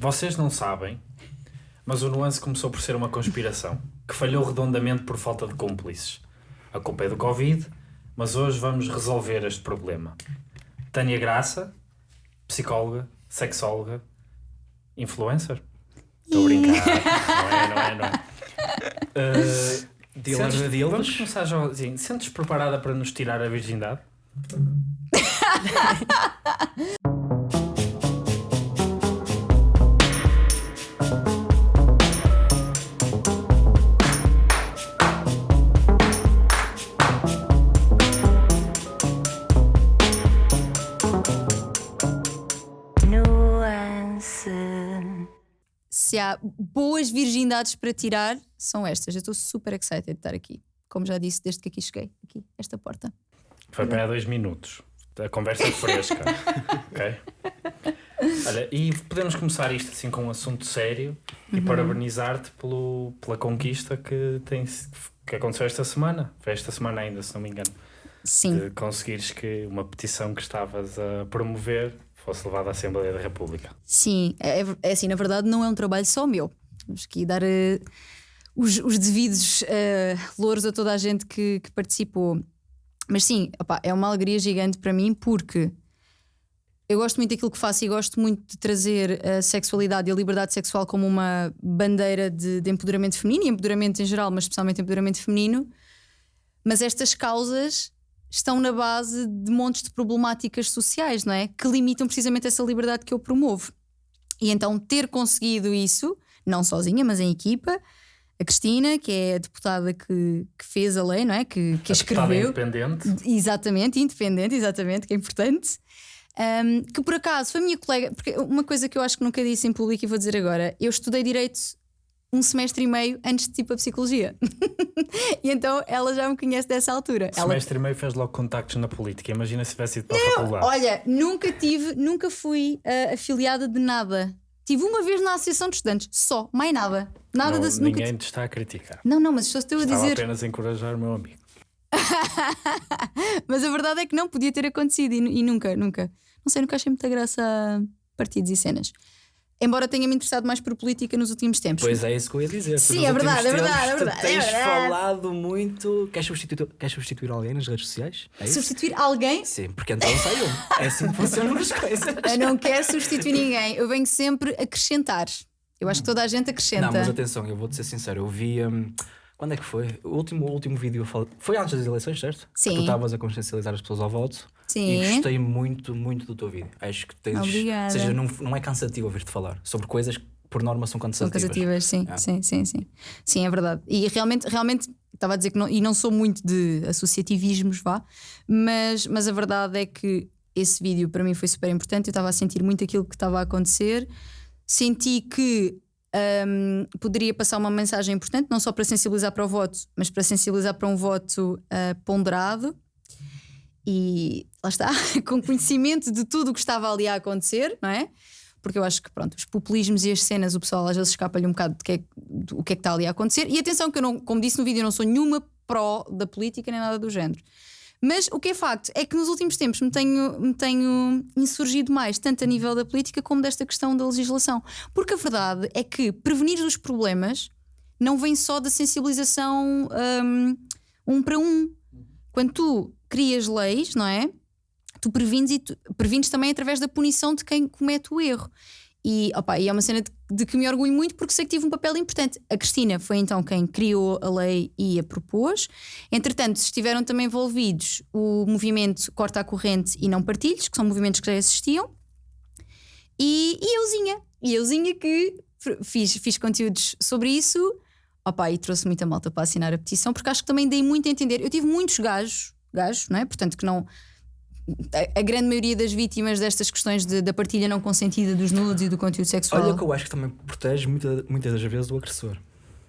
Vocês não sabem, mas o nuance começou por ser uma conspiração que falhou redondamente por falta de cúmplices. A culpa é do Covid, mas hoje vamos resolver este problema. Tânia Graça, psicóloga, sexóloga, influencer. Estou a brincar. não é, não é, não é. Uh, Dealer de dealers. Vamos começar já assim. Sentes preparada para nos tirar a virgindade? Se há boas virgindades para tirar, são estas. Eu estou super excited de estar aqui. Como já disse, desde que aqui cheguei. Aqui, esta porta. Foi para há dois minutos. A conversa é fresca. ok? Olha, e podemos começar isto assim com um assunto sério e parabenizar-te pela conquista que, tem, que aconteceu esta semana. Foi esta semana ainda, se não me engano. Sim. De conseguires que uma petição que estavas a promover fosse levada à Assembleia da República. Sim, é, é assim, na verdade não é um trabalho só meu. Temos que dar eh, os, os devidos eh, louros a toda a gente que, que participou. Mas sim, opá, é uma alegria gigante para mim porque eu gosto muito daquilo que faço e gosto muito de trazer a sexualidade e a liberdade sexual como uma bandeira de, de empoderamento feminino e empoderamento em geral, mas especialmente empoderamento feminino. Mas estas causas estão na base de montes de problemáticas sociais, não é? Que limitam precisamente essa liberdade que eu promovo. E então ter conseguido isso, não sozinha, mas em equipa, a Cristina, que é a deputada que, que fez a lei, não é? Que, que a escreveu. independente. Exatamente, independente, exatamente, que é importante. Um, que por acaso foi minha colega, porque uma coisa que eu acho que nunca disse em público e vou dizer agora: eu estudei Direito um semestre e meio antes de tipo a Psicologia. e então ela já me conhece dessa altura. Ela Semestre e meio fez logo contactos na política. Imagina se tivesse ido para a faculdade. Olha, nunca tive, nunca fui ah, afiliada de nada. Tive uma vez na Associação de Estudantes, só, mais nada. Nada Não, nunca. ninguém te está a criticar. Não, não, mas só estou a dizer. apenas a encorajar o meu amigo. Mas a verdade é que não podia ter acontecido e, e nunca, nunca. Não sei, nunca achei muita graça a partidos e cenas. Embora tenha me interessado mais por política nos últimos tempos. Pois é, isso que eu ia dizer. Sim, é últimos verdade, é verdade, é verdade, Tens é verdade. falado muito. Queres substituir, queres substituir alguém nas redes sociais? É isso? Substituir alguém? Sim, porque então sai um. É assim que funcionam as coisas. Eu não quero substituir ninguém. Eu venho sempre acrescentar. Eu acho que toda a gente acrescenta. Não, mas atenção, eu vou-te ser sincero. Eu vi. hum, quando é que foi? O último, o último vídeo eu falei- foi antes das eleições, certo? Sim. Que tu estavas a consciencializar as pessoas ao voto. Sim. E gostei muito, muito do teu vídeo. Acho que tens. Obrigada. Ou seja, não, não é cansativo ouvir-te falar sobre coisas que por norma são São cansativas. cansativas, sim, Ah. sim, sim, sim. Sim, é verdade. E realmente, realmente estava a dizer que não, e não sou muito de associativismos, vá, mas, mas a verdade é que esse vídeo para mim foi super importante. Eu estava a sentir muito aquilo que estava a acontecer, senti que hum, poderia passar uma mensagem importante, não só para sensibilizar para o voto, mas para sensibilizar para um voto ah, ponderado. E lá está, com conhecimento de tudo o que estava ali a acontecer, não é? Porque eu acho que, pronto, os populismos e as cenas, o pessoal às vezes escapa-lhe um bocado do que, é, que é que está ali a acontecer. E atenção, que eu não, como disse no vídeo, eu não sou nenhuma pró da política nem nada do género. Mas o que é facto é que nos últimos tempos me tenho, me tenho insurgido mais, tanto a nível da política como desta questão da legislação. Porque a verdade é que prevenir os problemas não vem só da sensibilização hum, um para um. Quando tu crias leis, não é? Tu prevines, e tu, também através da punição de quem comete o erro. E, opa, e é uma cena de, de que me orgulho muito porque sei que tive um papel importante. A Cristina foi então quem criou a lei e a propôs. Entretanto, estiveram também envolvidos o movimento Corta a Corrente e Não Partilhos, que são movimentos que já existiam, e, e euzinha. E euzinha que fiz, fiz conteúdos sobre isso. Opa, e trouxe muita malta para assinar a petição, porque acho que também dei muito a entender. Eu tive muitos gajos, gajos, não é? Portanto, que não. A, a grande maioria das vítimas destas questões de- da partilha não consentida dos nudes e do conteúdo sexual. Olha que eu acho que também protege muita, muitas das vezes o agressor.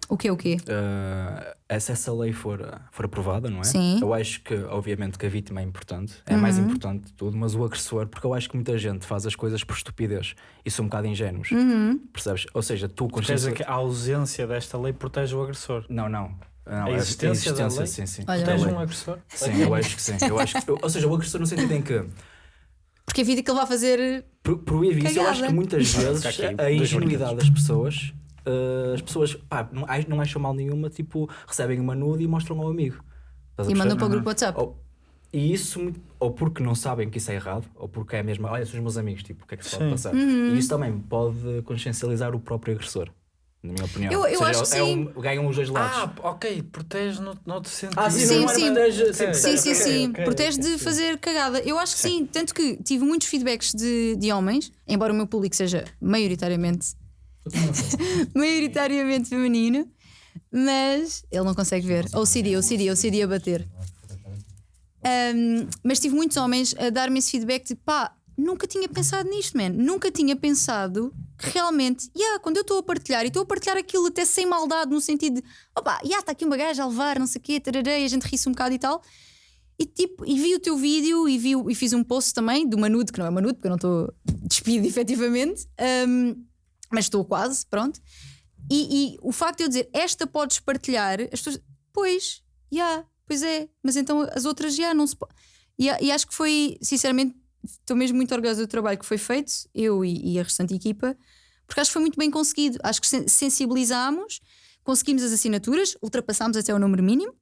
O quê, o quê? Uh, se essa lei for, for aprovada, não é? Sim. Eu acho que, obviamente, que a vítima é importante, é mais Uhum. importante de tudo, mas o agressor, porque eu acho que muita gente faz as coisas por estupidez e são um bocado ingênuos, Uhum. percebes? Ou seja, tu Quer dizer consciência. que a ausência desta lei protege o agressor. Não, não. Não, A existência da lei? sim, sim. Olha, Da Protege lei. um agressor? Sim, eu acho que sim. Eu acho que, ou seja, o agressor no sentido em que Porque evita que ele vá fazer. Pro- Proíbe isso. Eu acho que muitas vezes a ingenuidade das pessoas, eh, as pessoas pá, não, não acham mal nenhuma, tipo, recebem uma nude e mostram ao amigo. Estás a E mandam para o grupo WhatsApp. Ou, e isso, ou porque não sabem que isso é errado, ou porque é mesmo, olha, são os meus amigos, tipo, o que é que se pode Sim. passar? Uhum. E isso também pode consciencializar o próprio agressor, na minha opinião. Eu- eu Ou seja, acho que é sim. um- ganham os dois lados. Ah, ok, protege no, noutro sentido. Ah, sim, Sim, é sim. protege- Sim, Sim, sim, ok, sim. ok, Protege ok, de sim. fazer cagada. Eu acho que sim. Tanto que tive muitos feedbacks de, de homens, embora o meu público seja maioritariamente, maioritariamente feminino, mas ele não consegue ver. OCD, OCD, OCD a bater. Um, mas tive muitos homens a dar-me esse feedback de pá, nunca tinha pensado nisto, man. Nunca tinha pensado que realmente, yeah, quando eu estou a partilhar e estou a partilhar aquilo até sem maldade, no sentido de yeah, está aqui uma gaja a levar, não sei o quê, tarará, a gente ri-se um bocado e tal. E, tipo, e vi o teu vídeo e, vi, e fiz um post também de uma nude, que não é uma nude, porque eu não estou despida efetivamente, um, mas estou quase, pronto. E, e o facto de eu dizer esta podes partilhar, as pessoas, pois, já, pois é, mas então as outras já não se pode. E acho que foi, sinceramente, estou mesmo muito orgulhosa do trabalho que foi feito, eu e, e a restante equipa, porque acho que foi muito bem conseguido. Acho que sen- sensibilizámos, conseguimos as assinaturas, ultrapassámos até o número mínimo.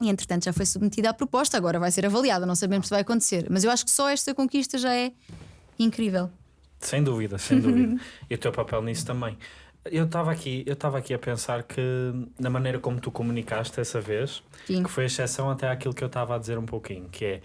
E entretanto já foi submetida à proposta, agora vai ser avaliada, não sabemos se vai acontecer. Mas eu acho que só esta conquista já é incrível. Sem dúvida, sem dúvida. e o teu papel nisso também. Eu estava aqui, eu estava aqui a pensar que na maneira como tu comunicaste essa vez, Sim. que foi exceção até àquilo que eu estava a dizer um pouquinho, que é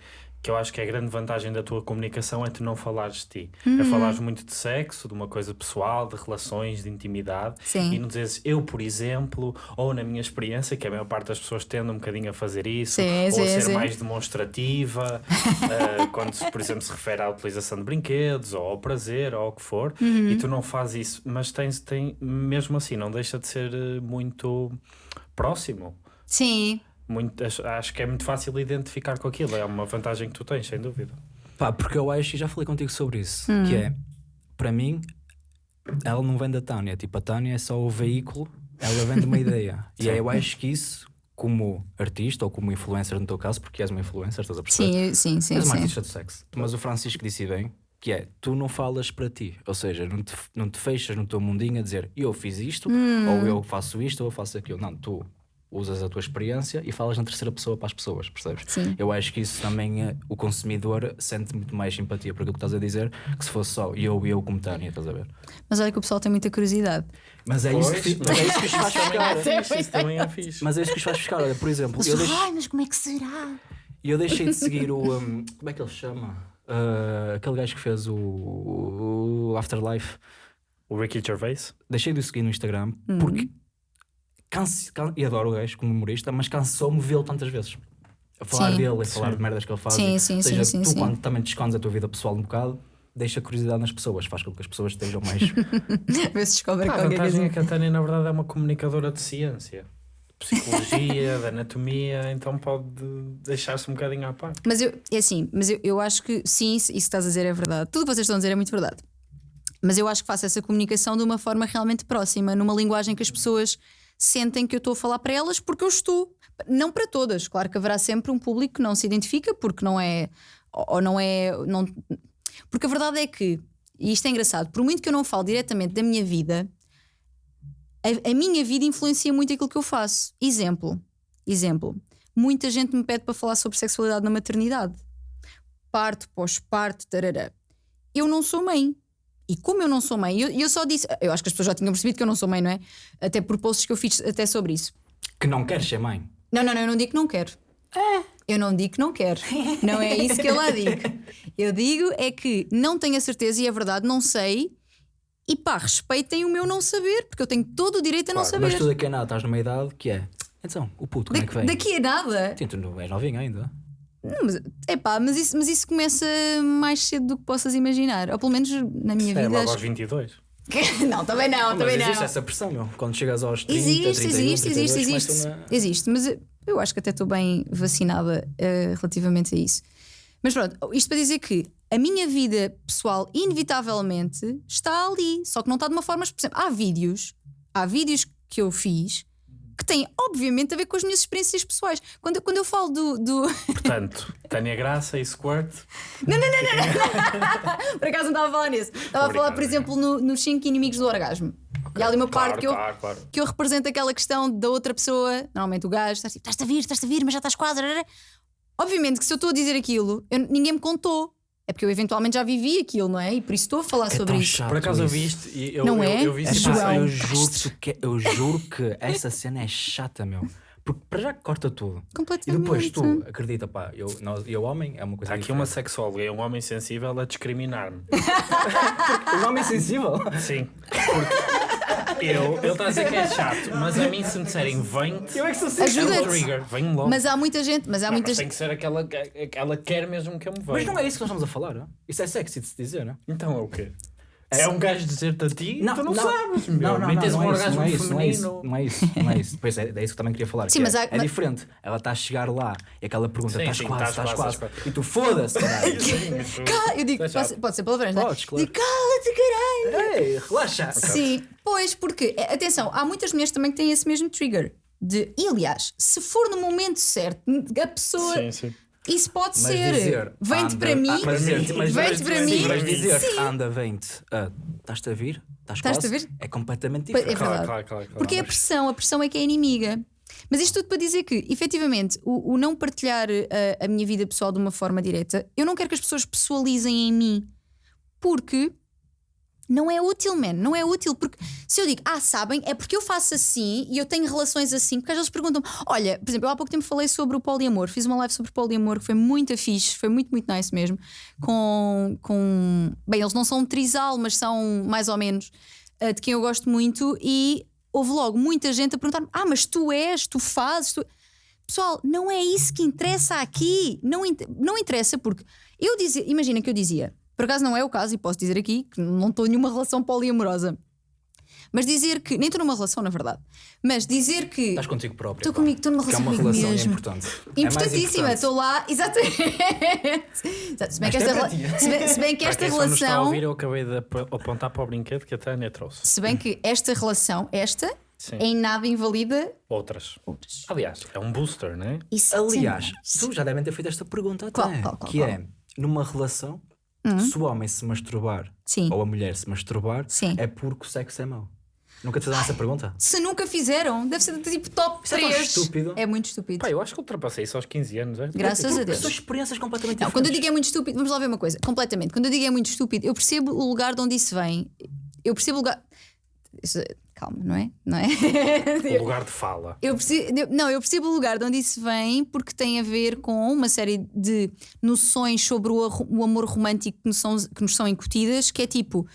que eu acho que a grande vantagem da tua comunicação é tu não falares de ti. É Uhum. falares muito de sexo, de uma coisa pessoal, de relações, de intimidade. Sim. E não dizes eu, por exemplo, ou na minha experiência, que a maior parte das pessoas tende um bocadinho a fazer isso, Sim, ou sim, a ser sim. mais demonstrativa, eh, quando, por exemplo, se refere à utilização de brinquedos, ou ao prazer, ou ao que for, Uhum. e tu não fazes isso, mas tens, tem, mesmo assim, não deixa de ser eh, muito próximo. Sim. Muito, acho, acho que é muito fácil identificar com aquilo, é uma vantagem que tu tens, sem dúvida. Pá, porque eu acho, e já falei contigo sobre isso, Hum. que é, para mim, ela não vem da Tânia. Tipo, a Tânia é só o veículo, ela vem de uma ideia. e eu acho que isso, como artista ou como influencer no teu caso, porque és uma influencer, estás a perceber? Sim, sim, sim, és uma sim. artista de sexo. Mas o Francisco disse bem que é, tu não falas para ti. Ou seja, não te, não te fechas no teu mundinho a dizer eu fiz isto, Hum. ou eu faço isto, ou eu faço aquilo. Não, tu usas a tua experiência e falas na terceira pessoa para as pessoas, percebes? Sim. Eu acho que isso também eh, o consumidor sente muito mais simpatia por aquilo que estás a dizer que se fosse só eu e eu como Tânia, estás a ver? Mas olha que o pessoal tem muita curiosidade. Mas é isso que, fi- mas é isso que os faz ficar. Fixe, isso também é fixe. Mas é isso que os faz ficar. Olha, por exemplo, eu, deixo- Ai, mas como é que será? eu deixei de seguir o. um, como é que ele chama? Ah, aquele gajo que fez o, o Afterlife. O Ricky Gervais? Deixei de o seguir no Instagram Uhum. porque. Canse, can- e adoro o gajo como humorista, mas cansou-me vê-lo tantas vezes. A falar Sim. dele e falar Sim. de merdas que ele faz. Sim, sim, Ou sim, seja, sim, tu sim. quando também te escondes a tua vida pessoal um bocado, deixa curiosidade nas pessoas, faz com que as pessoas estejam mais. Vê se descobre Ah, a vantagem é que a Tânia, na verdade, é uma comunicadora de ciência, de psicologia, de anatomia, então pode deixar-se um bocadinho à parte. Mas eu, é assim, mas eu, eu acho que sim, isso que estás a dizer é verdade. Tudo o que vocês estão a dizer é muito verdade. Mas eu acho que faço essa comunicação de uma forma realmente próxima, numa linguagem que as pessoas sentem que eu estou a falar para elas porque eu estou. Não para todas, claro que haverá sempre um público que não se identifica porque não é. Ou não é. Não, porque a verdade é que, e isto é engraçado, por muito que eu não falo diretamente da minha vida, a, a minha vida influencia muito aquilo que eu faço. Exemplo, exemplo. Muita gente me pede para falar sobre sexualidade na maternidade. Parto, pós-parto, tarará. Eu não sou mãe. E como eu não sou mãe, eu, eu só disse. Eu acho que as pessoas já tinham percebido que eu não sou mãe, não é? Até por posts que eu fiz até sobre isso. que não queres ser mãe. Não, não, não, eu não digo que não quero. Eu não digo que não quero. Não é isso que eu lá digo. Eu digo é que não tenho a certeza e é verdade, não sei. E pá, respeitem o meu não saber, porque eu tenho todo o direito a não saber. Mas tu daqui a nada estás numa idade que é. Então, o puto, como é que Da- vem? daqui a nada. Sim, tu não és novinho ainda. Não, mas, epá, mas, isso, mas isso começa mais cedo do que possas imaginar. Ou pelo menos na minha É vida. logo acho aos 22. que- não, também não, também existe não. essa pressão, meu. Quando chegas aos 30, Existe, 31, existe, existe, 32, existe. começam a- Existe, mas eu- acho que até estou bem vacinada eh, relativamente a isso. Mas pronto, isto para dizer que a minha vida pessoal, inevitavelmente, está ali. Só que não está de uma forma. Por exemplo, há vídeos, há vídeos que eu fiz que têm, obviamente, a ver com as minhas experiências pessoais. Quando, eu- quando eu falo do. do... Portanto, Tânia Graça e Squirt. Por acaso não estava a falar nisso. Estava a falar, por Obrigado, exemplo, no- nos 5 inimigos do orgasmo. E há ali uma parte Claro, que eu, claro, claro. que eu represento aquela questão da outra pessoa, normalmente o gajo, estás tipo, estás-te a vir, estás-te a vir, mas já estás quase. rarara." Obviamente que se eu estou a dizer aquilo, eu- ninguém me contou. É porque eu eventualmente já vivi aquilo, não é? E por isso estou a falar É sobre tão isso. chato Por acaso eu isso. vi isto e eu, Não eu, é? eu vi É isso e João. pensei, eu, juro que, eu juro que essa cena é chata, meu. Porque para já corta tudo. E Completamente. depois tu, acredita, pá, eu, nós, eu homem é uma coisa Há aqui uma diferente. sexóloga e um homem sensível a discriminar-me. Um homem sensível? Sim. Porque eu, ele está a dizer que é chato, mas a mim se me disserem vem-te, Eu é que sou é um trigger, vem-me logo. Mas há muita gente, mas há Não, muita mas tem gente. que ser aquela que ela quer mesmo que eu me veja. Mas não é isso que nós estamos a falar, não? Isso é sexy de se dizer, não? Então é o quê? É um gajo dizer-te a ti? Não, tu não, não. sabes, meu. Não, não, Nem tens um é isso, orgasmo não é isso, não é isso, feminino. não é isso, não é isso. Pois é, é isso que também queria falar. Sim, que mas é, há- é mas- diferente. Ela está a chegar lá e aquela pergunta: estás quase, estás quase, E tu foda-se, caralho. Eu digo, É pode, pode ser palavrões, não é? Podes, claro. Digo, cala-te, caralho! Ei, relaxa. Sim, pois, porque, atenção, há muitas mulheres também que têm esse mesmo trigger. De, e aliás, se for no momento certo, a pessoa. Sim, sim. Isso pode Mas ser. Vem-te para mim. ah, Vem-te para mim. Mas dizer, Sim. anda, vem-te, ah, estás-te a vir? Estás a vir? É completamente é diferente. verdade. Claro, claro, claro. Porque é a pressão, a pressão é que é inimiga. Mas isto tudo para dizer que, efetivamente, o, o não partilhar a, a minha vida pessoal de uma forma direta, eu não quero que as pessoas pessoalizem em mim. Porque não é útil, man. Não é útil. Porque se eu digo, ah, sabem, é porque eu faço assim e eu tenho relações assim. Porque às vezes perguntam-me, olha, por exemplo, eu há pouco tempo falei sobre o poliamor. Fiz uma live sobre poliamor que foi muito fixe, foi muito, muito nice mesmo. Com. com bem, eles não são um trisal, mas são mais ou menos uh, de quem eu gosto muito. E houve logo muita gente a perguntar-me: ah, mas tu és, tu fazes. Tu... Pessoal, não é isso que interessa aqui. Não, in- não interessa porque eu dizia, imagina que eu dizia, por acaso não é o caso, e posso dizer aqui que não estou em nenhuma relação poliamorosa. Mas dizer que, nem estou numa relação, na verdade, mas dizer que Estás contigo próprio. Estou comigo, estou numa é relação uma comigo relação mesmo. importante. É importantíssima, estou lá, exatamente. Exato, Se bem, que Esta é rela- se bem- se bem que esta nos está a relação, ouvir, eu acabei de ap- apontar para o brinquedo que a Tânia trouxe. se bem que esta relação, esta, Sim. em nada invalida Outras. outras. Aliás, é um booster, não é? Aliás, Exatamente. tu já devem ter feito esta pergunta até. Qual, qual, qual, que qual? é, numa relação, se o homem se masturbar Sim. ou a mulher se masturbar, Sim. é porque o sexo é mau. Nunca te fizeram essa pergunta? Se nunca fizeram, deve ser tipo top Isso é tão 3. estúpido. É muito estúpido. Pá, eu acho que ultrapassei isso aos 15 anos. É? Graças a Porque Deus. são experiências completamente Não, quando eu diferentes. digo é muito estúpido, vamos lá ver uma coisa, completamente. Quando eu digo é muito estúpido, eu percebo o lugar de onde isso vem. Eu percebo o lugar. Isso- calma, não é? Não é? O lugar de fala. Eu percebo, eu- não, eu percebo o lugar de onde isso vem porque tem a ver com uma série de noções sobre o, o amor romântico que nos, são, que nos são incutidas, que é tipo,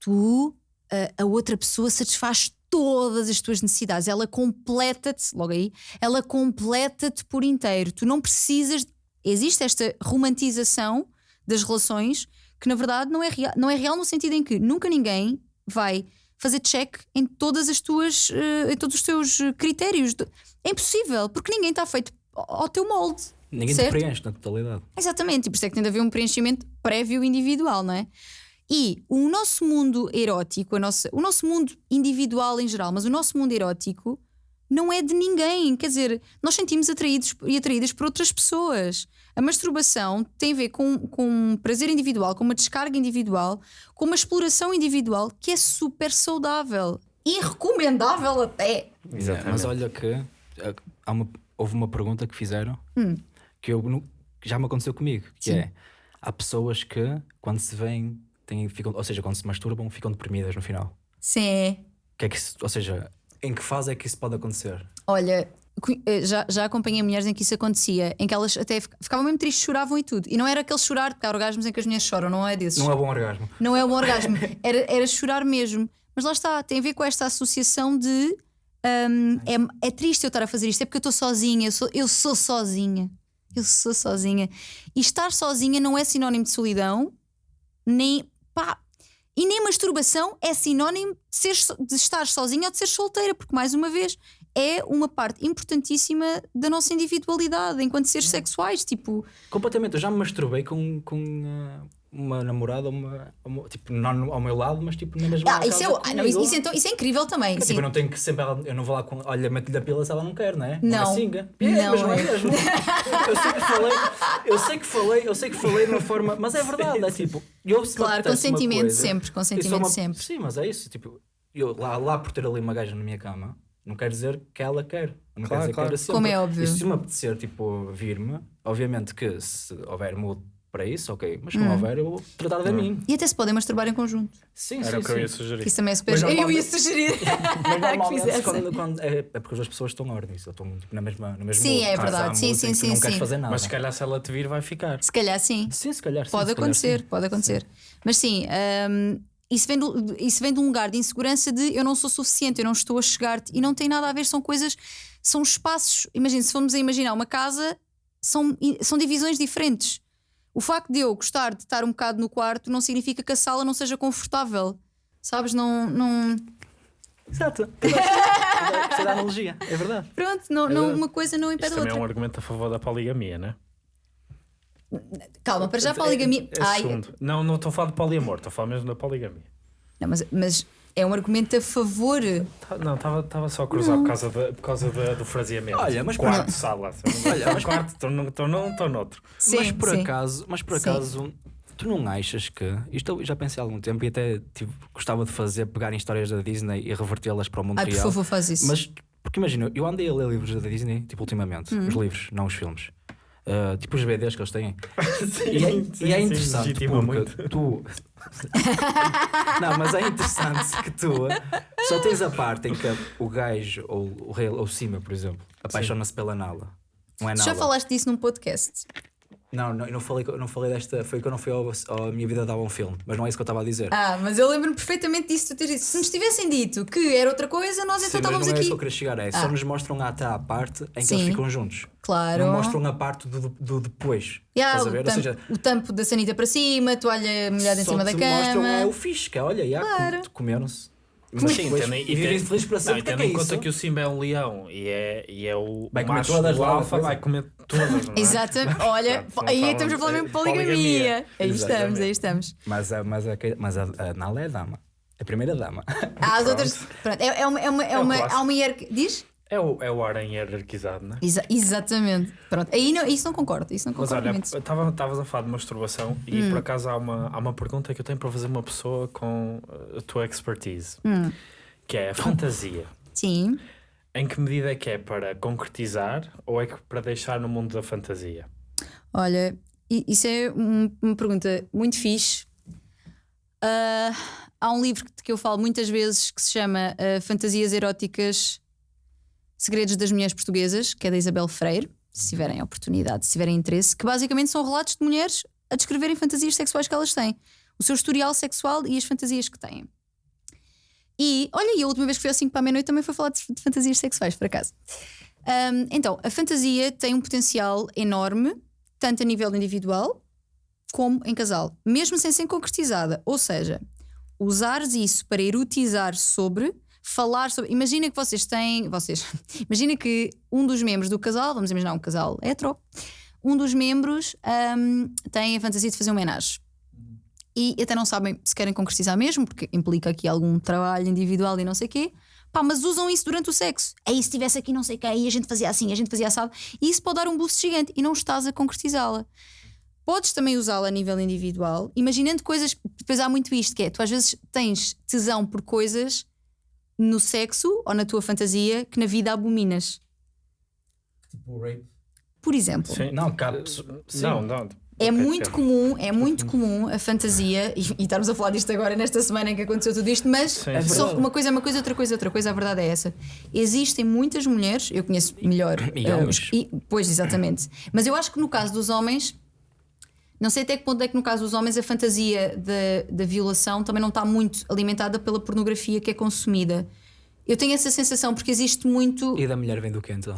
tu, a, a outra pessoa satisfaz todas as tuas necessidades, ela completa-te, logo aí, ela completa-te por inteiro. Tu não precisas. Existe esta romantização das relações que na verdade não é, real, não é real no sentido em que nunca ninguém vai fazer check em todas as tuas eh, em todos os teus critérios. É impossível, porque ninguém está feito ao ao teu molde. Ninguém certo? te preenche na totalidade. Exatamente, e por isso é que tem de haver um preenchimento prévio individual, não é? E o nosso mundo erótico, a nossa, o nosso mundo individual em geral, mas o nosso mundo erótico não é de ninguém. Quer dizer, nós sentimos atraídos e atraídas por outras pessoas. A masturbação tem a ver com, com um prazer individual, com uma descarga individual, com uma exploração individual que é super saudável e recomendável até. Exatamente. Mas olha que eh, há uma- houve uma pergunta que fizeram Hum. que, eu, já me aconteceu comigo, que Sim. é há pessoas que quando se veem, têm, ficam, ou seja, quando se masturbam, ficam deprimidas no final. Sim. Que é que ou seja, em que fase é que isso pode acontecer? Olha, já, já acompanhei mulheres em que isso acontecia, em que elas até fic- ficavam mesmo tristes, choravam e tudo. E não era aquele chorar, porque há orgasmos em que as mulheres choram, não é desses. Não é bom orgasmo. Não é um orgasmo, era, era chorar mesmo. Mas lá está, tem a ver com esta associação de hum, é, é triste eu estar a fazer isto, é porque eu estou sozinha, eu sou, eu sou sozinha. Eu sou sozinha. E estar sozinha não é sinónimo de solidão, nem pá. E nem masturbação é sinónimo de, ser, de estar sozinha ou de ser solteira, porque mais uma vez é uma parte importantíssima da nossa individualidade enquanto seres sexuais. Tipo, Completamente, eu já me masturbei com, com, ah, uma namorada, uma, uma- tipo, não ao meu lado, mas tipo na mesma Ah, isso, é, ah, não, isso, então, isso é incrível também. Tipo, sim. eu não tenho que sempre. Eu não vou lá com. Olha, mete-lhe a pila se ela não quer, não é? Não. é singa. É, Não mas não é mesmo. Eu sei que falei, eu sei que falei, eu sei que falei de uma forma. Mas é verdade, é tipo. Eu, se Claro, consentimento coisa, sempre, consentimento uma- sempre. Sim, mas é isso. Tipo, eu lá, lá por ter ali uma gaja na minha cama, não quer dizer que ela quer. Não Claro, quer dizer claro. que sempre. Como é óbvio. E se me apetecer, tipo, vir-me, obviamente que se houver mood para isso, ok. Mas se Hum. não houver, eu vou tratar de mim. E até se podem masturbar em conjunto. Sim, Era sim, o que eu ia sugerir. Que isso também é super. Mas Eu ia sugerir Mas quando, quando- é, é porque as pessoas estão ordens, estão tipo, na mesma, no mesmo Sim, mood. é verdade. Sim, sim, sim, não queres sim. fazer nada. Mas se calhar se ela te vir, vai ficar. Se calhar sim. Sim, se calhar sim, Pode se calhar acontecer, pode acontecer. Mas sim, hum, isso, vem do- isso vem de um lugar de insegurança de eu não sou suficiente, eu não estou a chegar-te e não tem nada a ver, são coisas, são espaços. Imagina, se formos a imaginar uma casa, são, são divisões diferentes. O facto de eu gostar de estar um bocado no quarto não significa que a sala não seja confortável. Sabes? Não. não... Exato. Precisa da analogia, é verdade. Pronto, não, É não, verdade. uma coisa não impede Isto a também é outra. um argumento a favor da poligamia, né? Calma, para já poligamia. É, é Ai. Não, não estou a falar de poliamor, estou a falar mesmo da poligamia. não, mas, mas é um argumento a favor. Tá- Não, estava só a cruzar por causa, da- por causa da- do fraseamento. Olha, mas quarto, por- sala. Olha, Estou mas- quarto, estou num, estou num, estou noutro. Sim, mas por sim. acaso, mas por Sim. acaso, tu não achas que isto eu já pensei há algum tempo e até tipo, gostava de fazer, pegar em histórias da Disney e revertê-las para o mundo Ai, por real. favor, faz isso. Mas, porque imagina, eu andei a ler livros da Disney, tipo, ultimamente. Hum. Os livros, não os filmes. Uh, tipo os BDs que eles têm. Sim, E é, sim, e é sim, interessante legitima porque muito. tu. não, mas é interessante que tu só tens a parte em que o gajo ou o rei ou o Cima, por exemplo, apaixona-se pela Nala. Não é Já Nala. falaste disso num podcast. Não, não, eu não falei, eu não falei desta. Foi que eu não fui ao, ao Minha Vida Dava um Filme, mas não é isso que eu estava a dizer. Ah, mas eu lembro-me perfeitamente disso. Tu teres dito. Se nos tivessem dito que era outra coisa, nós Sim, então mas não estávamos é isso aqui. que eu queria chegar. É, Ah. Só nos mostram até à parte em que Sim. eles ficam juntos. Claro. Não mostram a parte do, do depois. Yeah, Estás a o, tampo, seja, o tampo da sanita para cima, a toalha molhada em só cima da te mostram cama. é o é, olha, já, Claro. com- comeram-se. Mas Sim, tendo em- vivem felizes para sempre. e é tendo é em conta que o Simba é um leão e é, e é o Vai comer macho todas do lá, alfa, vai comer todas. é? Exatamente. Olha, aí estamos a falar mesmo de poligamia. Aí estamos, aí estamos. Mas, a, mas, a, mas a, a Nala é a dama. A primeira dama. Há as outras. Pronto, é, é uma. É uma, é o uma há uma hierarquia. Diz? É o, é o harém hierarquizado, não é? Exa- exatamente. Pronto, aí não, isso não concordo. Isso não Mas concordo olha, muito. estavas a falar de masturbação e Hum. por acaso há uma, há uma pergunta que eu tenho para fazer uma pessoa com uh, a tua expertise, Hum. que é a fantasia. Sim. Em que medida é que é para concretizar ou é que para deixar no mundo da fantasia? Olha, isso é um- uma pergunta muito fixe. Ah, há um livro que- eu falo muitas vezes que se chama ah, Fantasias Eróticas Segredos das Mulheres Portuguesas, que é da Isabel Freire, se tiverem oportunidade, se tiverem interesse, que basicamente são relatos de mulheres a descreverem fantasias sexuais que elas têm, o seu historial sexual e as fantasias que têm. E olha, e a última vez que fui ao 5 para a meia-noite também foi falar de, de fantasias sexuais, por acaso. Ahm, então, a fantasia tem um potencial enorme, tanto a nível individual como em casal, mesmo sem ser concretizada. Ou seja, usares isso para erotizar sobre, falar sobre. Imagina que vocês têm. Vocês. Imagina que um dos membros do casal, vamos imaginar um casal hetero, um dos membros ahm, tem a fantasia de fazer um homenagem. E até não sabem se querem concretizar mesmo, porque implica aqui algum trabalho individual e não sei o quê. Pá, mas usam isso durante o sexo. Aí se estivesse aqui não sei quem, a gente fazia assim, a gente fazia assado. E isso pode dar um boost gigante e não estás a concretizá-la. Podes também usá-la a nível individual, imaginando coisas. Depois há muito isto, que é tu às vezes tens tesão por coisas no sexo ou na tua fantasia que na vida abominas. Tipo rape. Por exemplo, Sim. Não, cabe. Não, não. é muito sim. comum, é muito comum a fantasia, e, e estarmos a falar disto agora nesta semana em que aconteceu tudo isto, mas Sim, É sim. só uma coisa é uma coisa, outra coisa é outra coisa, a verdade é essa. Existem muitas mulheres, eu conheço melhor. E homens. os- e- pois, exatamente. Mas eu acho que no caso dos homens, não sei até que ponto é que no caso dos homens a fantasia da, da violação também não está muito alimentada pela pornografia que é consumida. Eu tenho essa sensação porque existe muito E da mulher vem do que então?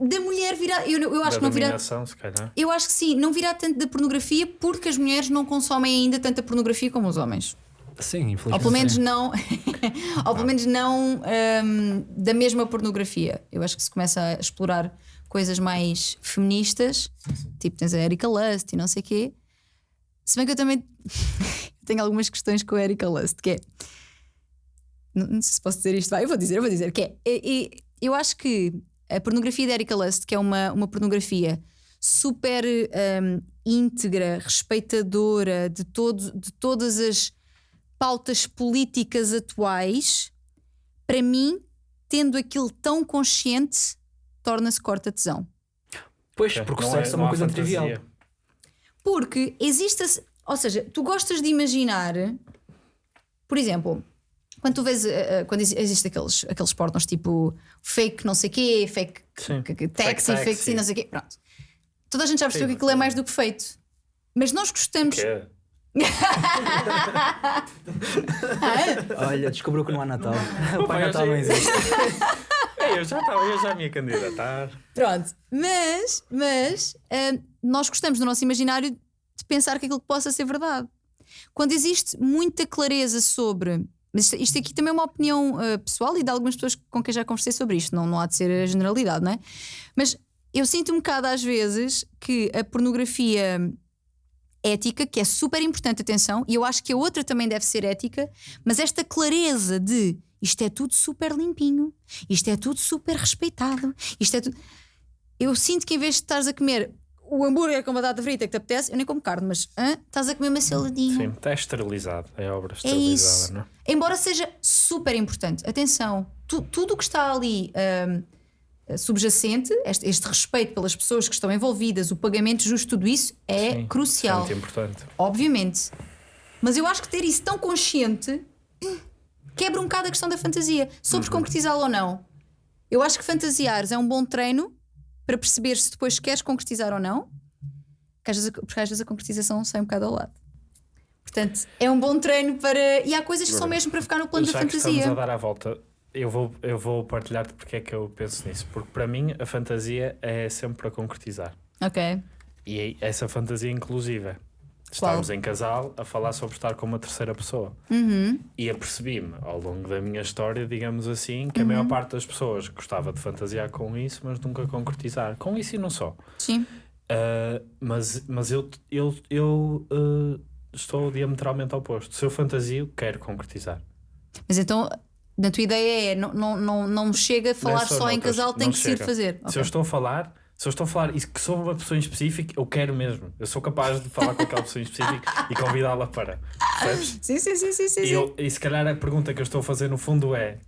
da mulher virar. Eu, eu acho Da que não virá. se calhar. Eu acho que sim, não virá tanto da pornografia porque as mulheres não consomem ainda tanta pornografia como os homens. Sim, infelizmente. Ou pelo menos sim. não, ou pelo menos não hum, da mesma pornografia. Eu acho que se começa a explorar coisas mais feministas, tipo tens a Erika Lust e não sei o quê. Se bem que eu também tenho algumas questões com a Erika Lust, que é. Não, não sei se posso dizer isto, vai, eu vou dizer, eu vou dizer, que é. é- eu acho que a pornografia da Erika Lust, que é uma, uma pornografia super hum, íntegra, respeitadora de, todo, de todas as pautas políticas atuais, para mim, tendo aquilo tão consciente, torna-se corta-tesão. Pois, porque o Não sexo é uma coisa fantasia. trivial. Porque existe. Ou seja, tu gostas de imaginar. Por exemplo, quando tu vês. eh, eh, quando exi- existe aqueles, aqueles pornos tipo fake não sei quê, fake Sim. taxi, Fake fake, sim, não sei quê. Pronto. Toda a gente já percebeu Sim, que aquilo é mais do que feito. Mas nós gostamos. Que? Olha, descobriu que não há Natal. o Pai Natal não existe. Eu já estava, eu já me ia candidatar. Pronto. Mas, mas ah, nós gostamos no nosso imaginário de pensar que aquilo possa ser verdade. Quando existe muita clareza sobre. Mas isto, isto aqui também é uma opinião ah, pessoal e de algumas pessoas com quem já conversei sobre isto, não, não há de ser a generalidade, não é? Mas eu sinto um bocado às vezes que a pornografia ética, que é super importante, atenção, e eu acho que a outra também deve ser ética, mas esta clareza de isto é tudo super limpinho, isto é tudo super respeitado, isto é tudo. Eu sinto que em vez de estares a comer o hambúrguer com batata frita que te apetece, eu nem como carne, mas hã? estás a comer uma saladinha. Sim, está esterilizado. É obra É esterilizada, isso. não é? Embora seja super importante, atenção, tu- tudo o que está ali hum, subjacente, este, este respeito pelas pessoas que estão envolvidas, o pagamento justo, tudo isso é Sim, crucial, Muito importante. obviamente. Mas eu acho que ter isso tão consciente hum, quebra um bocado a questão da fantasia. Sobres Uhum. concretizá-lo ou não. Eu acho que fantasiares é um bom treino para perceber se depois queres concretizar ou não, porque às vezes a, porque às vezes a concretização sai um bocado ao lado. Portanto, é um bom treino para. E há coisas que são mesmo para ficar no plano da Já que estamos a fantasia. dar a volta, eu vou, eu vou partilhar-te porque é que eu penso nisso. Porque para mim a fantasia é sempre para concretizar. Ok. E essa fantasia inclusiva. Estarmos em casal a falar sobre estar com uma terceira pessoa. Uhum. E apercebi-me ao longo da minha história, digamos assim, que a Uhum. maior parte das pessoas gostava de fantasiar com isso, mas nunca concretizar. Com isso e não só. Sim. Uh, mas mas eu, eu, eu uh, estou diametralmente oposto. Se eu fantasio, quero concretizar. Mas então, na tua ideia é: não, não, não, não me chega a falar Nessa ou só em noutras, casal, tem que se ir fazer. Se Ok. eu estou a falar, se eu estou a falar e que sou uma pessoa em específico, eu quero mesmo. Eu sou capaz de falar com aquela pessoa em específico e convidá-la para. Percebes? Sim, sim, sim, sim, sim. E, eu, e se calhar a pergunta que eu estou a fazer no fundo é: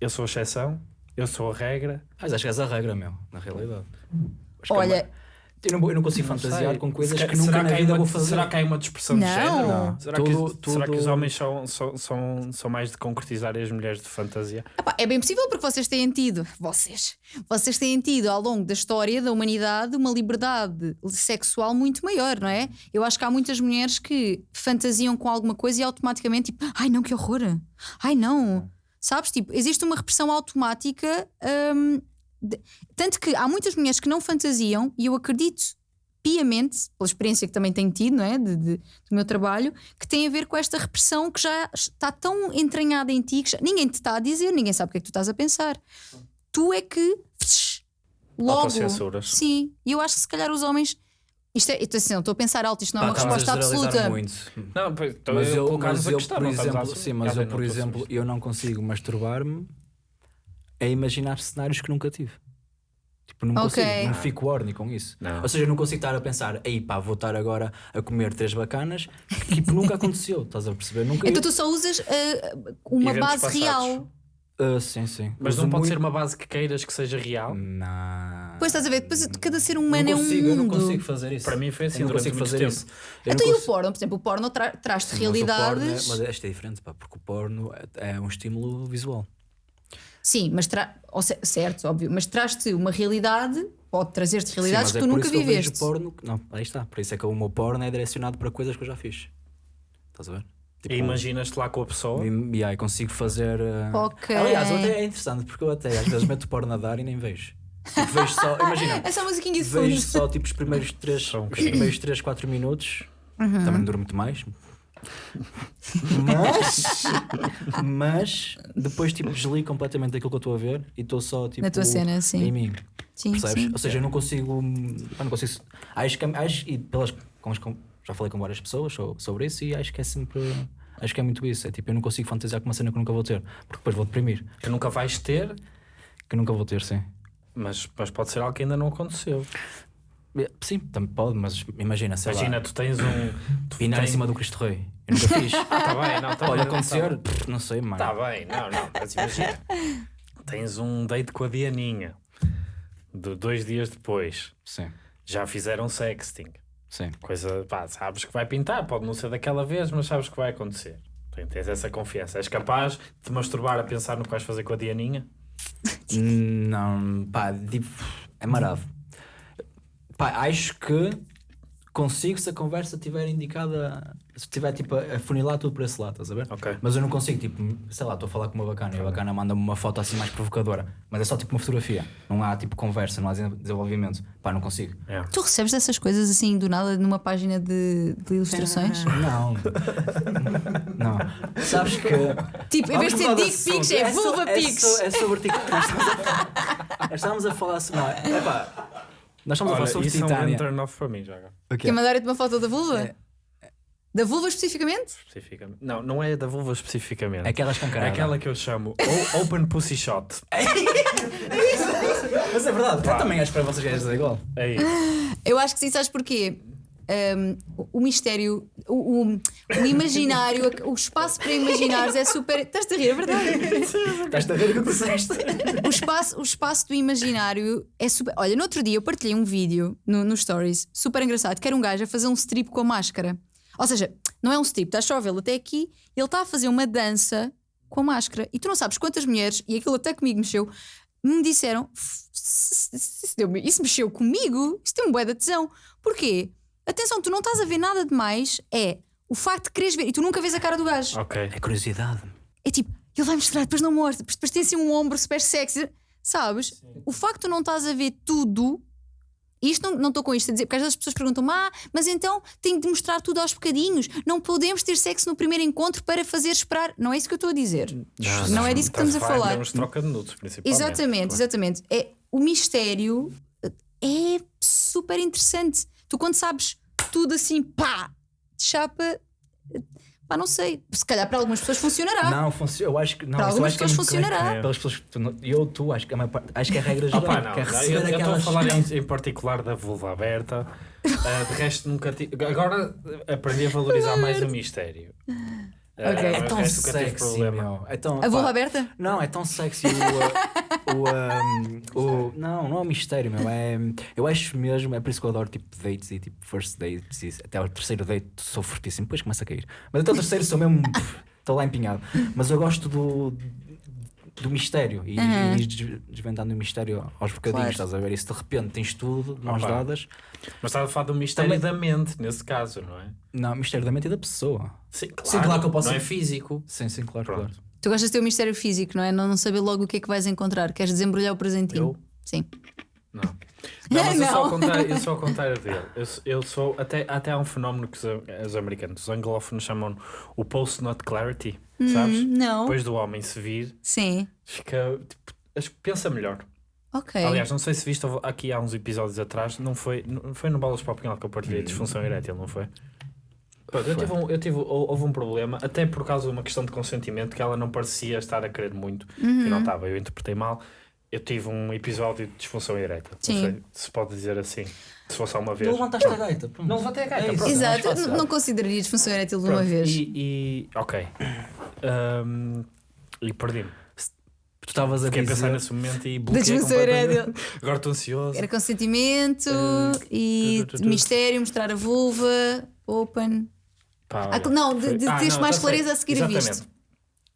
eu sou a exceção, eu sou a regra. Mas acho que és a regra, meu, na realidade. Acho que é Olha, uma- eu, não, eu não consigo Não fantasiar sei. com coisas Se que ca- nunca será na que vida uma, vou fazer. Será que há uma dispersão de Não. género? Não. Será, Tudo- que, será que os tudo- homens são, são, são, são mais de concretizar e as mulheres de fantasia? Epá, é bem possível porque vocês têm tido, vocês, vocês têm tido ao longo da história da humanidade uma liberdade sexual muito maior, não é? Eu acho que há muitas mulheres que fantasiam com alguma coisa e automaticamente tipo, ai não, que horror, ai não, sabes? Tipo, existe uma repressão automática, hum, de- tanto que há muitas mulheres que não fantasiam e eu acredito piamente, pela experiência que também tenho tido, não é? De, de- do meu trabalho, que tem a ver com esta repressão que já está tão entranhada em ti que já- ninguém te está a dizer, ninguém sabe o que é que tu estás a pensar. Tu é que psh, logo. Sim, e eu acho que se calhar os homens. Isto é, assim, não estou a pensar alto, isto não é uma resposta absoluta. Muito. Não, então Mas eu, mas a eu, por exemplo, sim, mas eu, por exemplo, eu não consigo masturbar-me a imaginar cenários que nunca tive. Tipo, não Ok. consigo, não fico horny com isso. Não. Ou seja, eu não consigo estar a pensar, ei pá, vou estar agora a comer três bacanas, que tipo, nunca aconteceu, estás a perceber? Nunca. Então tu só usas ah, uma Eventos base passados. real. Ah, sim, sim. Mas Uso não pode muito- ser uma base que queiras que seja real? Não. Pois estás a ver, depois cada ser humano consigo, é um eu não mundo. consigo fazer isso. Para mim foi assim eu não consigo muito fazer tempo. isso. Eu Então e o porno? Por exemplo, o porno tra traz-te Mas o porno realidades. é- Mas esta é diferente, pá, porque o porno é, é um estímulo visual. Sim, mas certo, óbvio, mas traz-te uma realidade, pode trazer-te Sim, realidades mas que é tu por nunca isso que eu vejo viveste. porno. Não, aí está. Por isso é que o meu porno é direcionado para coisas que eu já fiz. Estás a ver? Tipo, E imaginas-te lá com a pessoa? E, e aí consigo fazer. uh, Ok. Aliás, até é interessante porque eu até às vezes meto porno a dar e nem vejo. Tipo, vejo só. Imagina, Essa musiquinha de vejo só tipo os primeiros 3, Só um os primeiros 3 4 minutos. Também não dura muito mais. Mas, mas depois tipo desligo completamente aquilo que eu estou a ver e estou só tipo Na tua cena, sim. em mim. Sim, Percebes? sim. Ou seja, eu não consigo. eu não consigo acho que acho, e pelas com as, com- já falei com várias pessoas so- sobre isso e acho que é sempre. Acho que é muito isso. É tipo, eu não consigo fantasiar com uma cena que nunca vou ter, porque depois vou deprimir. Que nunca vais ter, Que nunca vou ter, sim. mas, mas pode ser algo que ainda não aconteceu. Sim, também pode, mas imagina, sei Imagina, lá, tu tens um. Tu pinar em tens- cima do Cristo Rei. Eu nunca fiz. Ah, tá bem, não, tá pode bem, acontecer, pff, não sei, mano. Tá bem, não, não, mas imagina. tens um date com a Dianinha. De dois dias depois. Sim, Já fizeram sexting. sim. Coisa, pá, sabes que vai pintar, pode não ser daquela vez, mas sabes que vai acontecer. Tens essa confiança. És capaz de te masturbar a pensar no que vais fazer com a Dianinha? Não, pá, tipo, é marado. Pá, acho que consigo se a conversa estiver indicada, se estiver tipo a funilar tudo por esse lado, estás a ver? Ok. Mas eu não consigo, tipo, sei lá, estou a falar com uma bacana e a bacana manda-me uma foto assim mais provocadora, mas é só tipo uma fotografia, não há tipo conversa, não há desenvolvimento. Pá, não consigo. É. Tu recebes dessas coisas assim do nada numa página de, de ilustrações? Não, não. Sabes que. Tipo, em vez de ser dick pics, é vulva pics. so- É sobre TikTok. Estávamos a falar sobre. Não, é pá. Nós estamos a falar sobre isso é um Titânia. turn off para mim, já agora. O quê? Quer mandar-te uma foto da vulva? É. Da vulva especificamente? Especificamente. Não, não é da vulva especificamente. É aquela É escancarada. aquela que eu chamo o- Open Pussy Shot. Mas é verdade, eu também acho que para vocês é igual. É isso. Eu acho que sim, sabes porquê? Um, o- mistério, o, o- o imaginário, o espaço para imaginares é super. Estás-te a rir, é verdade? Estás a o que disseste? O espaço, o espaço do imaginário é super. Olha, no outro dia eu partilhei um vídeo no, no Stories super engraçado que era um gajo a fazer um strip com a máscara. Ou seja, não é um strip, estás só a vê-lo até aqui, ele está a fazer uma dança com a máscara. E tu não sabes quantas mulheres, e aquilo até comigo mexeu, me disseram: "F- s- s- isso, deu-me- isso mexeu comigo, isso tem um bué de tesão. Porquê? Atenção, tu não estás a ver nada demais, é o facto de quereres ver, e tu nunca vês a cara do gajo. Ok. É curiosidade. É tipo, ele vai mostrar, depois não mostra, depois- depois tem assim um ombro super sexy, sabes? O facto de tu não estás a ver tudo, e isto não estou com isto a dizer, porque às vezes as pessoas perguntam ah, mas então tenho de mostrar tudo aos bocadinhos, não podemos ter sexo no primeiro encontro para fazer esperar. Não é isso que eu estou a dizer. Não é disso que estamos a falar. troca de nudes, principalmente. Exatamente, exatamente. É, o mistério é super interessante. Tu quando sabes tudo assim, pá, de chapa, pá, não sei. Se calhar para algumas pessoas funcionará. Não, funciona. Eu acho que. Não, Para algumas é pessoas muito- funcionará. É. Pelas pessoas que tu eu, tu, acho que, a maior parte- acho que é a regra geral. Opa, não, que é eu eu estou a falar em, em particular da vulva aberta. Ah, de resto, nunca tive. Agora aprendi a valorizar mais o mistério. Ok. mas É de tão sexy, meu. É tão, A pá, aberta? Não, é tão sexy o. uh, o, um, o não, não é um mistério, meu. É, eu acho mesmo, é por isso que eu adoro tipo dates e tipo first dates. E até o terceiro date sou fortíssimo, depois começa a cair. Mas até o terceiro sou mesmo. Estou lá empenhado. Mas eu gosto do. Do mistério e, Uhum. e des- desvendando o mistério aos bocadinhos, Claro. estás a ver? E se de repente tens tudo de mãos dadas, Mas estás a falar do mistério da mente, nesse caso, não é? não, mistério da mente e da pessoa. Sim, claro. Sim, claro que eu posso- Não é físico. Sim, sim, claro, Pronto. claro. Tu gostas de ter o mistério físico, não é? Não, não saber logo o que é que vais encontrar. Queres desembrulhar o presentinho? Eu? Sim. Não. Não, mas eu sou ao Não. contrário, eu sou ao contrário dele. Eu, sou- eu sou. Até, até há um fenómeno que os, os americanos, os anglófonos, chamam o post-nut clarity. Sabes? Hum, não. Depois do homem se vir, Sim. fica. Tipo, pensa melhor. Ok. Aliás, não sei se viste aqui há uns episódios atrás, não foi, não foi no Balas para o Pinhal que eu partilhei disfunção erétil, não foi? Pronto, eu tive, um, eu tive hou- houve um problema, até por causa de uma questão de consentimento, que ela não parecia estar a querer muito, Uhum. e não estava, eu interpretei mal. Eu tive um episódio de disfunção erétil. Sim. Não sei se pode dizer assim, se fosse uma vez. Tu levantaste a gaita. pronto. Não levantei a gaita, É pronto. Exato. mais fácil. Não, não considerarias função erétil de uma vez. E, e- ok. Ahm, e perdi-me. Tu estavas a Fiquei dizer... pensar nesse momento e bloqueei disfunção completamente. erétil. Agora estou ansioso. Era consentimento e tu, tu, tu. mistério, mostrar a vulva, open. Pá, Ah, não, de- Ah, teres não, mais clareza a seguir a Exatamente. visto.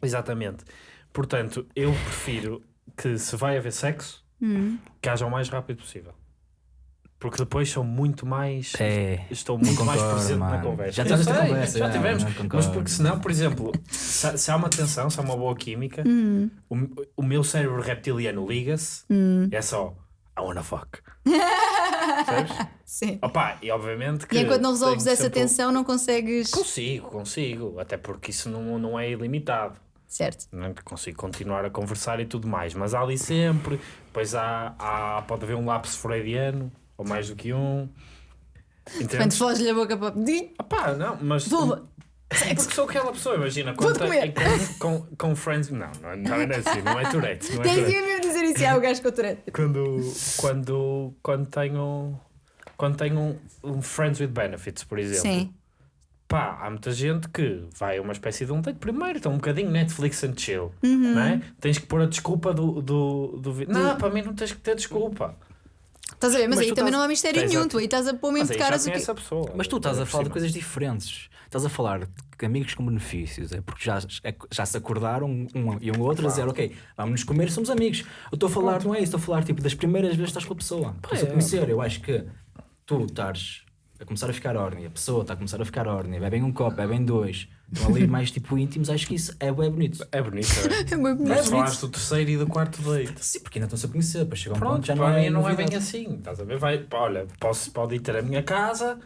Exatamente. Portanto, eu prefiro que se vai haver sexo, Hum. que haja o mais rápido possível. Porque depois são muito mais. É. Estou muito mais concordo, presente na mano. conversa. Já esta sei, conversa, Já já, tivemos. não Mas porque senão, por exemplo, se, se há uma tensão, se há uma boa química, Hum. o, o meu cérebro reptiliano liga-se é só I wanna fuck. Sabes? Sim. Opa, e obviamente que. E enquanto não resolves essa sempre- tensão, não consegues. Consigo, consigo. Até porque isso não, não é ilimitado. Certo. não é? consigo continuar a conversar e tudo mais, mas há ali sempre, depois há, há- pode haver um lapso freudiano, ou mais do que um, Quando Entendes? foge-lhe a boca para pá, não, mas. Vulva. É porque sou aquela pessoa, imagina, comer. com, com, com friends. Não, não, não é assim, não é Tourette. Não é Tens mesmo dizer isso, é o gajo com o Tourette. Quando, quando, quando tenho. Quando tenho um, um Friends with Benefits, por exemplo. Sim. Pá, há muita gente que vai a uma espécie de um date primeiro, então um bocadinho Netflix and chill, não é? Tens que pôr a desculpa do, do, do vídeo. Não, para mim não tens que ter desculpa. Estás a ver? Mas, Mas aí também estás- não há mistério nenhum. Tu aí estás a pôr mesmo Mas de caras que. pessoa. Mas tu estás a por falar de coisas diferentes. Estás a falar de amigos com benefícios. É porque já, é- já se acordaram um, e um outro a dizer, ok, vamos nos comer, somos amigos. Eu estou a falar, não é isso, estou a falar tipo das primeiras vezes que estás com a pessoa. Estás a é. conhecer. Eu acho que tu estás a começar a ficar ordem, a pessoa está a começar a ficar ordem, bebem um copo, bebem dois, estão ali mais tipo íntimos, acho que isso é bem bonito. É bonito, é? É muito Mas bonito. falaste do terceiro e do quarto date. Sim, porque ainda estão-se a conhecer, para chegar a um ponto já não é. não é bem assim. Estás a ver? Vai, olha, posso, pode ir ter a minha casa.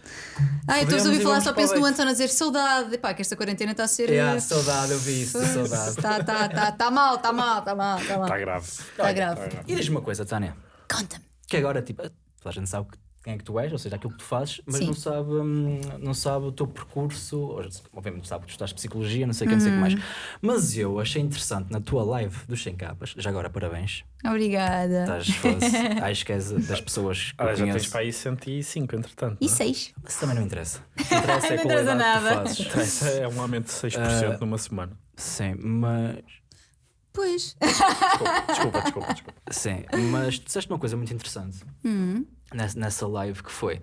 Ah, eu estou a Podemos ouvir e falar, só penso no date. António a dizer saudade. Pá, que esta quarentena está a ser. É, a saudade, eu vi isso, saudade. Tá, tá, tá, tá mal, tá mal, tá mal, tá mal. Está grave. Está grave. E diz-me uma coisa, Tânia. Conta-me. Que agora, tipo, toda a gente sabe quem é que tu és, ou seja, aquilo que tu fazes, mas Sim. não sabe, hum, não sabe o teu percurso, ou, obviamente sabe que tu estás psicologia, não sei o que, não sei o que Uhum. mais. Mas eu achei interessante na tua live dos 100 capas, já agora parabéns, Obrigada. estás, acho que és das pessoas que Olha, eu já tens para aí 105, entretanto. E não é? seis? Mas também não interessa. Interessa é Não a qualidade nada. que tu fazes. Interessa, É um aumento de 6% numa semana. Sim, mas Pois. Desculpa, desculpa, desculpa. desculpa. Sim, mas tu disseste uma coisa muito interessante Hum. Nessa, live que foi.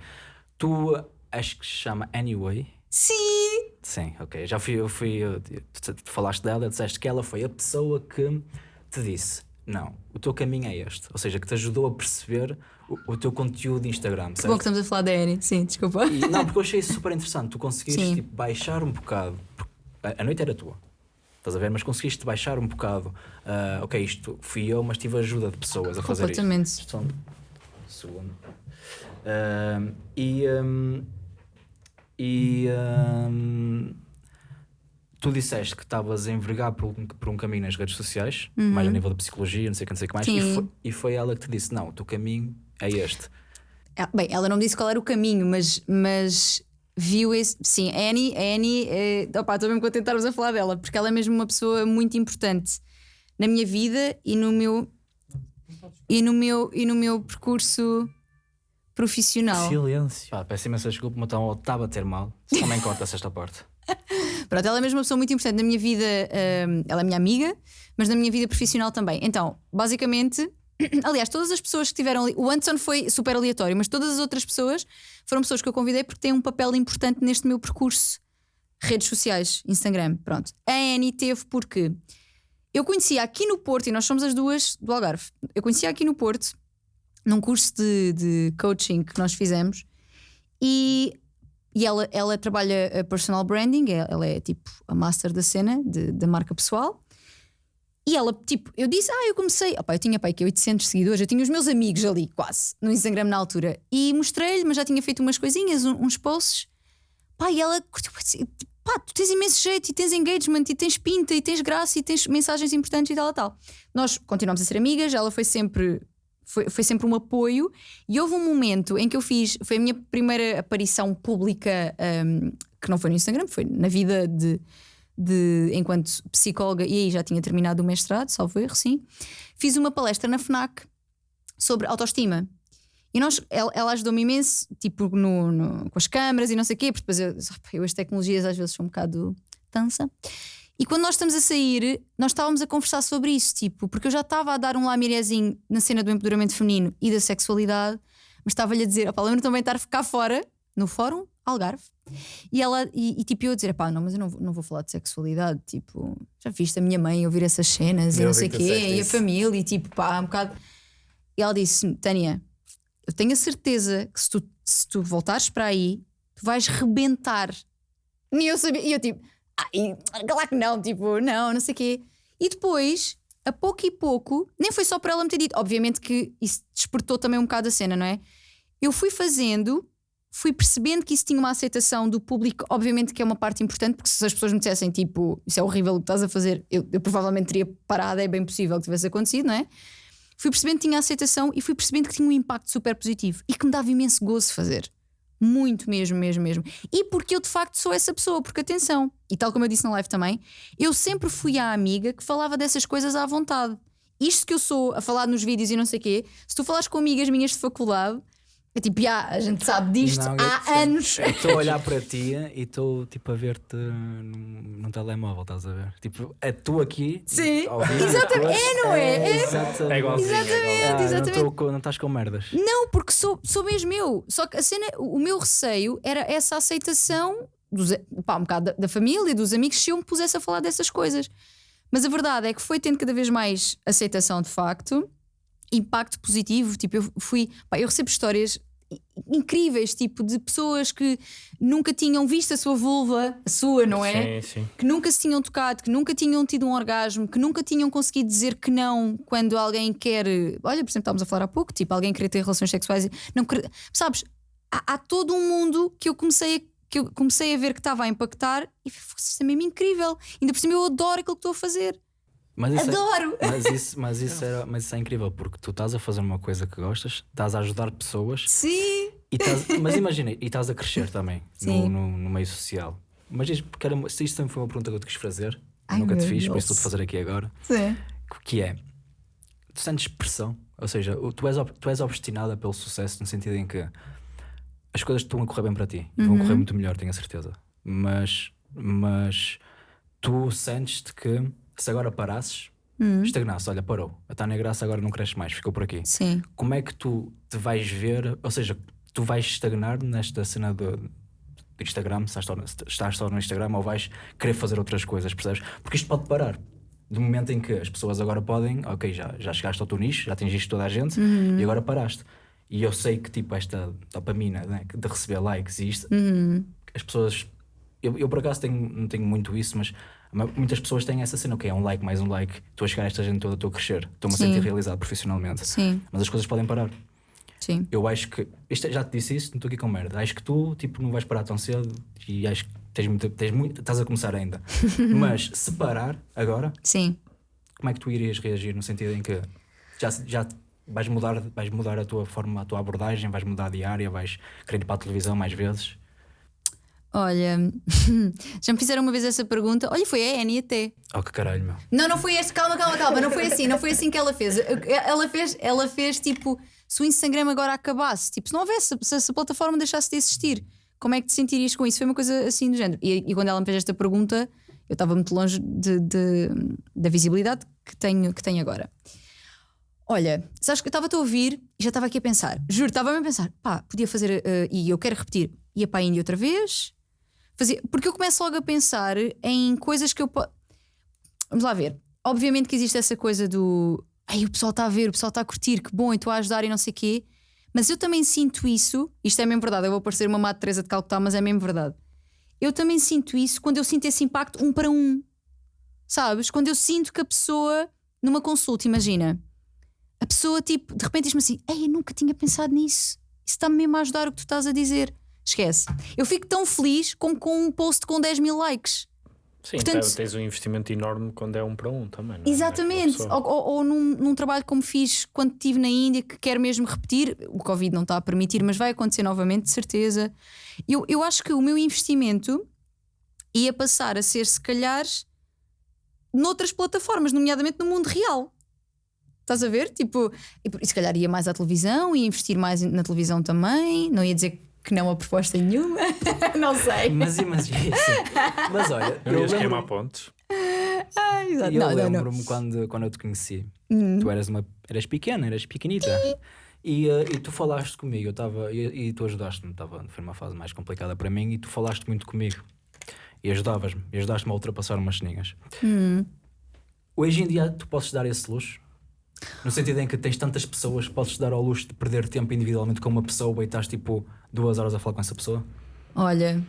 Tu acho que se chama Anyway. Sim. Sim, ok. Já fui, eu fui. eu- tu, tu falaste dela, disseste que ela foi a pessoa que te disse: não, o teu caminho é este. Ou seja, que te ajudou a perceber o, o teu conteúdo de Instagram. Que bom que estamos a falar da Annie. Sim, desculpa. E- não, porque eu achei isso super interessante. Tu conseguiste tipo, baixar um bocado. A, a noite era tua. Estás a ver? Mas conseguiste baixar um bocado. ah, ok, isto fui eu, mas tive ajuda de pessoas a fazer isto. Completamente. Segundo. E ahm, e ahm, tu disseste que estavas a envergar por, um- por um caminho nas redes sociais, mais a nível de psicologia, não sei o que, não sei o que mais, e Uhum. Foi, e foi ela que te disse: Não, o teu caminho é este. Ah, Bem, ela não me disse qual era o caminho, mas, mas viu esse. Sim, a Annie, a Annie é... opá, estou mesmo contente de estarmos a falar dela, porque ela é mesmo uma pessoa muito importante na minha vida e no meu. E no meu, e no meu percurso profissional. Silêncio. Pá, peço imensa desculpa, mas então estava a ter mal. Também corta-se esta parte. Pronto, ela é mesmo uma pessoa muito importante na minha vida. hum, ela é minha amiga, mas na minha vida profissional também. Então, basicamente, aliás, todas as pessoas que estiveram ali. O Anderson foi super aleatório, mas todas as outras pessoas foram pessoas que eu convidei porque têm um papel importante neste meu percurso. Redes sociais, Instagram, pronto. A Annie teve porque eu conhecia aqui no Porto, e nós somos as duas do Algarve. Eu conhecia aqui no Porto, num curso de, de coaching que nós fizemos, e e ela, ela trabalha a personal branding, é- ela é tipo a master da cena, da marca pessoal. E ela, tipo, eu disse, ah, eu comecei. Opá, eu tinha pai que 800 seguidores, eu tinha os meus amigos ali, quase, no Instagram na altura. E mostrei-lhe, mas já tinha feito umas coisinhas, uns posts. Pá, e ela curtiu, assim, pá, tu tens imenso jeito, e tens engagement, e tens pinta, e tens graça, e tens mensagens importantes e tal, tal. Nós continuamos a ser amigas, ela foi sempre. Foi, foi sempre um apoio e houve um momento em que eu fiz, foi a minha primeira aparição pública, hum, que não foi no Instagram, foi na vida de, de enquanto psicóloga, e aí já tinha terminado o mestrado, salvo erro, sim. Fiz uma palestra na FNAC sobre autoestima. E nós, ela, ela ajudou-me imenso, tipo, no, no- com as câmaras e não sei o quê, porque depois eu, eu as tecnologias às vezes são um bocado tansa. E quando nós estamos a sair, nós estávamos a conversar sobre isso, tipo, porque eu já estava a dar um lamirezinho na cena do empoderamento feminino e da sexualidade, mas estava-lhe a dizer, opá, lembro também de estar cá fora, no fórum, Algarve, e ela, e, e tipo, eu a dizer, pá, não, mas eu não, vou- não vou falar de sexualidade, tipo, já viste a minha mãe ouvir essas cenas e Eu não sei o quê, e a família, e tipo, pá, um bocado. E ela disse, Tânia, eu tenho a certeza que se tu, se tu voltares para aí, tu vais rebentar. E eu sabia, e eu tipo, ai, claro que não, tipo, não, não sei o quê. E depois, a pouco e pouco, nem foi só para ela me ter dito, obviamente que isso despertou também um bocado a cena, não é? Eu fui fazendo, fui percebendo que isso tinha uma aceitação do público, obviamente que é uma parte importante, porque se as pessoas me dissessem, tipo, isso é horrível o que estás a fazer, eu, eu provavelmente teria parado, é bem possível que tivesse acontecido, não é? Fui percebendo que tinha aceitação e fui percebendo que tinha um impacto super positivo e que me dava imenso gozo fazer. Muito mesmo, mesmo, mesmo. E porque eu de facto sou essa pessoa, porque atenção, e tal como eu disse na live também, eu sempre fui a amiga que falava dessas coisas à vontade. Isto que eu sou a falar nos vídeos e não sei o quê, se tu falares com amigas minhas de faculdade, é tipo, ah, a gente sabe disto Não, há percebo. anos. Eu Estou a olhar para ti e estou tipo a ver-te num, num telemóvel, estás a ver? Tipo, é tu aqui. Sim. Exatamente. É, não é? É. exatamente. É igualzinho. Exatamente, é. Ah, exatamente. Não, tô com- não estás com merdas. Não, porque sou, sou mesmo eu. Só que a cena, o meu receio era essa aceitação dos, pá, um bocado da, da família, dos amigos, se eu me pusesse a falar dessas coisas. Mas a verdade é que foi tendo cada vez mais aceitação de facto, impacto positivo. Tipo, eu fui, pá, eu recebo histórias incríveis, tipo, de pessoas que nunca tinham visto a sua vulva, a sua, não é? Sim, sim. que nunca se tinham tocado, que nunca tinham tido um orgasmo, que nunca tinham conseguido dizer que não quando alguém quer. Olha, por exemplo, estávamos a falar há pouco, tipo, alguém querer ter relações sexuais. e Não, sabes, há, há todo um mundo que eu comecei a. Que eu comecei a ver que estava a impactar e isto é mesmo incrível. Ainda por cima eu adoro aquilo que estou a fazer. Mas isso, é, Adoro! mas isso, mas, isso era, mas isso é incrível porque tu estás a fazer uma coisa que gostas, estás a ajudar pessoas, Sim! e estás- mas imagina, e estás a crescer também no, no, no meio social. Mas isto, porque era, isto sempre foi uma pergunta que eu te quis fazer, Ai, nunca te fiz, por Deus. isso estou a fazer aqui agora. Sim. que é tu sentes pressão, ou seja, tu és, tu és obstinada pelo sucesso no sentido em que as coisas estão a correr bem para ti e vão correr muito melhor, tenho a certeza. Mas, mas tu sentes-te que se agora parasses, estagnasse, olha, parou, a Tânia Graça agora não cresce mais, ficou por aqui. Sim. Como é que tu te vais ver, ou seja, tu vais estagnar nesta cena do, do Instagram, se estás só, no- se estás só no Instagram ou vais querer fazer outras coisas, percebes? Porque isto pode parar. Do momento em que as pessoas agora podem, ok, já, já chegaste ao teu nicho, já atingiste toda a gente e agora paraste. E eu sei que tipo esta dopamina né, de receber likes e isto, as pessoas. Eu, eu por acaso tenho, não tenho muito isso, mas ma- muitas pessoas têm essa cena, ok, é um like mais um like, estou a chegar a esta gente toda, estou a crescer, estou-me a sentir realizado profissionalmente. Sim. Mas as coisas podem parar. Sim. Eu acho que. Isto, já te disse isso, não estou aqui com merda. Acho que tu tipo, não vais parar tão cedo e acho que tens muito, tens muito, estás a começar ainda. Mas se parar agora, Sim. como é que tu irias reagir no sentido em que já, já vais mudar, vais mudar a tua forma, a tua abordagem, vais mudar a diária, vais querer ir para a televisão mais vezes? Olha, já me fizeram uma vez essa pergunta. Olha, foi a Annie até. Oh que caralho, meu. Não, não foi este, calma, calma, calma, não foi assim, não foi assim que ela fez. Ela fez, ela fez tipo, se o Instagram agora acabasse, tipo, se não houvesse, se, se a plataforma deixasse de existir, como é que te sentirias com isso? Foi uma coisa assim do género. E, e quando ela me fez esta pergunta, eu estava muito longe de, de- da visibilidade que tenho, que tenho agora. Olha, sabes que eu estava-te a ouvir e já estava aqui a pensar, juro, estava-me a pensar, pá, podia fazer, eh, e eu quero repetir, ia para a Índia outra vez, fazia, porque eu começo logo a pensar em coisas que eu. po- Vamos lá ver. Obviamente que existe essa coisa do. Ai, o pessoal está a ver, o pessoal está a curtir, que bom, e estou a ajudar e não sei o quê. Mas eu também sinto isso. Isto é mesmo verdade. Eu vou parecer uma Madre Teresa de Calcutá, mas é mesmo verdade. Eu também sinto isso quando eu sinto esse impacto um para um. Sabes? Quando eu sinto que a pessoa, numa consulta, imagina, a pessoa, tipo, de repente diz-me assim: Ei, eu nunca tinha pensado nisso. Isso está-me mesmo a ajudar o que tu estás a dizer. Esquece. Eu fico tão feliz como com um post com 10 mil likes. Sim, Portanto- te- tens um investimento enorme quando é um para um também. não é? Exatamente. Ou, ou- ou num, num trabalho como fiz quando estive na Índia, que quero mesmo repetir. O Covid não está a permitir, mas vai acontecer novamente, de certeza. Eu, eu acho que o meu investimento ia passar a ser, se calhar, noutras plataformas, nomeadamente no mundo real. Estás a ver? Tipo, e e se calhar ia mais à televisão, ia investir mais na televisão também. Não ia dizer que não a proposta nenhuma. não sei. Mas imagina isso. Mas olha, Eu eu ia esquemar lembro, pontos. Ah, exato. eu lembro-me quando, quando eu te conheci. Tu eras uma eras pequena, eras pequenita. E, eh, e tu falaste comigo, eu estava e, e tu ajudaste-me, tava, foi uma fase mais complicada para mim e tu falaste muito comigo. E ajudavas-me, e ajudaste-me a ultrapassar umas ceninhas. Hoje em dia tu podes dar esse luxo? No sentido em que tens tantas pessoas, podes dar ao luxo de perder tempo individualmente com uma pessoa e estás tipo duas horas a falar com essa pessoa? Olha,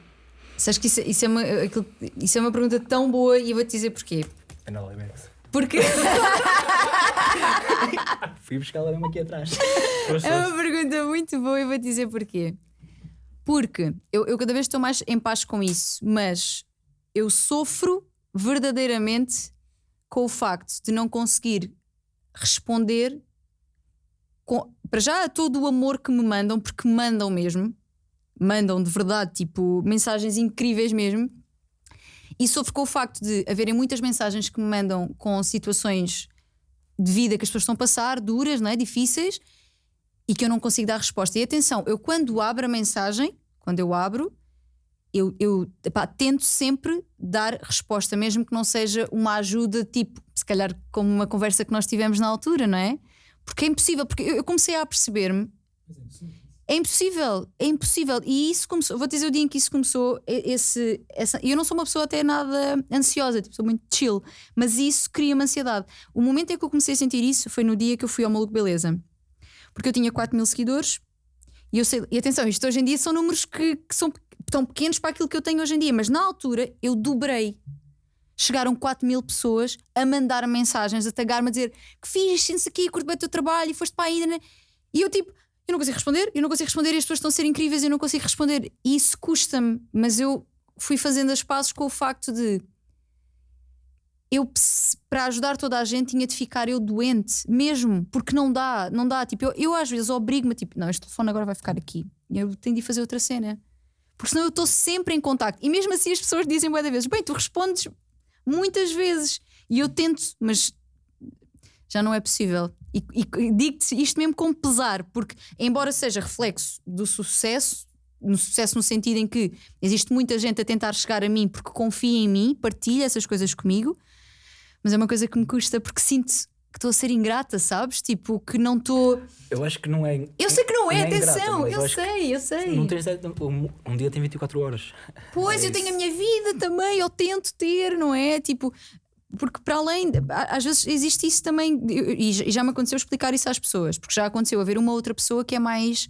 sabes que isso, isso é uma, aquilo- isso é uma pergunta tão boa e eu vou-te dizer porquê. Porque Fui buscar ela mesmo aqui atrás. É uma pergunta muito boa e vou-te dizer porquê. Porque eu, eu cada vez estou mais em paz com isso, mas eu sofro verdadeiramente com o facto de não conseguir responder com- para já a todo o amor que me mandam, porque mandam mesmo. mandam de verdade, tipo, mensagens incríveis mesmo. E sofro com o facto de haverem muitas mensagens que me mandam com situações de vida que as pessoas estão a passar, duras, não é? difíceis, e que eu não consigo dar resposta. E atenção, eu quando abro a mensagem, quando eu abro, eu, eu epá, tento sempre dar resposta, mesmo que não seja uma ajuda, tipo, se calhar como uma conversa que nós tivemos na altura, não é? Porque é impossível, porque eu, eu comecei a perceber-me. É impossível, é impossível. E isso começou, vou dizer o dia em que isso começou, esse, essa, eu não sou uma pessoa até nada ansiosa, tipo, sou muito chill, mas isso cria-me ansiedade. O momento em que eu comecei a sentir isso foi no dia que eu fui ao Maluco Beleza. Porque eu tinha 4 mil seguidores e eu sei, e atenção, isto hoje em dia são números que, que são tão pequenos para aquilo que eu tenho hoje em dia, mas na altura eu dobrei. Chegaram 4 mil pessoas a mandar mensagens, a tagar-me, a dizer que fiz, sente-se aqui, curto bem o teu trabalho e foste para a Ida. E eu tipo, eu não consigo responder, eu não consigo responder e as pessoas estão a ser incríveis eu não consigo responder. E isso custa-me, mas eu fui fazendo as pazes com o facto de eu para ajudar toda a gente tinha de ficar eu doente, mesmo, porque não dá, não dá. Tipo, eu, eu às vezes obrigo-me, tipo, não, este telefone agora vai ficar aqui. Eu tenho de fazer outra cena. Porque senão eu estou sempre em contacto. E mesmo assim as pessoas dizem muitas vezes: bem, tu respondes muitas vezes. E eu tento, mas já não é possível. E, e digo-te isto mesmo com pesar, porque, embora seja reflexo do sucesso, no sucesso no sentido em que existe muita gente a tentar chegar a mim porque confia em mim, partilha essas coisas comigo mas é uma coisa que me custa porque sinto que estou a ser ingrata, sabes? Tipo, que não estou. Eu acho que não é. Eu sei que não é, não é atenção, ingrata, eu sei, eu sei. Não tens, um, um dia tem 24 horas. Pois, é eu tenho a minha vida também, eu tento ter, não é? Tipo, porque para além, às vezes existe isso também, e já me aconteceu explicar isso às pessoas, porque já aconteceu haver uma outra pessoa que é mais.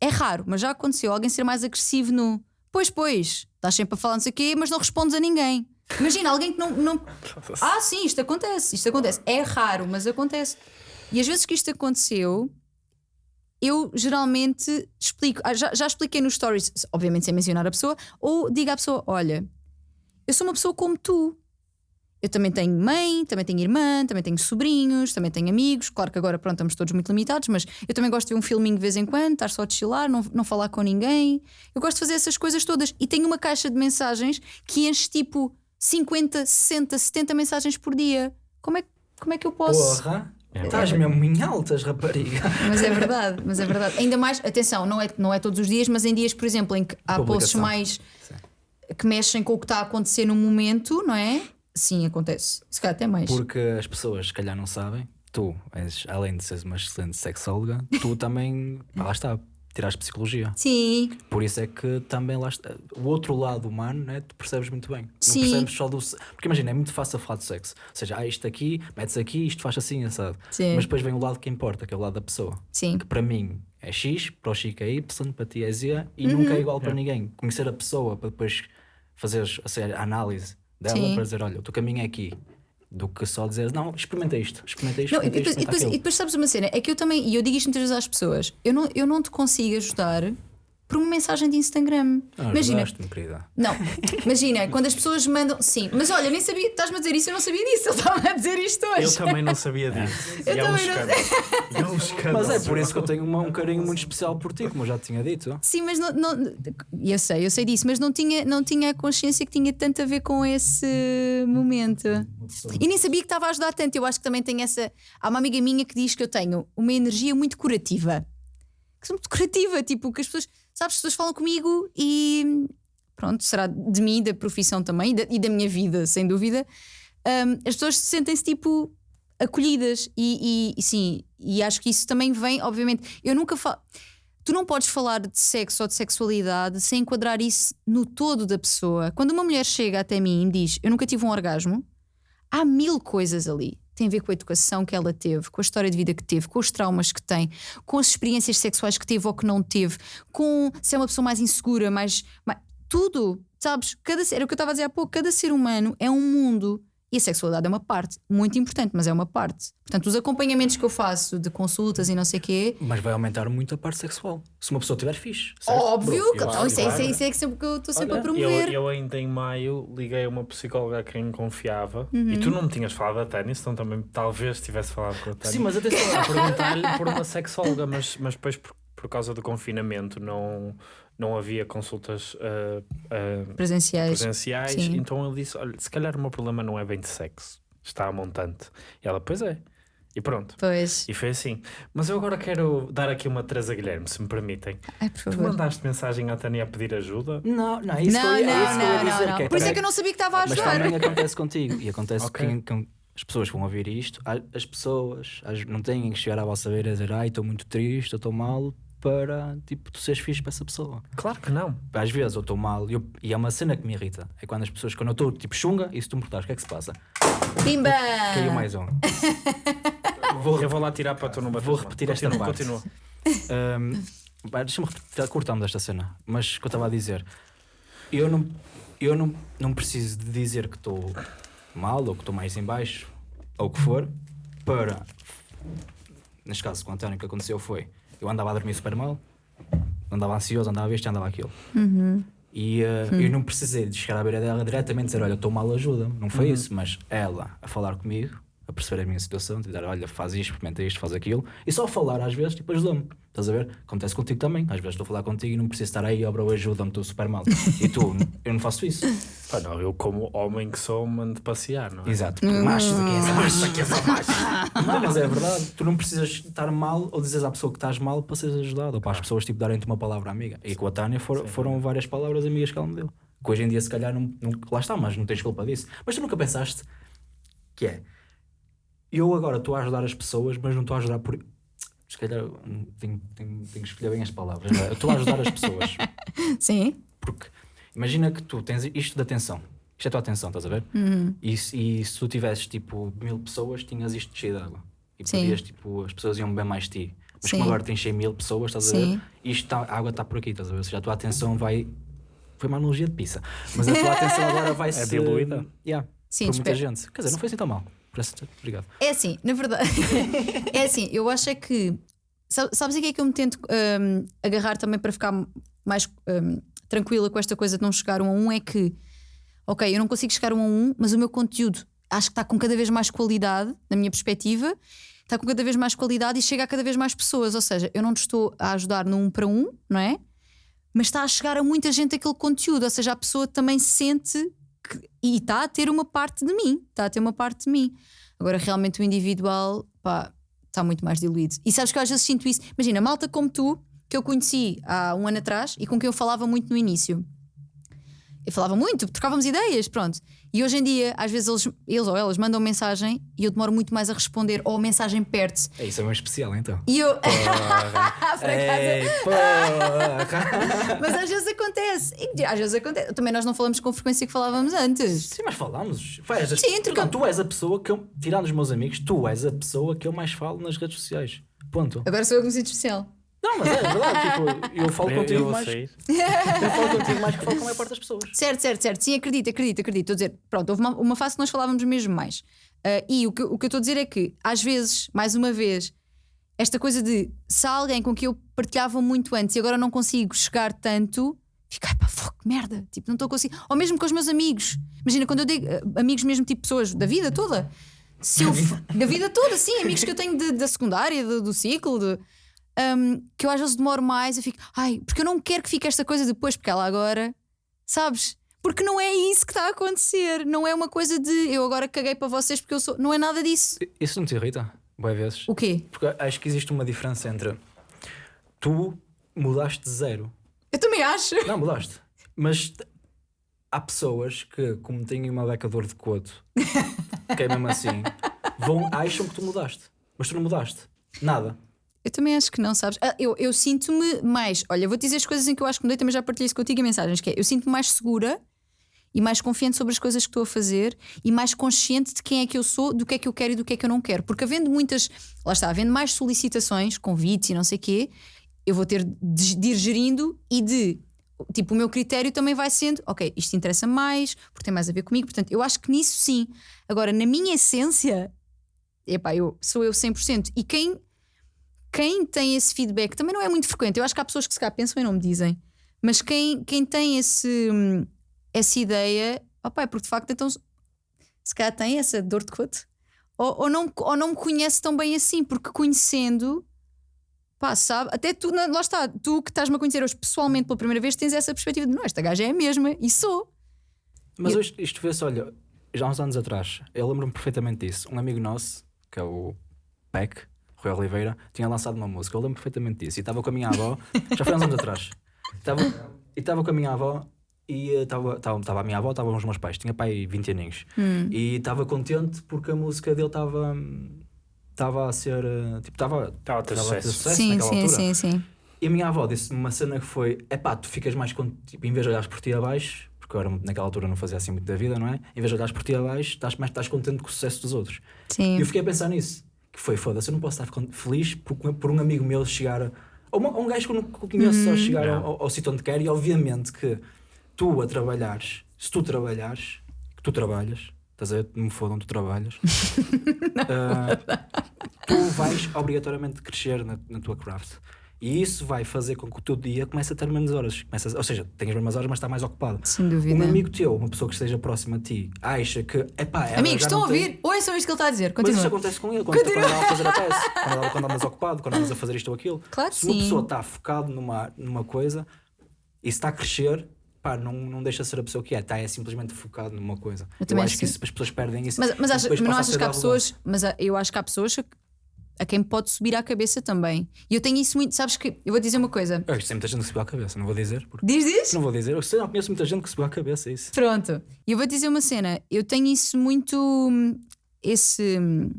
É raro, mas já aconteceu alguém ser mais agressivo no. Pois, pois, estás sempre a falar não sei o quê, mas não respondes a ninguém. Imagina alguém que não, não. Ah, sim, isto acontece, isto acontece. É raro, mas acontece. E às vezes que isto aconteceu, eu geralmente explico. Ah, já, já expliquei nos stories, obviamente sem mencionar a pessoa, ou digo à pessoa: Olha, eu sou uma pessoa como tu. Eu também tenho mãe, também tenho irmã, também tenho sobrinhos, também tenho amigos. Claro que agora, pronto, estamos todos muito limitados, mas eu também gosto de ver um filminho de vez em quando, estar só a chilar, não, não falar com ninguém. Eu gosto de fazer essas coisas todas. E tenho uma caixa de mensagens que enche tipo 50, 60, 70 mensagens por dia. Como é, como é que eu posso. Porra! É Estás mesmo em altas, rapariga. Mas é verdade, mas é verdade. Ainda mais, atenção, não é, não é todos os dias, mas em dias, por exemplo, em que há posts mais Sim. que mexem com o que está a acontecer no momento, não é? Sim, acontece. Se calhar até mais. Porque as pessoas, se calhar, não sabem. Tu, és, além de seres uma excelente sexóloga, tu também, lá está, tiraste psicologia. Sim. Por isso é que também lá está, o outro lado humano, né, tu percebes muito bem. Sim. Não percebes só do. Porque imagina, é muito fácil falar de sexo. Ou seja, ah, isto aqui, metes aqui, isto faz assim, sabe? Sim. Mas depois vem o lado que importa, que é o lado da pessoa. Sim. Que para mim é X, para o Chico é Y, para ti é Z e uhum. nunca é igual para é. ninguém. Conhecer a pessoa para depois fazeres a análise dela Sim. para dizer, olha, o teu caminho é aqui do que só dizer, não, experimenta isto, experimenta isto. Não, experimenta e, depois, isto e, depois, e, depois, sabes uma cena, é que eu também, e eu digo isto muitas vezes às pessoas, eu não, eu não te consigo ajudar por uma mensagem de Instagram. Ah, imagina. querida. Não, imagina, quando as pessoas mandam. Sim, mas olha, nem sabia, estás-me a dizer isso, eu não sabia disso, ele estava a dizer isto hoje. Eu também não sabia disso. eu e também é um não... Mas é por isso que eu tenho um, um carinho muito especial por ti, como eu já tinha dito. Sim, mas não, não. Eu sei, eu sei disso, mas não tinha, não tinha a consciência que tinha tanto a ver com esse momento. E nem sabia que estava a ajudar tanto. Eu acho que também tenho essa. Há uma amiga minha que diz que eu tenho uma energia muito curativa. Que sou muito curativa, tipo, que as pessoas sabes, as pessoas falam comigo e pronto, será de mim, da profissão também e da, e da minha vida, sem dúvida. Um, as pessoas sentem-se tipo acolhidas e, e, sim, e acho que isso também vem, obviamente. Eu nunca falo. Tu não podes falar de sexo ou de sexualidade sem enquadrar isso no todo da pessoa. Quando uma mulher chega até mim e diz eu nunca tive um orgasmo, há mil coisas ali tem a ver com a educação que ela teve, com a história de vida que teve, com os traumas que tem, com as experiências sexuais que teve ou que não teve, com se é uma pessoa mais insegura, mais. mais tudo, sabes? Cada, era o que eu estava a dizer há pouco, cada ser humano é um mundo e a sexualidade é uma parte, muito importante, mas é uma parte. Portanto, os acompanhamentos que eu faço de consultas e não sei o quê. Mas vai aumentar muito a parte sexual. Se uma pessoa tiver fixe. Certo? Óbvio, que, então, isso, é, isso, é, isso é que sempre que eu estou sempre Olha, a promover. Eu, eu, ainda em maio liguei a uma psicóloga a quem confiava uhum. e tu não me tinhas falado da Tânia, então também talvez tivesse falado com a Tânia. Sim, mas atenção, a perguntar-lhe por uma sexóloga, mas, mas depois por por causa do confinamento não, não havia consultas uh, uh, Presenciais. presenciais, Sim. então ele disse: Olha, se calhar o meu problema não é bem de sexo, está a montante. E ela, pois é. E pronto. Pois. E foi assim. Mas eu agora quero dar aqui uma Teresa Guilherme, se me permitem. Ai, por Tu favor. mandaste mensagem à Tânia a pedir ajuda? Não, não, é isso Não, eu não, é isso não, dizer. não, não. que é Por isso é que eu não sabia que estava a Mas ajudar. também acontece contigo. E acontece Ok. que, que as pessoas vão ouvir isto, as pessoas as- não têm que chegar à vossa beira e dizer ai, estou muito triste, estou mal, para tipo, tu seres fixe para essa pessoa. Claro que não. Às vezes eu estou mal e eu- e é uma cena que me irrita. É quando as pessoas, quando eu estou tipo chunga, e se tu me perguntares o que é que se passa, Pimba! caiu mais um. Vou, eu vou lá tirar para tu não bater. Vou repetir esta continua, parte. Continua. Um, Deixa-me repetir, cortamos esta cena. Mas o que eu estava a dizer, eu não, eu não, não preciso de dizer que estou mal ou que estou mais em baixo ou o que for para. Neste caso, com o António, o que aconteceu foi: eu andava a dormir super mal, andava ansioso, andava isto, andava aquilo. E uh, eu não precisei de chegar à beira dela diretamente e dizer: Olha, estou mal, ajuda-me. Não foi isso, mas ela a falar comigo, a perceber a minha situação, dizer: Olha, faz isto, experimenta isto, faz aquilo. E só falar às vezes, tipo, ajuda-me. Estás a ver? Acontece contigo também. Às vezes estou a falar contigo e não preciso estar aí, obra, ajuda-me, estou super mal. E tu, eu não faço isso. Pá, não, eu, como homem que sou, mando passear, não é? Exato, machos aqui é só machos, aqui é só machos. Não, mas é verdade. Tu não precisas estar mal ou dizeres à pessoa que estás mal para seres ajudado ou para as pessoas tipo, darem-te uma palavra amiga. E com a Tânia for- foram várias palavras amigas que ela me deu. Que hoje em dia, se calhar, não, não- lá está, mas não tens culpa disso. Mas tu nunca pensaste que é eu agora estou a ajudar as pessoas, mas não estou a ajudar por. Se calhar hum, tenho, tenho- tenho que escolher bem as palavras. não é? Eu estou a ajudar as pessoas. Sim. Porque imagina que tu tens isto de atenção. Isto é a tua atenção, estás a ver? Uhum. E, se- e se tu tivesses tipo mil pessoas, tinhas isto cheio de água. E podias, tipo, as pessoas iam beber mais de ti. Mas Sim. como agora tens 100 mil pessoas, estás a Sim. ver? Isto tá, a água está por aqui, estás a ver? Ou seja, a tua atenção vai. Foi uma analogia de pizza. Mas a tua atenção agora vai ser. diluída? Yeah, Sim, por muita gente. Quer dizer, não foi assim tão mal. Obrigado. É assim, na verdade. é assim, eu acho é que. sa- Sabes a que é que eu me tento hum, agarrar também para ficar mais hum, tranquila com esta coisa de não chegar um a um? É que, ok, eu não consigo chegar um a um, mas o meu conteúdo acho que está com cada vez mais qualidade, na minha perspectiva, está com cada vez mais qualidade e chega a cada vez mais pessoas. Ou seja, eu não te estou a ajudar no um para um, não é? Mas está a chegar a muita gente aquele conteúdo, ou seja, a pessoa também sente que- e está a ter uma parte de mim, está a ter uma parte de mim. Agora, realmente, o individual, está muito mais diluído. E sabes que eu às vezes sinto isso. Imagina, malta como tu, que eu conheci há um ano atrás e com quem eu falava muito no início. Eu falava muito, trocávamos ideias, pronto. E hoje em dia, às vezes eles, eles ou elas mandam mensagem e eu demoro muito mais a responder, ou a mensagem perde-se. É isso, é mais especial então. E eu. Porra. Ei, porra. Mas às vezes acontece. E às vezes acontece. Também nós não falamos com frequência que falávamos antes. Sim, mas falámos. A- Sim, Não, tu és a pessoa que eu, tirando os meus amigos, tu és a pessoa que eu mais falo nas redes sociais. Ponto. Agora sou eu que me sinto especial. Não, mas é verdade. tipo, eu falo Eu, contigo eu mais. Eu falo contigo mais que falo com a maior parte das pessoas. Certo, certo, certo. Sim, acredito, acredito, acredito. Estou a dizer, pronto, houve uma, uma fase que nós falávamos mesmo mais. Ah, e o que, o que eu estou a dizer é que, às vezes, mais uma vez, esta coisa de se há alguém com quem eu partilhava muito antes e agora não consigo chegar tanto, fico, ai pá, fogo, merda. Tipo, não estou a conseguir. Ou mesmo com os meus amigos. Imagina, quando eu digo ah, amigos mesmo, tipo pessoas da vida toda. Se eu, da vida toda, sim, amigos que eu tenho de- da secundária, do, do ciclo, de, um, que eu às vezes demoro mais, eu fico, ai, porque eu não quero que fique esta coisa depois, porque ela agora, sabes? Porque não é isso que está a acontecer, não é uma coisa de eu agora caguei para vocês porque eu sou, não é nada disso. Isso não te irrita? Boas vezes. O quê? Porque acho que existe uma diferença entre tu mudaste de zero. Eu também acho. Não, mudaste. Mas há pessoas que, como têm uma beca de coto, que é mesmo assim, vão, acham que tu mudaste. Mas tu não mudaste. Nada. Eu também acho que não, sabes? Ah, eu eu sinto-me mais, olha, vou-te dizer as coisas em que eu acho que mudei, também já partilhei isso contigo em mensagens, que é, eu sinto-me mais segura e mais confiante sobre as coisas que estou a fazer e mais consciente de quem é que eu sou, do que é que eu quero e do que é que eu não quero. Porque havendo muitas, lá está, havendo mais solicitações, convites e não sei o quê, eu vou ter de, de ir gerindo e de. Tipo, o meu critério também vai sendo, ok, isto interessa mais, porque tem mais a ver comigo. Portanto, eu acho que nisso sim. Agora, na minha essência, epá, eu, sou eu 100%. E quem, quem tem esse feedback também não é muito frequente. Eu acho que há pessoas que se cá pensam e não me dizem. Mas quem, quem tem esse, essa ideia, opá, é porque de facto então se calhar tem essa dor de coto. Ou, ou, não, ou não me conhece tão bem assim, porque conhecendo, pá, sabe? Até tu, lá está, tu que estás-me a conhecer hoje pessoalmente pela primeira vez, tens essa perspectiva de não, esta gaja é a mesma, e sou. Mas Eu- hoje isto vê-se, olha, já há uns anos atrás, eu lembro-me perfeitamente disso. Um amigo nosso, que é o Peck, Rui Oliveira, tinha lançado uma música, eu lembro perfeitamente disso. E estava com a minha avó, já foi há uns anos atrás. Estava, e estava com a minha avó e eh, estava, a minha avó, estavam os meus pais, tinha pai 20 aninhos. Hum. E estava contente porque a música dele estava. Estava a ser. eh, Tipo, estava. Estava a ter sucesso. sim, naquela sim, altura. sim, sim. E a minha avó disse-me uma cena que foi: é pá, tu ficas mais contente, tipo, em vez de olhares por ti abaixo, porque eu era, naquela altura não fazia assim muito da vida, não é? Em vez de olhares por ti abaixo, estás, mais estás contente com o sucesso dos outros. Sim. E eu fiquei a pensar nisso: que foi foda-se, eu não posso estar feliz por, por um amigo meu chegar. a- Ou uma- ou um gajo que eu não conheço só chegar Não. ao, ao sítio onde quer, e obviamente que tu a trabalhares, se tu trabalhares, que tu trabalhas, estás a ver? Não me fodam, tu trabalhas. ah, tu vais obrigatoriamente crescer na, na tua craft. E isso vai fazer com que o teu dia comece a ter menos horas. Comece a- ou seja, tenhas menos horas, mas está mais ocupado. Sem dúvida. Um amigo teu, uma pessoa que esteja próxima a ti, acha que, epá, ela Amigos, estão a não tem- ouvir? Ouçam isto que ele está a dizer. Mas isso Continua. acontece com ele quando, quando anda a fazer a tese, quando, anda- quando andas ocupado, quando andas a fazer isto ou aquilo. Claro que Se uma sim. pessoa está focado numa, numa coisa e está a crescer, pá, não, não deixa de ser a pessoa que é, está é simplesmente focado numa coisa. Eu Eu, acho que sim. isso, as pessoas perdem isso. Mas, mas, depois mas não achas que há pessoas, mas há- eu acho que há pessoas a, quem pode subir à cabeça também. E eu tenho isso muito, sabes que eu vou dizer uma coisa. Eu tem muita gente que subiu à cabeça, não vou dizer. Porque... Diz, diz? Não vou dizer, eu sei, não conheço muita gente que subiu à cabeça, é isso. Pronto. E eu vou dizer uma cena. Eu tenho isso muito. hum, Esse. hum,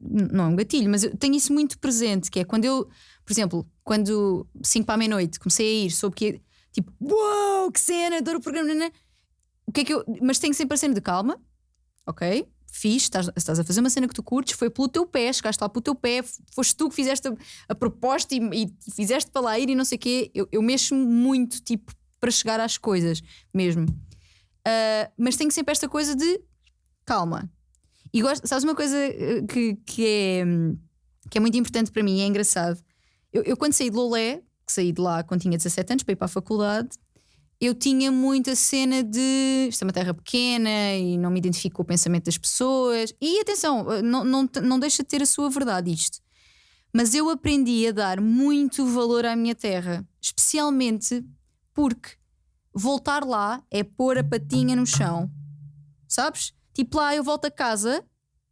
Não é um gatilho, mas eu tenho isso muito presente. Que é quando eu, por exemplo, quando 5 para a meia-noite comecei a ir, soube que. Tipo, uau, que cena, adoro o programa. nanã. O que é que eu. Mas tenho sempre a cena de calma, ok? Fiz, estás, estás a fazer uma cena que tu curtes, foi pelo teu pé, chegaste lá pelo teu pé, foste tu que fizeste a, a proposta e, e fizeste para lá ir e não sei o quê. Eu, eu mexo muito, tipo, para chegar às coisas mesmo. Uh, mas tenho sempre esta coisa de calma. E gosto, sabes uma coisa uh, que, que, é, que é muito importante para mim, é engraçado. Eu, eu quando saí de Lolé, que saí de lá quando tinha 17 anos para ir para a faculdade, eu tinha muita cena de isto é uma terra pequena e não me identifico com o pensamento das pessoas. E atenção, uh, não, não, não deixa de ter a sua verdade isto. Mas eu aprendi a dar muito valor à minha terra, especialmente porque voltar lá é pôr a patinha no chão. Sabes? Tipo lá eu volto a casa,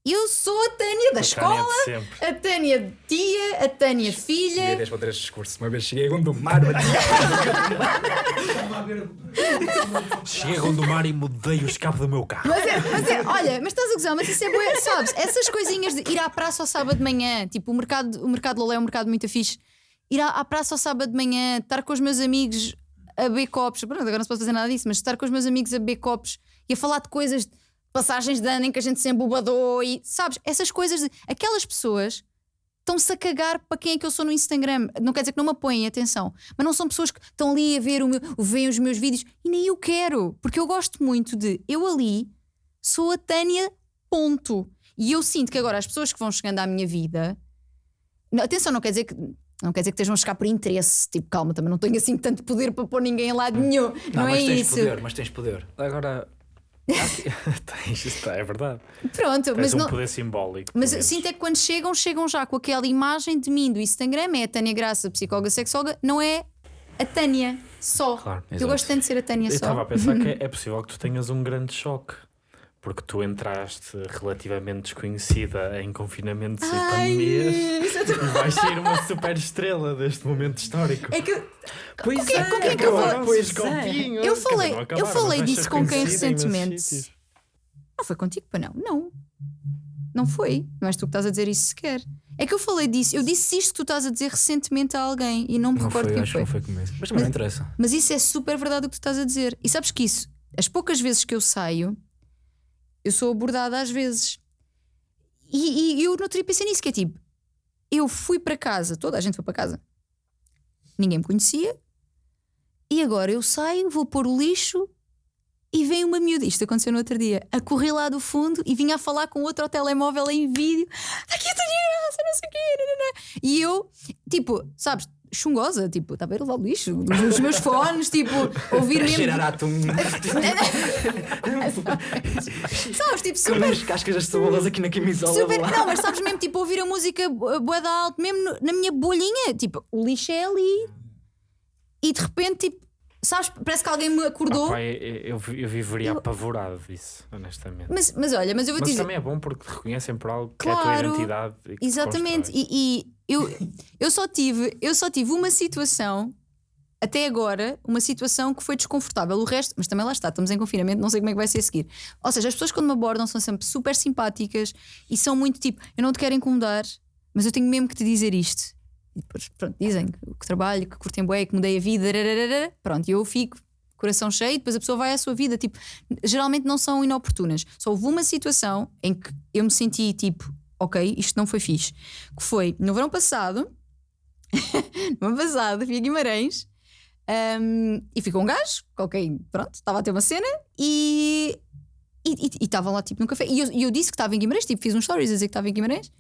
eu sou a Tânia da escola, Tânia a Tânia de tia, a Tânia filha. para ter este discurso. Uma vez cheguei a Gondomar, Cheguei a Gondomar e mudei o escape do meu carro. Mas é, mas é, olha, mas estás a gozar, mas isso é boa, sabes? Essas coisinhas de ir à praça ao sábado de manhã, tipo o mercado, o mercado Lolé é um mercado muito fixe. Ir à, à praça ao sábado de manhã, estar com os meus amigos a beber copos, pronto, agora não se pode fazer nada disso, mas estar com os meus amigos a beber copos e a falar de coisas, de passagens de ano em que a gente se embobadou e sabes, essas coisas, de, aquelas pessoas estão-se a cagar para quem é que eu sou no Instagram. Não quer dizer que não me apoiem, atenção. Mas não são pessoas que estão ali a ver o meu, veem os meus vídeos e nem eu quero. Porque eu gosto muito de eu ali sou a Tânia, ponto. E eu sinto que agora as pessoas que vão chegando à minha vida. Não, atenção, não quer dizer que. Não quer dizer que estejam a chegar por interesse. Tipo, calma, também não tenho assim tanto poder para pôr ninguém em lado nenhum. Não, mas é tens isso. poder, mas tens poder. Agora, Tens, isto é verdade. Pronto, Tens mas um não. poder simbólico. Mas sinto é que quando chegam, chegam já com aquela imagem de mim do Instagram, é a Tânia Graça, psicóloga sexóloga, não é a Tânia só. Claro, eu gosto tanto de ser a Tânia Eu só. estava a pensar que é possível que tu tenhas um grande choque. Porque tu entraste relativamente desconhecida em confinamentos e Ai, pandemias isso é tão- e vais ser uma super estrela deste momento histórico. É que Pois com quem- com quem é que eu vou- Pois é. copinho. Eu dizer, falei- eu falei mas disso com quem recentemente? não foi contigo, para não. Não. Não foi. Não és tu que estás a dizer isso sequer. É que eu falei disso. Eu disse isto que tu estás a dizer recentemente a alguém e não me não recordo foi, quem acho foi. que não foi comigo. Mas também não interessa. Mas isso é super verdade o que tu estás a dizer. E sabes que isso, as poucas vezes que eu saio, eu sou abordada às vezes. E, e eu no outro pensei nisso, que é tipo, eu fui para casa, toda a gente foi para casa, ninguém me conhecia, e agora eu saio, vou pôr o lixo e vem uma miúda, isto aconteceu no outro dia, a correr lá do fundo e vinha a falar com outro ao telemóvel em vídeo, "Tá aqui a Tânia Graça, não sei o quê, nananã." e eu, tipo, sabes, chungosa, tipo, estava a ir levar o lixo, os, os meus fones, tipo, ouvir A mesmo. cheirar a atum. Sabes, tipo, Com super. as cascas das cebolas aqui na camisola. Super, lá. não, mas sabes mesmo, tipo, ouvir a música bu- bué da alto, mesmo na minha bolhinha, tipo, o lixo é ali. E de repente, tipo, sabes, parece que alguém me acordou. Opa, eu, eu, eu viveria Eu- apavorado disso, honestamente. Mas, mas olha, mas eu vou Mas dizer. também é bom porque te reconhecem por algo que é a tua Claro, identidade. e Exatamente. E, e eu, eu só tive, eu só tive uma situação até agora, uma situação que foi desconfortável. O resto, mas também lá está, estamos em confinamento, não sei como é que vai ser a seguir. Ou seja, as pessoas quando me abordam são sempre super simpáticas e são muito tipo, eu não te quero incomodar, mas eu tenho mesmo que te dizer isto. E depois, pronto, dizem que, que trabalho, que curtem bué, que mudei a vida, rararara. pronto, e eu fico coração cheio, depois a pessoa vai à sua vida. Tipo, geralmente não são inoportunas. Só houve uma situação em que eu me senti tipo, ok, isto não foi fixe. Que foi no verão passado, no ano passado, fui a Guimarães um, e fui com um gajo, ok, pronto, estava a ter uma cena e. E e- e estava lá tipo num café. E eu, eu disse que estava em Guimarães, tipo, fiz um stories a dizer que estava em Guimarães.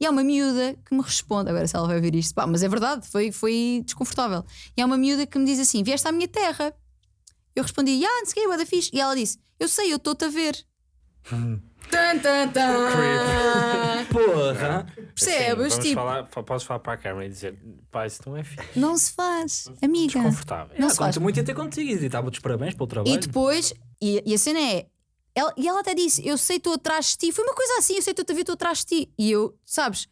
E há uma miúda que me responde, agora se ela vai ver isto, pá, mas é verdade, foi, foi desconfortável. E há uma miúda que me diz assim: Vieste à minha terra. Eu respondi: Ah, não sei o que, da fixe. E ela disse: Eu sei, eu estou-te a ver. Tan, tan, tan. Porra! Percebes? vamos tipo, falar, fa- podes falar para a câmera e dizer: pá, isso não é fixe. não se faz, amiga. Desconfortável. Não Ah, se faz. Conto muito em ter contigo e estava-te os parabéns pelo trabalho. E depois, e, e a cena é. Ela, e ela até disse: Eu sei, estou atrás de ti. Foi uma coisa assim: Eu sei, estou a ver, estou atrás de ti. E eu, sabes,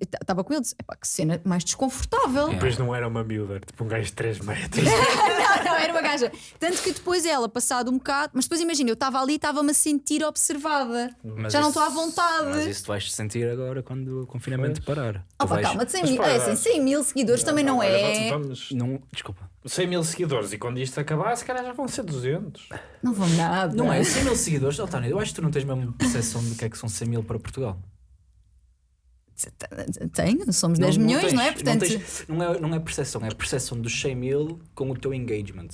estava com ele, disse: Epá, que cena mais desconfortável. Depois não era uma miúda, era tipo um gajo de 3 metros. não, não, era uma gaja. Tanto que depois ela, passado um bocado, mas depois imagina, eu estava ali e estava-me a sentir observada. Mas Já não isso- estou à vontade. Mas isso tu vais sentir agora quando o confinamento parar. Tu Opa, vais- calma, de 100 Mas mil, é assim, 100 mil seguidores também não é. Vamos, Não, desculpa. 100 mil seguidores e quando isto acabar, se calhar já vão ser 200. Não vão nada. Não é 100 mil seguidores, António. Eu acho que tu não tens mesmo percepção do que é que são 100 mil para Portugal. Tenho, somos 10 milhões, tens, não é? Portanto, Não, tens- não é, não é percepção, é percepção dos 100 mil com o teu engagement.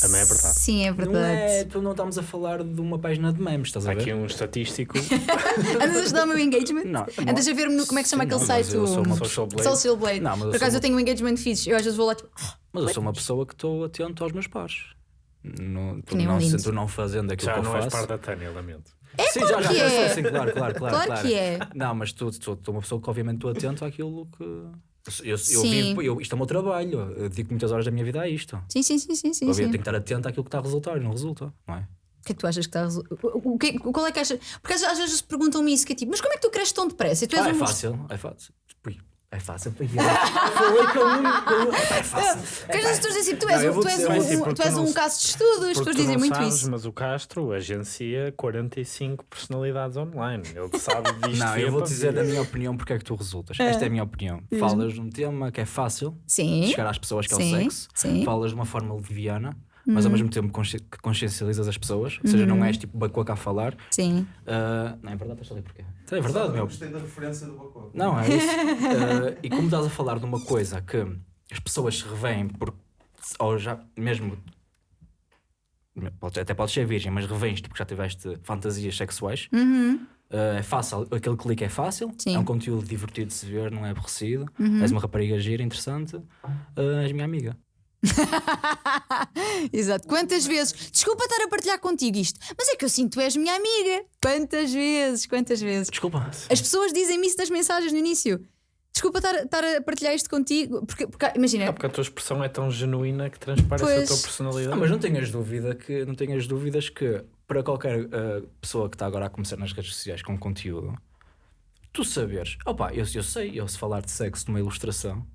Também é verdade. Sim, é Não verdade. é, tu não estamos a falar de uma página de memes, estás Há a ver? aqui um estatístico. Andas a ajudar o meu engagement? Não, não. Andas a ver-me no. Como é que se chama aquele não, mas site? eu sou uma Social Blade. Social Blade. Não, Por acaso sou eu tenho um engagement fixe. Eu às vezes vou lá tipo. Mas eu sou uma pessoa que estou atento aos meus pares. No, tu, não, tu não fazendo aquilo Já que eu não és faço. par da Tânia, lamento. É sim, claro já, que já, é. sim, claro, claro, claro, Claro que é. Não, mas tu, tu, tu é uma pessoa que obviamente estou atento àquilo que. Eu, eu, vivo, eu, isto é o meu trabalho, eu dedico muitas horas da minha vida a isto. Sim, sim, sim, sim, sim. eu tenho que estar atento àquilo que está a resultar e não resulta, não é? O que é que tu achas que está a o que, Qual é que achas? Porque às, às vezes perguntam-me isso, que é tipo, mas como é que tu cresces tão depressa? Ah, é um fácil, é fácil. É fácil para ir. Foi com um. É fácil. Porque às vezes as pessoas dizem, tu Não, és, eu um, vou tu és, dizer, um, mas sim, porque tu és tu não um caso de estudo, as Porque pessoas tu dizem não muito sabes, isso. mas o Castro agencia 45 personalidades online. Ele sabe disto. Não, eu vou para dizer via. a minha opinião porque é que tu resultas. Esta é a minha opinião. Falas de um tema que é fácil Sim. chegar às pessoas, que é o Sim, sexo. sim. Falas de uma forma leviana, mas ao mesmo tempo consci- que consciencializas as pessoas. Ou seja, não és tipo bacoca a falar. Sim. Ah, não é verdade, estás ali porquê? É verdade, meu. Gostei da referência do Bacó. Não, é isso. Ah, e como estás a falar de uma coisa que as pessoas se revêem por. ou já mesmo. pode- Até podes ser virgem, mas revens-te porque já tiveste fantasias sexuais. Uhum. Ah, é fácil, aquele clique é fácil, Sim. Uhum. é um conteúdo divertido de se ver, não é aborrecido. És uma rapariga gira, interessante, ah, és minha amiga. Exato. Quantas vezes? Desculpa estar a partilhar contigo isto, mas é que eu sinto que tu és minha amiga. Quantas vezes? Quantas vezes? Desculpa. As pessoas dizem-me isso nas mensagens no início. Desculpa estar, estar a partilhar isto contigo, porque, porque imagina, É porque a tua expressão é tão genuína que transparece a Pois. tua personalidade. Ah, mas não tenhas dúvida que não tenhas dúvidas que para qualquer ah, pessoa que está agora a começar nas redes sociais com conteúdo, tu saberes, opa, eu, eu sei, eu se falar de sexo numa ilustração,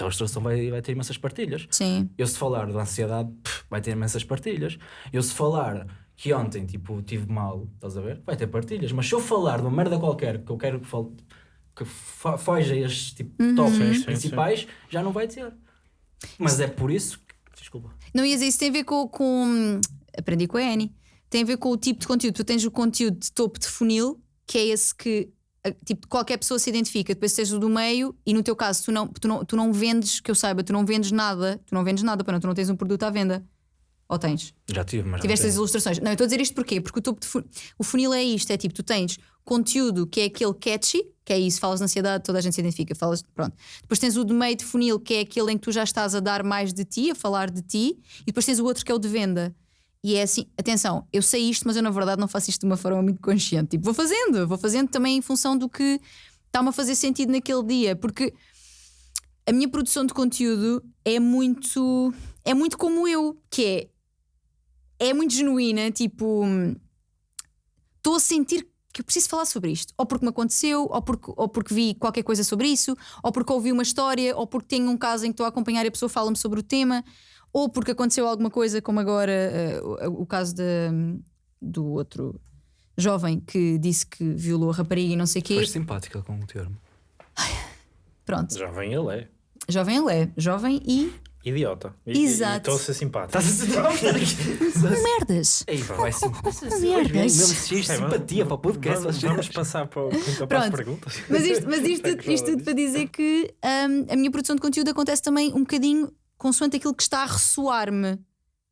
a ilustração vai, vai ter imensas partilhas. sim, Eu se falar de ansiedade, pff, vai ter imensas partilhas. Eu se falar que ontem, tipo, tive mal, estás a ver? Vai ter partilhas. Mas se eu falar de uma merda qualquer que eu quero que, fal- que fo- foge a estes tipo, Uhum. tópicos Sim, sim, principais, já não vai ter. Mas é por isso que. Desculpa. não ias isso tem a ver com, com aprendi com a Annie, tem a ver com o tipo de conteúdo. Tu tens o conteúdo de topo de funil, que é esse que tipo, qualquer pessoa se identifica, depois tens o do meio, e no teu caso, tu não, tu, não, tu não vendes, que eu saiba, tu não vendes nada, tu não vendes nada, para não, tu não tens um produto à venda. Ou tens? Já tive, mas. Tiveste as ilustrações. Não, eu estou a dizer isto porquê? Porque o topo de fu- o funil é isto: é tipo, tu tens conteúdo que é aquele catchy, que é isso, falas de ansiedade, toda a gente se identifica, falas, pronto. Depois tens o de meio de funil, que é aquele em que tu já estás a dar mais de ti, a falar de ti, e depois tens o outro que é o de venda. E é assim, atenção, eu sei isto, mas eu na verdade não faço isto de uma forma muito consciente. Tipo, vou fazendo, vou fazendo também em função do que está-me a fazer sentido naquele dia, porque a minha produção de conteúdo é muito é muito como eu, que é é muito genuína, tipo estou a sentir que eu preciso falar sobre isto, ou porque me aconteceu, ou porque, ou porque vi qualquer coisa sobre isso, ou porque ouvi uma história, ou porque tenho um caso em que estou a acompanhar e a pessoa fala-me sobre o tema, ou porque aconteceu alguma coisa, como agora uh, o, o caso de, do outro jovem que disse que violou a rapariga e não sei o quê. Foste simpática com o termo. Pronto, Jovem ele é. jovem ele é, jovem e Idiota. Exato. Estou a ser simpático. Estás a dizer merdas. Ei, vai simpática. Merdas. Mesmo se vamos- simpatia para o podcast. Vamos, vamos passar para, então para as Pronto. perguntas. Mas isto, mas isto, É isto tudo para dizer que hum, a minha produção de conteúdo acontece também um bocadinho consoante aquilo que está a ressoar-me.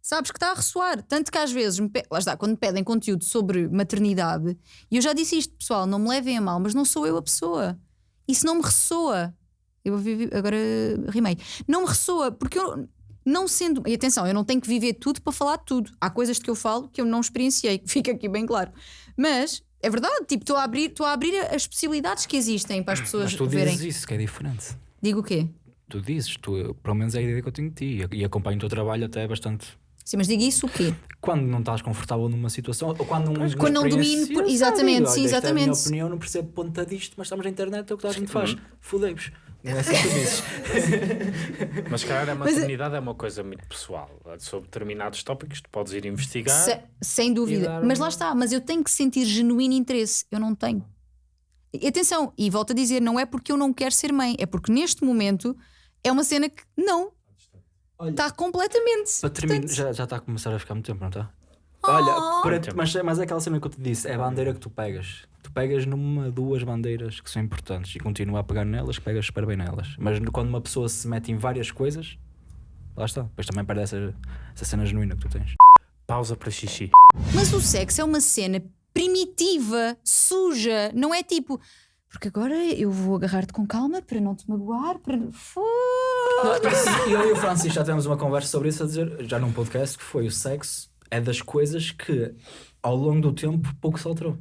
Sabes que está a ressoar. Tanto que às vezes, me pe- lá está, quando me pedem conteúdo sobre maternidade, e eu já disse isto, pessoal, não me levem a mal, mas não sou eu a pessoa. Isso não me ressoa. Eu vou viver, agora rimei. Não me ressoa, porque eu não sendo. E atenção, eu não tenho que viver tudo para falar tudo. Há coisas de que eu falo que eu não experienciei, fica aqui bem claro. Mas é verdade, tipo, estou a abrir, estou a abrir as possibilidades que existem para as pessoas Mas tu verem. dizes isso, que é diferente. Digo o quê? Tu dizes, tu, pelo menos é a ideia que eu tenho de ti e acompanho o teu trabalho até bastante. Sim, mas digo isso o quê? Quando não estás confortável numa situação, ou quando não, quando não domino, por- exatamente, sabe, sim, olha, esta É a minha exatamente. opinião, não percebo ponta disto, mas estamos na internet, é o que toda a gente faz. Fudei-vos. Não é assim que tu dizes. Mas, cara, a Mas é- maternidade é uma coisa muito pessoal. Sobre determinados tópicos, tu podes ir investigar. Se- sem dúvida. Mas lá está, mas eu tenho que sentir genuíno interesse. Eu não tenho. E atenção, e volto a dizer, não é porque eu não quero ser mãe, é porque neste momento é uma cena que não. Está completamente. Para terminar, Portanto, já, já está a começar a ficar muito tempo, não está? Oh. Olha, para- mas, mas é aquela cena que eu te disse, é a bandeira que tu pegas. Tu pegas numa, duas bandeiras que são importantes e continua a pegar nelas, que pegas super bem nelas. Mas quando uma pessoa se mete em várias coisas, lá está. Depois também perde essa, essa cena genuína que tu tens. Pausa para xixi. Mas o sexo é uma cena primitiva, suja, não é tipo. Porque agora eu vou agarrar-te com calma para não te magoar, para. Foda-se. Eu e o Francisco já tivemos uma conversa sobre isso a dizer, já num podcast, que foi o sexo é das coisas que ao longo do tempo pouco se alterou.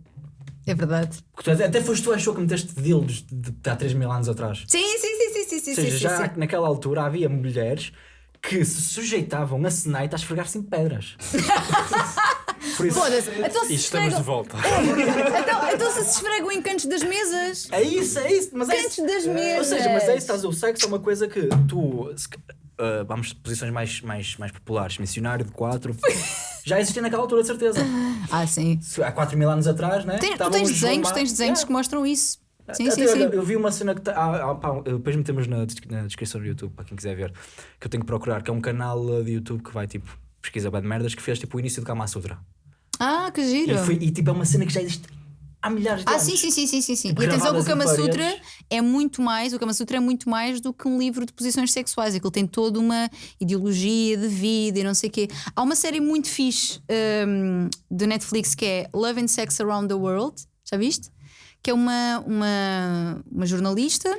É verdade. Porque tu- até foste tu achou que meteste dildos de, de há 3 mil anos atrás. Sim, sim, sim, sim, sim, sim, Ou seja, sim, já sim. naquela altura havia mulheres que se sujeitavam a senaita a esfregar-se em pedras. Por isso, Foda-se. Então se E estamos de volta. Então, então se se esfregam em cantos das mesas. é isso, é isso. Mas é Cantos isso. das Ou mesas. seja, mas é isso, estás, o sexo é uma coisa que tu. se- ah, vamos de posições mais, mais, mais populares, missionário de 4. já existia naquela altura, de certeza. Ah, sim. Se- Há 4 mil anos atrás, né? Tem- tu Estavam tens os desenhos, tens desenhos Yeah. que mostram isso. Sim, Até sim, olha, sim. Eu vi uma cena que tá, ah, ah, pá, depois metemos na, des- na descrição do YouTube para quem quiser ver, que eu tenho que procurar, que é um canal de YouTube que vai tipo pesquisa bem de merdas que fez tipo o início do Kama Sutra. Ah, que E, giro. foi- e, tipo é uma cena que já existe há milhares de Ah, anos. sim, sim, sim, sim, sim, sim. Tipo, E atenção que o Kama Sutra é muito mais, o Kama Sutra é muito mais do que um livro de posições sexuais. Aquilo tem toda uma ideologia de vida e não sei o quê. Há uma série muito fixe de Netflix que é Love and Sex Around the World. Já viste? Que é uma, uma, uma jornalista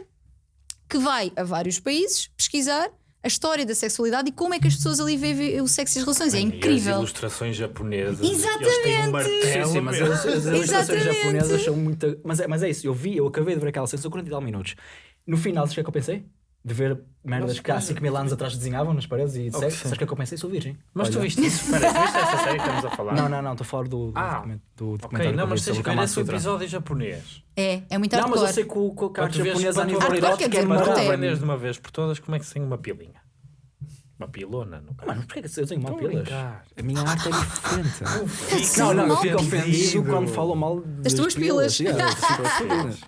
que vai a vários países pesquisar a história da sexualidade e como é que as pessoas ali vivem o sexo e as relações. É E as incrível. ilustrações japonesas. Exatamente. Eles têm um martelo. Sim, mas as, as ilustrações japonesas são muito. Mas é, mas é isso, eu vi, eu acabei de ver aquela cena, são 40 e tal minutos. No final, sabes o que é que eu pensei? De ver merdas Mas- que há 5 mil anos atrás desenhavam nas paredes e Oh, sexo. sim. Sabes o que é que eu pensei? Sou virgem. Mas tu Olha. viste isso? Espera, tu viste essa série que estamos a falar? Não, não, não, estou a falar do, do, Ah, documento- do Ok, documentário não, que eu mas tens que o ver esse episódio japonês. É, é muito Não, mas eu hardcore. sei que o, que o tu japonês a tu nível Hardcore erótico é tu Não, maravilhoso. aprenderes de uma vez por todas como é que se tem uma pilinha. Uma pilona, no caso. Mano, porquê que eu tenho uma pilas? A minha arte é diferente. Não, não, eu ofendido. fico ofendido quando falam mal Das tuas pilas. Ofendido.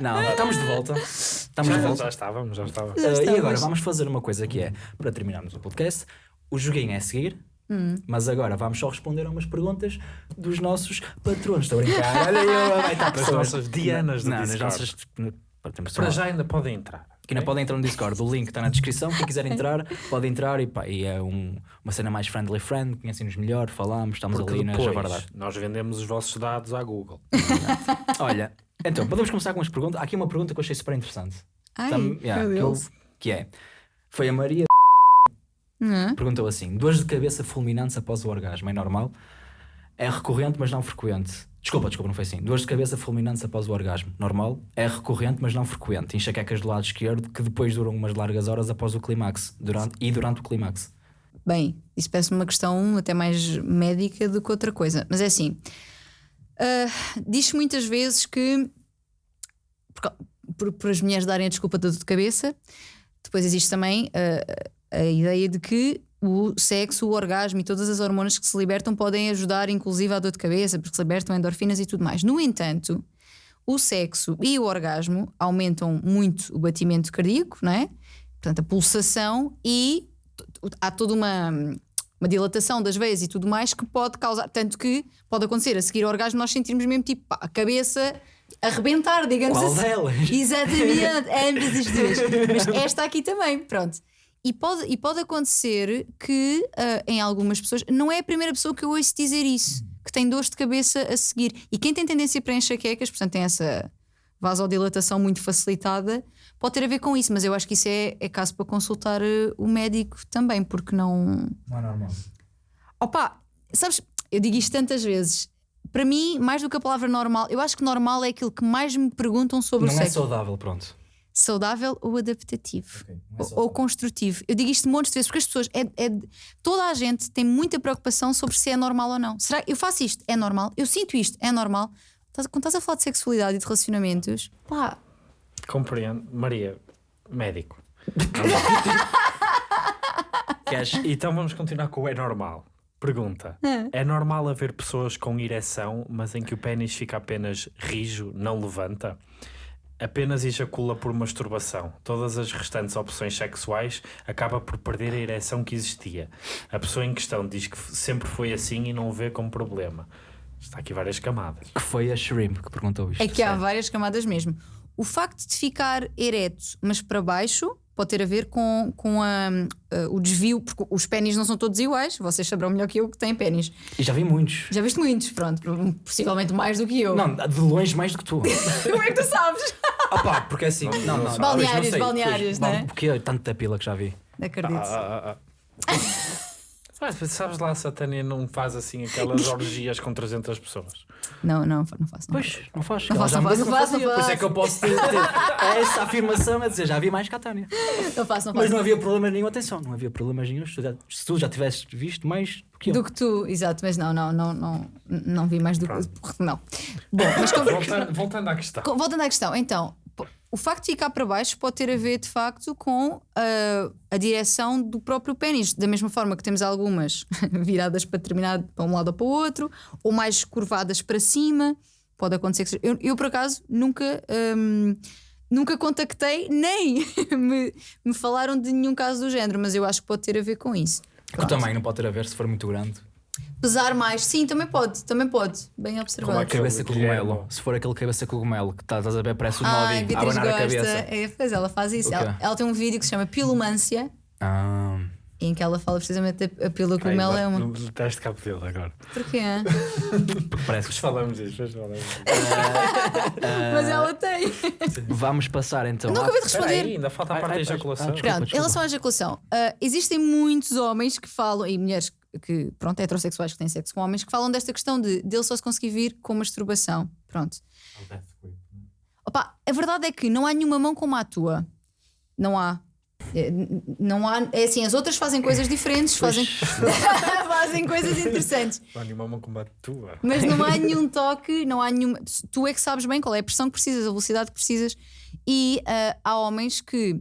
Não, estamos de volta. Estamos de Já, volta. já estávamos, já estávamos. Uh, e estamos. agora vamos fazer uma coisa que é, para terminarmos o podcast, o joguinho é a seguir, Hum. mas agora vamos só responder a umas perguntas dos nossos patronos. Estou a brincar. Olha eu, vai estar pessoas. nossas Dianas do Não, nas Discord. nossas. Para, temos Para uma- já ainda podem entrar. que ainda podem entrar no Discord, o link está na descrição. Quem quiser entrar, pode entrar e, pá, e é um- uma cena mais friendly friend, conhecem-nos melhor, falamos, estamos Porque ali na javardade. nós vendemos os vossos dados à Google. Olha, Então, podemos começar com umas perguntas. Há aqui uma pergunta que eu achei super interessante. Ai, Tam- yeah, que, eu- que é: Foi a Maria perguntou assim: dores de cabeça fulminantes após o orgasmo é normal? É recorrente, mas não frequente. Desculpa, desculpa, não foi assim. Dores de cabeça fulminantes após o orgasmo. Normal. É recorrente, mas não frequente. Enxaquecas do lado esquerdo que depois duram umas largas horas após o clímax durante, e durante o clímax. Bem, isso parece uma questão até mais médica do que outra coisa. Mas é assim: ah, diz-se muitas vezes que, por, por- as mulheres darem a desculpa da dor de cabeça, depois existe também ah, a ideia de que o sexo, o orgasmo e todas as hormonas que se libertam podem ajudar, inclusive, à dor de cabeça, porque se libertam endorfinas e tudo mais. No entanto, o sexo e o orgasmo aumentam muito o batimento cardíaco, não é? Portanto, a pulsação e há toda uma, uma dilatação das veias e tudo mais que pode causar, tanto que pode acontecer a seguir ao orgasmo nós sentirmos mesmo tipo pá, a cabeça arrebentar, digamos Qual assim. delas? Exatamente, ambas as duas. Mas esta aqui também, pronto. E pode, e pode acontecer que ah, em algumas pessoas, não é a primeira pessoa que eu ouço dizer isso, que tem dores de cabeça a seguir. E quem tem tendência para enxaquecas, portanto tem essa vasodilatação muito facilitada, pode ter a ver com isso, mas eu acho que isso é, é caso para consultar eh, o médico também, porque não. Não é normal. Opa, sabes, eu digo isto tantas vezes. Para mim, mais do que a palavra normal, eu acho que normal é aquilo que mais me perguntam sobre Não o é sexo. saudável, pronto. Saudável ou adaptativo? Ok, não é Ou- saudável. ou construtivo. Eu digo isto montes de vezes porque as pessoas, é, é- toda a gente tem muita preocupação sobre se é normal ou não. Será que eu faço isto? É normal? Eu sinto isto? É normal? Quando estás a falar de sexualidade e de relacionamentos, pá, Compreendo. Maria, médico. Queres? Então vamos continuar com o é normal. Pergunta: é normal haver pessoas com ereção, mas em que o pênis fica apenas rijo, não levanta? Apenas ejacula por masturbação. Todas as restantes opções sexuais acaba por perder a ereção que existia. A pessoa em questão diz que sempre foi assim e não o vê como problema. Está aqui várias camadas. Que foi a Shrimp que perguntou isto. é que há várias camadas mesmo. O facto de ficar ereto, mas para baixo, pode ter a ver com, com a- a- o desvio, porque os pênis não são todos iguais. Vocês saberão melhor que eu que têm pênis. E já vi muitos. Já viste muitos, pronto, possivelmente mais do que eu. Não, de longe mais do que tu. Como é que tu sabes? Opa, porque é assim. Não, não, Balneários, não balneários, não é? Porque tanta pila que já vi. Acredito. Ah, ah, ah. Ah, sabes lá se a Tânia não faz assim aquelas orgias com 300 pessoas? Não, não, não faço. Não. Pois, não faz. Não faço, não faço, não faço, não fazia. Por isso é faço. que eu posso ter, ter essa afirmação a dizer, já vi mais que a Tânia. Não faço, não Mas faço. não havia problema nenhum, atenção, não havia problemas nenhum. Se tu já, se tu já tivesses visto mais do que eu. Do que tu, exato, mas não, não, não, não, não vi mais do que. Não. Bom, mas como- Voltando, voltando à questão. Voltando à questão, então, o facto de ficar para baixo pode ter a ver de facto com ah, a direção do próprio pênis, da mesma forma que temos algumas viradas para determinado para um lado ou para o outro, ou mais curvadas para cima. Pode acontecer que eu, eu, por acaso nunca hum, nunca contactei nem me, me falaram de nenhum caso do género, mas eu acho que pode ter a ver com isso. Que também não pode ter a ver se for muito grande. Pesar mais, sim, também pode, também pode, bem Como observado. é que- Cabeça cogumelo. Se for aquele cabeça cogumelo que estás a ver, parece o Ah, Novi a Beatriz abanar a gosta. cabeça. É, pois ela faz isso. Ela, ela tem um vídeo que se chama Pilumância, Ah, em que ela fala precisamente da a Ai, cogumelo é uma. Não teste cabo dele agora. Porquê? porque parece Depois falamos disso. depois falamos disso. Mas ela tem. que. Vamos passar então. Nunca à- ouvi de responder. aí, ainda falta a Ai, parte da ai, ejaculação. ah, desculpa. Pronto, em relação à ejaculação, ah, existem muitos homens que falam, e mulheres que, pronto, heterossexuais que têm sexo com homens, que falam desta questão de dele só se conseguir vir com masturbação. Pronto. Opa, a verdade é que não há nenhuma mão como a tua. Não há. É, Não há. É assim, as outras fazem coisas diferentes, fazem, fazem coisas interessantes. Não há nenhuma mão como a tua. Mas não há nenhum toque, não há nenhuma. Tu é que sabes bem qual é a pressão que precisas, a velocidade que precisas. E ah, há homens que,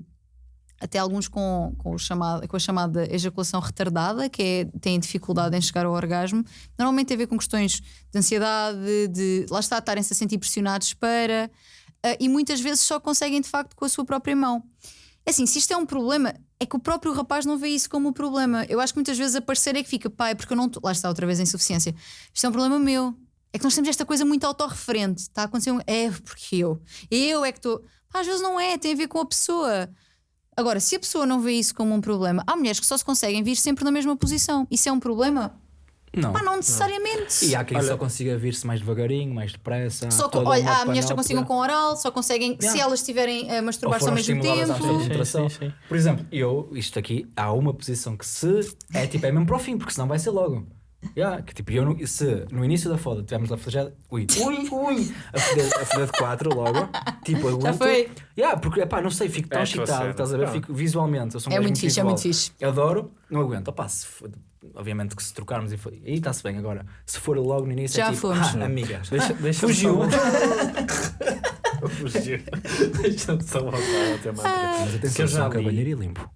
até alguns com, com, chamado, com a chamada ejaculação retardada, que é, têm dificuldade em chegar ao orgasmo, normalmente tem a ver com questões de ansiedade, de lá está, estarem-se a sentir pressionados para. ah, e muitas vezes só conseguem de facto com a sua própria mão. É assim, se isto é um problema, é que o próprio rapaz não vê isso como um problema. Eu acho que muitas vezes a parceira é que fica, pai, porque eu não. tô-" Lá está outra vez a insuficiência. Isto é um problema meu. É que nós temos esta coisa muito autorreferente. Está a acontecer um. É porque eu. Eu é que estou. Às vezes não é, tem a ver com a pessoa. Agora, se a pessoa não vê isso como um problema, há mulheres que só se conseguem vir sempre na mesma posição. Isso é um problema? Não. Pá, não necessariamente. E há quem Olha- só consiga vir-se mais devagarinho, mais depressa. Só com, olha, há mulheres que só conseguem panóplia. com oral, só conseguem se Yeah. elas estiverem a masturbar-se ao mesmo tempo. Sim, sim, sim. Por exemplo, eu, isto aqui, há uma posição que se é tipo, é mesmo para o fim, porque senão vai ser logo. Yeah, que tipo, eu no, se no início da foda tivermos a fazer, ui, ui, ui, a foder, a foder de 4 logo, tipo, aguento. foi. Yeah, porque, pá, não sei, fico tão É excitado, estás a ver? Ah. Fico visualmente. Eu sou um É muito fixe, é muito fixe. Eu adoro, não aguento. Opá, se for- obviamente que se trocarmos e aí está-se bem agora. Se for logo no início, Já é tipo, fomos. ah, amigas. Deixa, deixa Fugiu. Fugiu. Deixa-me só voltar ao tema anterior. Mas Que atenção, eu sou já um cavalheiro e limpo.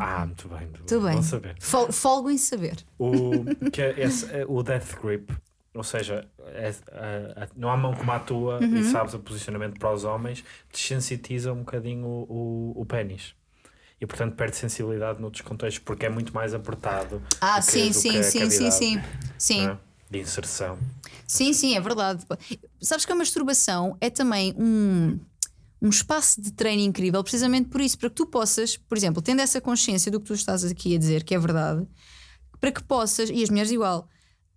Ah, muito bem. Muito Muito bem. Bom saber. Fol- Folgo em saber. O, que é esse, é o Death Grip, ou seja, é- a- a- não há mão como a tua Uhum. e sabes o posicionamento para os homens, desensitiza um bocadinho o, o, o pênis. E portanto perde sensibilidade noutros contextos porque é muito mais apertado. Ah, sim, sim, sim, sim, sim. Sim. é? De inserção. Sim, sim, é verdade. Sabes que a masturbação é também um, um espaço de treino incrível, precisamente por isso, para que tu possas, por exemplo, tendo essa consciência do que tu estás aqui a dizer, que é verdade, para que possas, e as mulheres igual,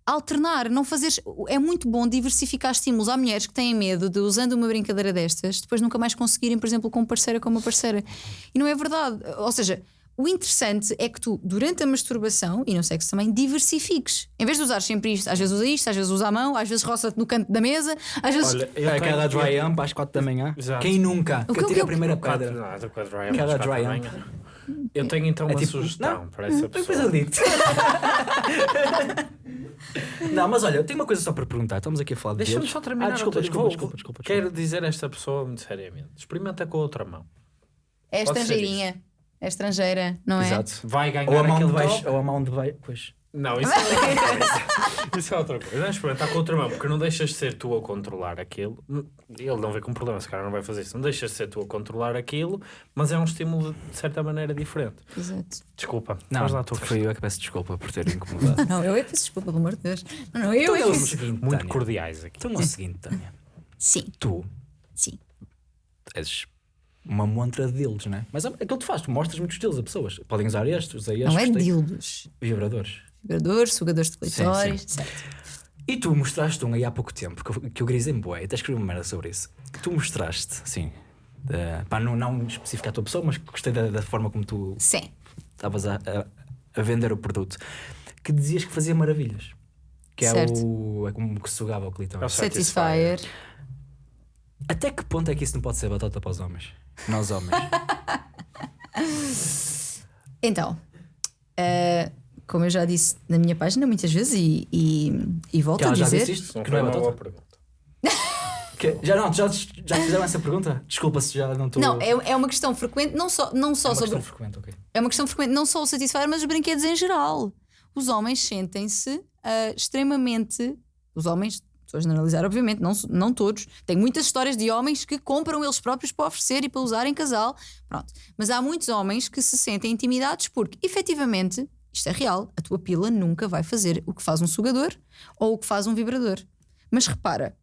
alternar, não fazeres. É muito bom diversificar estímulos. Há mulheres que têm medo de, usando uma brincadeira destas, depois nunca mais conseguirem, por exemplo, com um parceiro ou com uma parceira. E não é verdade. Ou seja, o interessante é que tu, durante a masturbação e no sexo também, diversifiques. Em vez de usar sempre isto, às vezes usa isto, às vezes usa a mão, às vezes roça-te no canto da mesa, às vezes. Olha, eu É cada dry amp às 4 da manhã. Exato. Quem nunca? O Que que- atira o a primeira Quatro- pedra. estou com a dry quatro dry. Eu tenho então É uma tipo, sugestão não, para essa Depois pessoa. eu digo Não, mas olha, eu tenho uma coisa só para perguntar. Estamos aqui a falar de Deixa-me só terminar. Ah, desculpa, desculpa, vou- desculpa, desculpa, Quero dizer a esta pessoa muito seriamente: experimenta com a outra mão. É ser estrangeirinha. É estrangeira, não é? Exato. Vai ganhar Ou a mão de baixo, top. ou a mão de baixo. Pois. Não, isso é outra coisa. Isso é outra coisa. Não é experimentar com outra mão, porque não deixas de ser tu a controlar aquilo. Ele não vê com problema, se calhar não vai fazer isso. Não deixas de ser tu a controlar aquilo, mas é um estímulo de certa maneira diferente. Exato. Desculpa, Não, lá a tua foi eu é que peço desculpa por ter incomodado. Não, eu é que peço desculpa, pelo amor de Deus. Não, não, eu Então é que peço- Muito Tânia. cordiais aqui. Então é o seguinte, Tânia. Sim, Tu sim. és uma montra de deles, não é? Mas é aquilo que tu fazes, tu mostras muitos deles a pessoas. Podem usar estes, usei estes. Não é dildos. Vibradores. Vibradores, sugadores de clitóris, certo. E tu mostraste um aí há pouco tempo, que eu, que eu grisei-me bué, até escrevi uma merda sobre isso. Que tu mostraste, sim. Uh, pá, não, não especificar a tua pessoa, mas gostei da, da forma como tu Sim. estavas a, a, a vender o produto. Que dizias que fazia maravilhas. Que é Certo. o. É como que sugava o É o clitóris. Satisfyer. Satisfyer. Até que ponto é que isso não pode ser batata para os homens? Nós homens. Então, eh, como eu já disse na minha página muitas vezes e, e, e volto que a ela já dizer. disse isto? Não Que não é uma boa pergunta. Que- já não, já, já te fizeram essa pergunta? Desculpa se já não estou. Não, é, é uma questão frequente, não só, não só é uma sobre. questão frequente, ok. É uma questão frequente, não só o Satisfyer, mas os brinquedos em geral. Os homens sentem-se ah, extremamente. Os homens, estou a generalizar, obviamente, não, não todos. Tem muitas histórias de homens que compram eles próprios para oferecer e para usar em casal. Pronto. Mas há muitos homens que se sentem intimidados porque, efetivamente, isto é real, a tua pila nunca vai fazer o que faz um sugador ou o que faz um vibrador. Mas repara,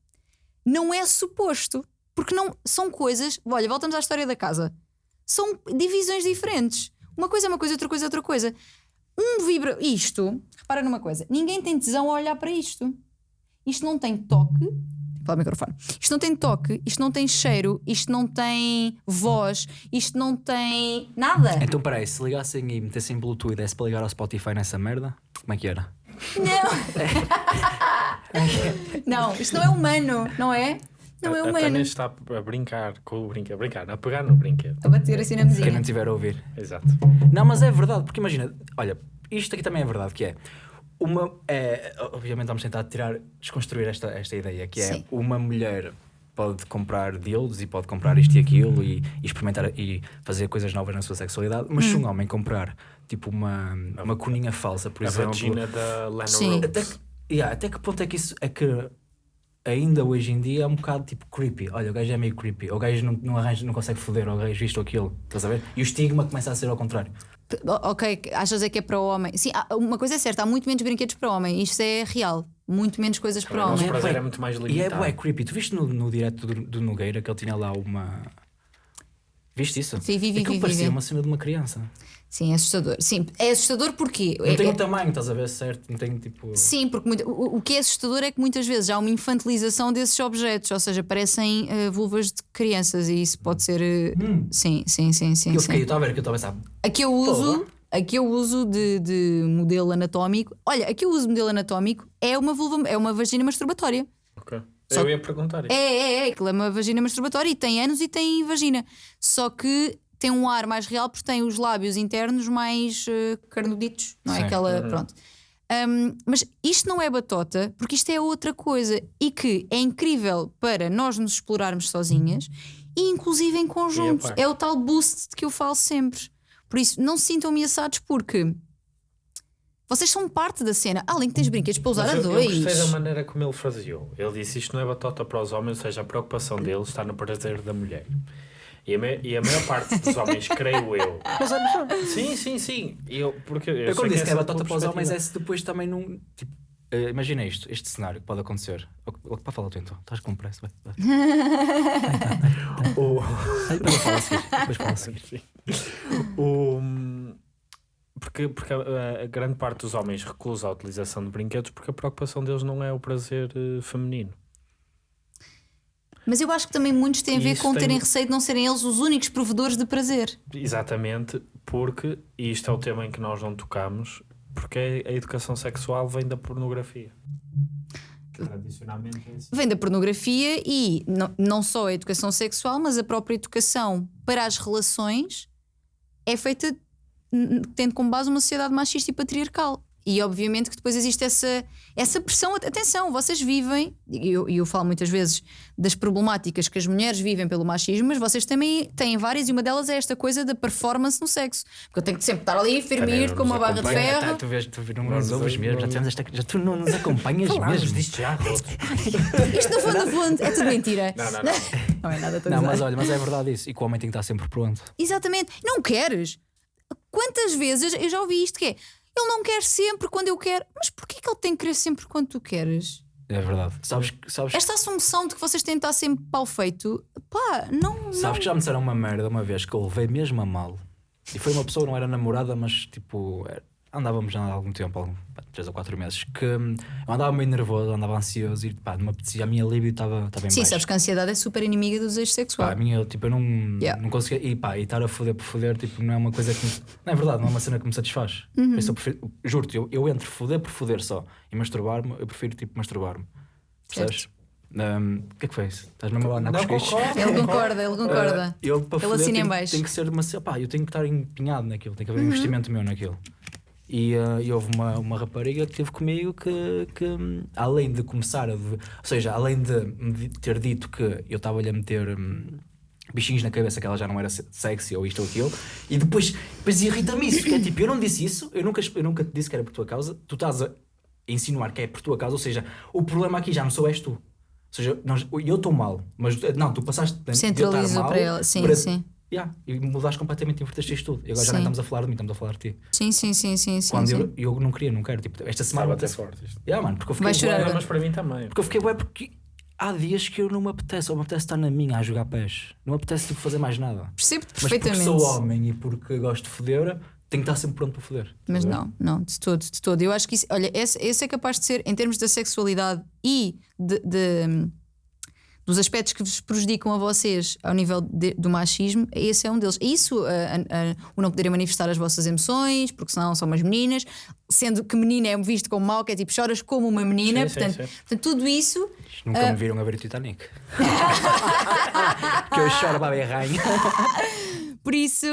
não é suposto. Porque não são coisas. Olha, voltamos à história da casa. São divisões diferentes. Uma coisa é uma coisa, outra coisa é outra coisa. Um vibra. Isto, repara numa coisa: ninguém tem tesão a olhar para isto. Isto não tem toque. Fala o microfone. Isto não tem toque, isto não tem cheiro, isto não tem voz, isto não tem nada. Então peraí, se ligassem e metessem Bluetooth e desse para ligar ao Spotify nessa merda, como é que era? Não, isto não é humano, não é? Não é A- A Tânia humano. está a brincar com o brinquedo, a brincar, a pegar no brinquedo. A bater assim na Quem mesinha. não tiver a ouvir. Exato. Não, mas é verdade, porque imagina, olha, isto aqui também é verdade, que é uma. É, obviamente vamos tentar tirar, desconstruir esta, esta ideia, que é Sim. uma mulher pode comprar dildos e pode comprar isto e aquilo e, e experimentar e fazer coisas novas na sua sexualidade, mas se um homem comprar tipo uma, uma coninha falsa, por a exemplo. vagina da Lana Sim. Até que, yeah, até que ponto é que isso é que ainda hoje em dia é um bocado tipo creepy. Olha, o gajo é meio creepy, o gajo não, não, arranja, não consegue foder, o gajo isto ou aquilo, estás a ver? E o estigma começa a ser ao contrário. O- Ok, achas é que é para o homem? Sim, uma coisa é certa, há muito menos brinquedos para o homem. Isto é real. Muito menos coisas para o O homem. prazer bué- é muito mais E é limitado. bué creepy. Tu viste no, no direto do, do Nogueira que ele tinha lá uma. Viste isso? Sim, vi, vi, Aquilo vi, vi, parecia vi. uma cena de uma criança. Sim, é assustador. Sim, é assustador porque. Não é- tem é- tamanho, estás a ver certo? Não tem tipo. Sim, porque muito- o, o que é assustador é que muitas vezes há uma infantilização desses objetos, ou seja, parecem eh, vulvas de crianças e isso pode ser. eh, Sim, sim, sim, sim. eu fiquei, eu estava a ver que eu estava a pensar. A que eu uso, a que eu uso de, de modelo anatómico, olha, a que eu uso de modelo anatómico é uma vulva, é uma vagina masturbatória. Ok. Só- Eu ia perguntar isso. É, é, é, aquilo é uma vagina masturbatória e tem anos e tem vagina. Só que tem um ar mais real porque tem os lábios internos mais eh, carnuditos, não é? Sim. Aquela. Pronto. Um, mas isto não é batota, porque isto é outra coisa e que é incrível para nós nos explorarmos sozinhas e inclusive em conjunto. É o tal boost de que eu falo sempre. Por isso, não se sintam ameaçados porque vocês são parte da cena. Além que tens brinquedos para usar Mas a eu, dois. eu gostei da maneira como ele fraseou. Ele disse isto não é batota para os homens, ou seja, a preocupação dele está no prazer da mulher. E a, me- e a maior parte dos homens, creio eu. Sim, sim, sim. Eu, porque eu, Eu, quando disse que é batota para os homens, é se depois também não. Tipo, eh, imagina isto, este cenário que pode acontecer. Para falar tu então, estás com pressa, vai. vai. O- Depois eu falo a seguir. Depois falo a seguir. O- porque porque a, a grande parte dos homens recusa a utilização de brinquedos porque a preocupação deles não é o prazer eh, feminino. Mas eu acho que também muitos têm a ver isso com tem- terem receio de não serem eles os únicos provedores de prazer. Exatamente, porque, e isto é o tema em que nós não tocamos, porque a educação sexual vem da pornografia. Tradicionalmente é assim. Vem da pornografia e não, não só a educação sexual, mas a própria educação para as relações é feita tendo como base uma sociedade machista e patriarcal. E obviamente que depois existe essa, essa pressão. Atenção, vocês vivem, e eu, eu falo muitas vezes das problemáticas que as mulheres vivem pelo machismo, mas vocês também têm várias, e uma delas é esta coisa da performance no sexo. Porque eu tenho que sempre estar ali, firme, com uma barra de acompanha, Tá, ferro. tu, vês, tu não Não nos nos- ouves mesmo, já, não- tivemos esta, já tu não nos acompanhas mesmo. disto já. Isto no fundo, no fundo, é tudo mentira. Não, não, não. Não é nada, estou a Não, mas olha, mas é verdade isso. E que o homem tem que estar sempre pronto. Exatamente. Não queres? Quantas vezes eu já ouvi isto que é ele não quer sempre quando eu quero. Mas porquê que ele tem que querer sempre quando tu queres? É verdade. Sabes, que- sabes, Esta assunção de que vocês têm de estar sempre pau feito, pá, não. sabes não. que já me disseram uma merda uma vez que eu levei mesmo a mal. E foi uma pessoa, não era namorada, mas tipo, era- andávamos já há algum tempo, algum, três ou quatro meses, que hum, eu andava meio nervoso, andava ansioso e pá, me apetecia, a minha libido estava estava em Sim, baixo. sabes que a ansiedade é super inimiga do desejo Pá, sexual. a minha, tipo, eu não, Yeah. não conseguia. E pá, e estar a foder por foder, tipo, não é uma coisa que. me- não é verdade, não é uma cena que me satisfaz. Uhum. Por isso eu prefiro, juro-te, eu, eu entre foder por foder só e masturbar-me, eu prefiro, tipo, masturbar-me. Percebes? Hum, O que é que foi isso? Estás mesmo a andar com os queixos? Ele concorda, ele concorda. Ah, eu para Ele foder assina em tem, baixo. tem que ser uma pá, eu tenho que estar empenhado naquilo, tem que haver um Uhum. investimento meu naquilo. E, ah, e houve uma, uma rapariga que esteve comigo que, que, além de começar a. Ou seja, além de ter dito que eu estava-lhe a meter. hum, Bichinhos na cabeça que ela já não era se- sexy ou isto ou aquilo, e depois, depois irrita-me isso, que é tipo, eu não disse isso, eu nunca, eu nunca te disse que era por tua causa, tu estás a insinuar que é por tua causa, ou seja, o problema aqui já não sou és tu. Ou seja, nós, eu estou mal, mas não, tu passaste de eu estar mal para ela. Sim, para- sim. Yeah, e mudaste completamente, inverteste isto tudo. E agora já nem Sim. estamos a falar de mim, estamos a falar de ti. Sim, sim, sim, sim. sim, Quando sim. Eu, eu não queria, não quero. Tipo, esta semana. Estava até forte isto. Yeah, mano, porque eu Vai fiquei. chorar bué-. Mas para mim também. porque eu fiquei bué porque há dias que eu não me apetece, ou me apetece estar na minha a jogar pés. Não me apetece tipo, fazer mais nada. Percebo-te Mas porque perfeitamente. sou homem e porque gosto de foder, tenho que estar sempre pronto para foder. Mas a ver? não, não, de todo, de todo. Eu acho que isso, olha, esse, esse é capaz de ser, em termos da sexualidade e de, de- dos aspectos que vos prejudicam a vocês ao nível de- do machismo, esse é um deles. Isso, a- a- a- o não poderem manifestar as vossas emoções, porque senão são umas meninas, sendo que menina é visto como mau, que é tipo choras como uma menina, Sim, sim, portanto, sim. portanto, tudo isso. Nunca Ah. me viram a ver o Titanic. que eu choro para rainha. Por isso,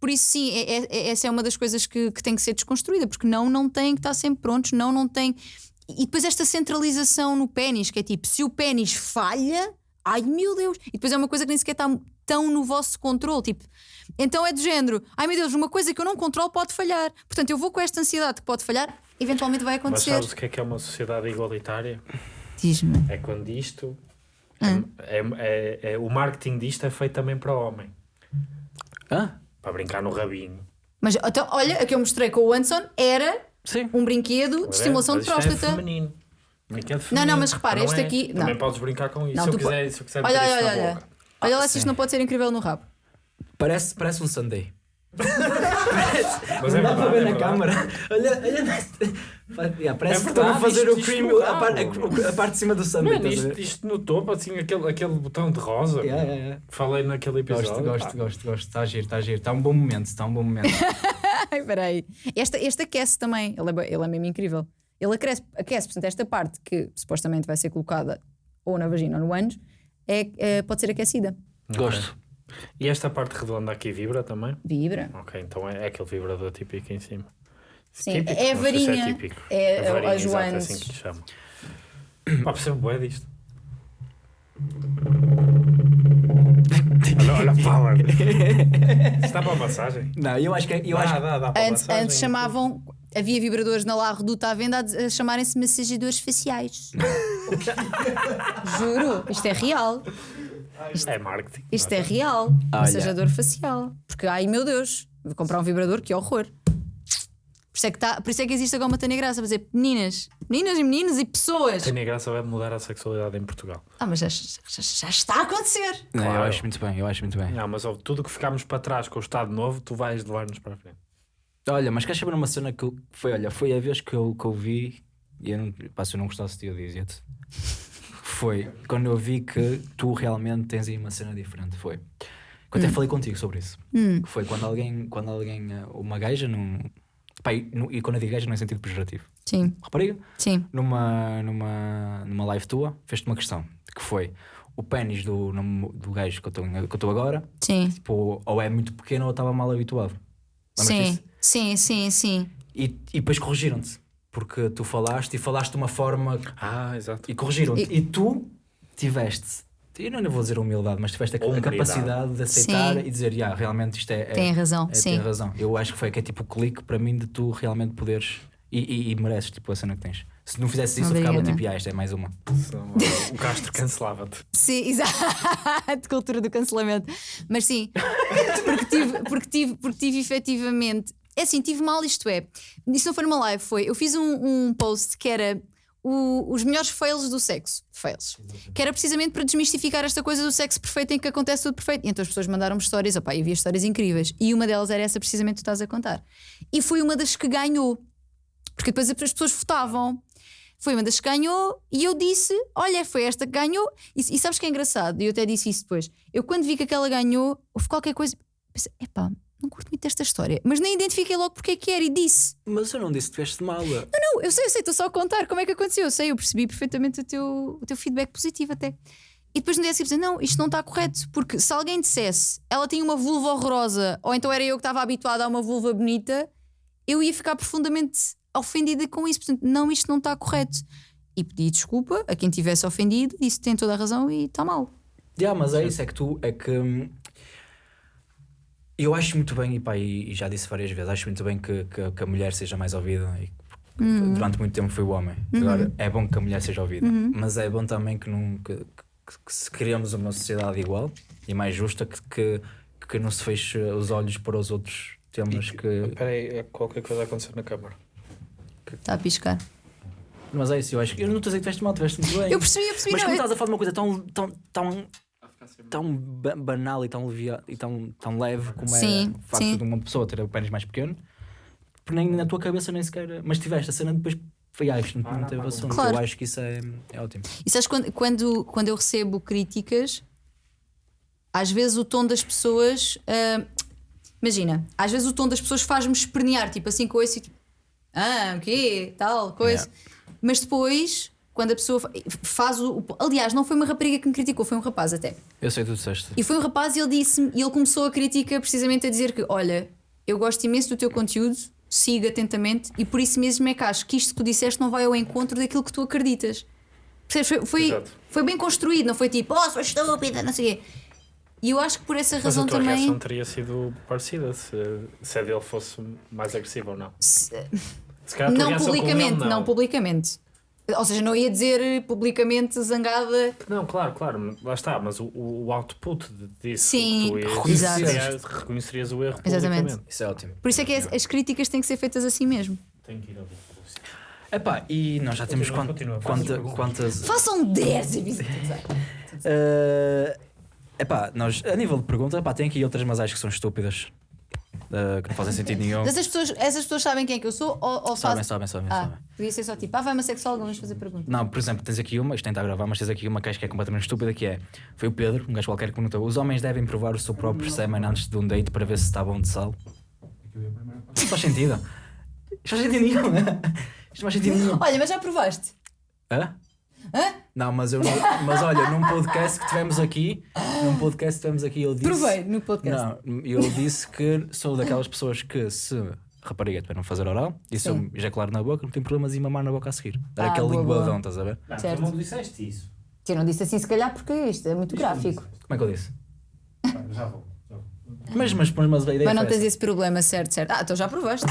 por isso sim, é- é- é- essa é uma das coisas que, que tem que ser desconstruída, porque não, não tem que estar sempre prontos, não, não tem. E depois esta centralização no pênis, que é tipo, se o pênis falha, ai meu Deus, e depois é uma coisa que nem sequer está tão no vosso controle, tipo, então é do género, ai meu Deus, uma coisa que eu não controlo pode falhar, portanto eu vou com esta ansiedade que pode falhar, eventualmente vai Mas acontecer. sabes o que é que é uma sociedade igualitária? Diz-me. É quando isto. Hum. É, é- é- o marketing disto é feito também para o homem. Hã? Para brincar no rabinho. Mas então, olha, a que eu mostrei com o Anderson era Sim. um brinquedo de estimulação Mas de é próstata. feminino. Brinquedo Não, feminino. não, mas repara, Não este é. aqui- Também não. podes brincar com isso. Não, se, eu quiser, se eu quiser Olha, olha, olha, olha. boca. Olha lá se isto não pode ser incrível no rabo. Parece, parece um Sunday. Mas não dá para ver é na câmara. Olha, olha. Yeah, parece É que estão a verdade, fazer isto- o isto cream, no a, par- a- a parte de cima do estás a isto, isto no topo, assim, aquele, aquele botão de rosa. Yeah, yeah, yeah. Falei naquele episódio. Gosto, gosto, pá. gosto, gosto. Está a giro, está a giro. Está um bom momento, está um bom momento. Ai, peraí. Esta, este aquece também. Ele é, ele é mesmo incrível. Ele aquece, aquece, portanto, esta parte que supostamente vai ser colocada ou na vagina ou no ânus é, é- pode ser aquecida. Gosto. E esta parte redonda aqui vibra também? Vibra. Ok, então é, é aquele vibrador típico em cima. Sim, Típico, é a se varinha. típico. É a- varinha, a exato, é Joanes. assim que lhe chamam. Pá, percebo bué disto. olha, olha, power. Está para a massagem? Não, eu acho que. é- Eu dá, acho dá, dá para a Antes, massagem. antes chamavam. Havia vibradores na La Reduta à venda a, chamarem-se massagedores faciais. Juro, isto é real. É marketing. Isto é real. Olha. Massajador facial. Porque, ai meu Deus, vou comprar um vibrador, que horror. Por isso é que, tá, por isso é que existe agora uma Tânia Graça a dizer meninas, meninas e meninos e pessoas. Tânia Graça vai mudar a sexualidade em Portugal. Ah, mas já, já- já está a acontecer. Não, eu Claro. acho muito bem, eu acho muito bem. Não, mas ó, tudo que ficámos para trás com o Estado Novo, tu vais levar-nos para a frente. Olha, mas queres saber uma cena que eu, foi, olha, foi a vez que eu, que eu vi e eu não, pá, se eu não gostasse de eu dizia-te. Foi quando eu vi que tu realmente tens aí uma cena diferente. Foi. Que eu até falei contigo sobre isso. Que foi quando alguém, quando alguém, eh, uma gaja, num, pá, e, no- e quando eu digo gaja não é sentido pejorativo. Sim, Rapariga, sim. numa, numa, numa live tua, fez-te uma questão, que foi o pênis do, do gajo que eu estou que eu estou agora, Sim, tipo, ou é muito pequeno ou eu estava mal habituado. Lembras sim, disso? sim, sim, sim. E, e depois corrigiram-te. Porque tu falaste e falaste de uma forma Ah, exato. e corrigiram-te. E- E, tu tiveste, eu não vou dizer humildade, mas tiveste a, a capacidade de aceitar Sim. e dizer, yeah, realmente isto é. é Tem razão, é, sim. Tem razão. Eu acho que foi que é tipo o clique para mim de tu realmente poderes. E, e, e mereces tipo a cena que tens. Se não fizesse isso, eu ficava Obrigada. tipo, ah, isto é mais uma. O Castro cancelava-te. Sim, exato, cultura do cancelamento. Mas sim, porque tive, porque tive, porque tive efetivamente. É assim, tive mal, isto é. Isso não foi numa live, foi. Eu fiz um, um post que era o- os melhores fails do sexo. Fails. Que era precisamente para desmistificar esta coisa do sexo perfeito em que acontece tudo perfeito. E então as pessoas mandaram-me histórias, opá, e havia histórias incríveis. E uma delas era essa precisamente que tu estás a contar. E foi uma das que ganhou. Porque depois as pessoas votavam. Foi uma das que ganhou e eu disse: Olha, foi esta que ganhou. E, e sabes que é engraçado? E eu até disse isso depois. Eu, quando vi que aquela ganhou, houve qualquer coisa. Pensei: Epá, não curto muito desta história. Mas nem identifiquei logo porque é que era e disse: Mas eu não disse que tiveste mal. Não, eu sei, eu sei, estou só a contar como é que aconteceu. Eu sei, eu percebi perfeitamente o teu, o teu feedback positivo até. E depois no dia seguinte, não, isto não está correto. Porque se alguém dissesse ela tinha uma vulva horrorosa, ou então era eu que estava habituada a uma vulva bonita, eu ia ficar profundamente ofendida com isso. Portanto, não, isto não está correto. E pedi desculpa a quem tivesse ofendido, disse tem toda a razão e está mal. Yeah, mas é isso, é que tu é que hum, eu acho muito bem, e, pá, e, e já disse várias vezes, acho muito bem que, que, que a mulher seja mais ouvida e porque Uhum. durante muito tempo foi o homem. Agora é bom que a mulher seja ouvida, mas é bom também que, não, que, que- que se criamos uma sociedade igual e mais justa que, que, que não se feche os olhos para os outros temas que. Espera aí, é qualquer coisa a acontecer na câmara. Está a piscar. Mas é isso, eu acho que eu não estou a dizer que tiveste mal, tiveste muito bem. Eu percebi, eu percebi. Mas não, como eu- estás a falar de uma coisa tão, tão, tão, tão ba- banal e tão, levia, e tão, tão leve como Sim, é o facto sim. de uma pessoa ter o pênis mais pequeno, porque nem na tua cabeça nem sequer. Mas tiveste a cena depois. Foi, ah, isto não, não teve assunto. Claro. Eu acho que isso é, é ótimo. E sabes quando, quando, quando eu recebo críticas, às vezes o tom das pessoas. ah, imagina, às vezes o tom das pessoas faz-me espernear, tipo assim, com esse tipo, ah, o quê? Tal, coisa. Mas depois, quando a pessoa fa- faz o. Aliás, não foi uma rapariga que me criticou, foi um rapaz até. Eu sei, tu disseste. E foi um rapaz e ele disse e ele começou a crítica precisamente a dizer que, olha, eu gosto imenso do teu conteúdo, siga atentamente, e por isso mesmo é que acho que isto que tu disseste não vai ao encontro daquilo que tu acreditas. Percebes? Foi, foi, foi bem construído, não foi tipo, oh, sou estúpida, não sei o quê. E eu acho que por essa Mas razão a tua também. reação teria sido parecida se, se a dele fosse mais agressiva ou não. se- Se calhar a tua não publicamente, ele, não. publicamente. Ou seja, não ia dizer publicamente zangada. Não, claro, claro, lá está, mas o, o output disso Sim, tu reconhecerias, reconhecerias o erro Exatamente. publicamente. Isso é ótimo. Por isso é que as, as críticas têm que ser feitas assim mesmo. Tenho que ir ouvir. Epá, e nós já temos Continua, continua, faz quanta- quantas. Façam 10 episódios. Eh, Epá, nós, a nível de pergunta, epá, tem aqui outras, mas acho que são estúpidas. Uh, que não fazem sentido nenhum. Essas pessoas, essas pessoas sabem quem é que eu sou ou, ou Sabem, fazem- sabem, sabem, Ah, sabem. podia ser só tipo, ah, vai uma sexóloga, vamos fazer perguntas. Não, por exemplo, tens aqui uma, isto nem está a gravar, mas tens aqui uma que acho que é completamente estúpida, que é, foi o Pedro, um gajo qualquer que perguntou, os homens devem provar o seu próprio sêmen antes de um date para ver se está bom de sal? Isto faz sentido. Isto faz sentido nenhum. Isto não faz sentido nenhum. Olha, mas já provaste? Hã? Hã? Não, mas eu não, mas olha, num podcast que tivemos aqui, num podcast que tivemos aqui, eu disse. Provei no podcast. Não, eu disse que sou daquelas pessoas que se rapariga tiver não fazer oral e se eu ejacular na boca, não tem problemas em mamar na boca a seguir. Dar Ah, aquele boa, linguadão, boa. estás a ver? Não, Certo. tu não disseste isso. Eu não disse assim, se calhar, porque isto é muito gráfico. Como é que eu disse? Pá, Já vou. já vou. Mas, mas, mas, a ideia Mas não tens esse problema, certo, certo. Ah, então já provaste.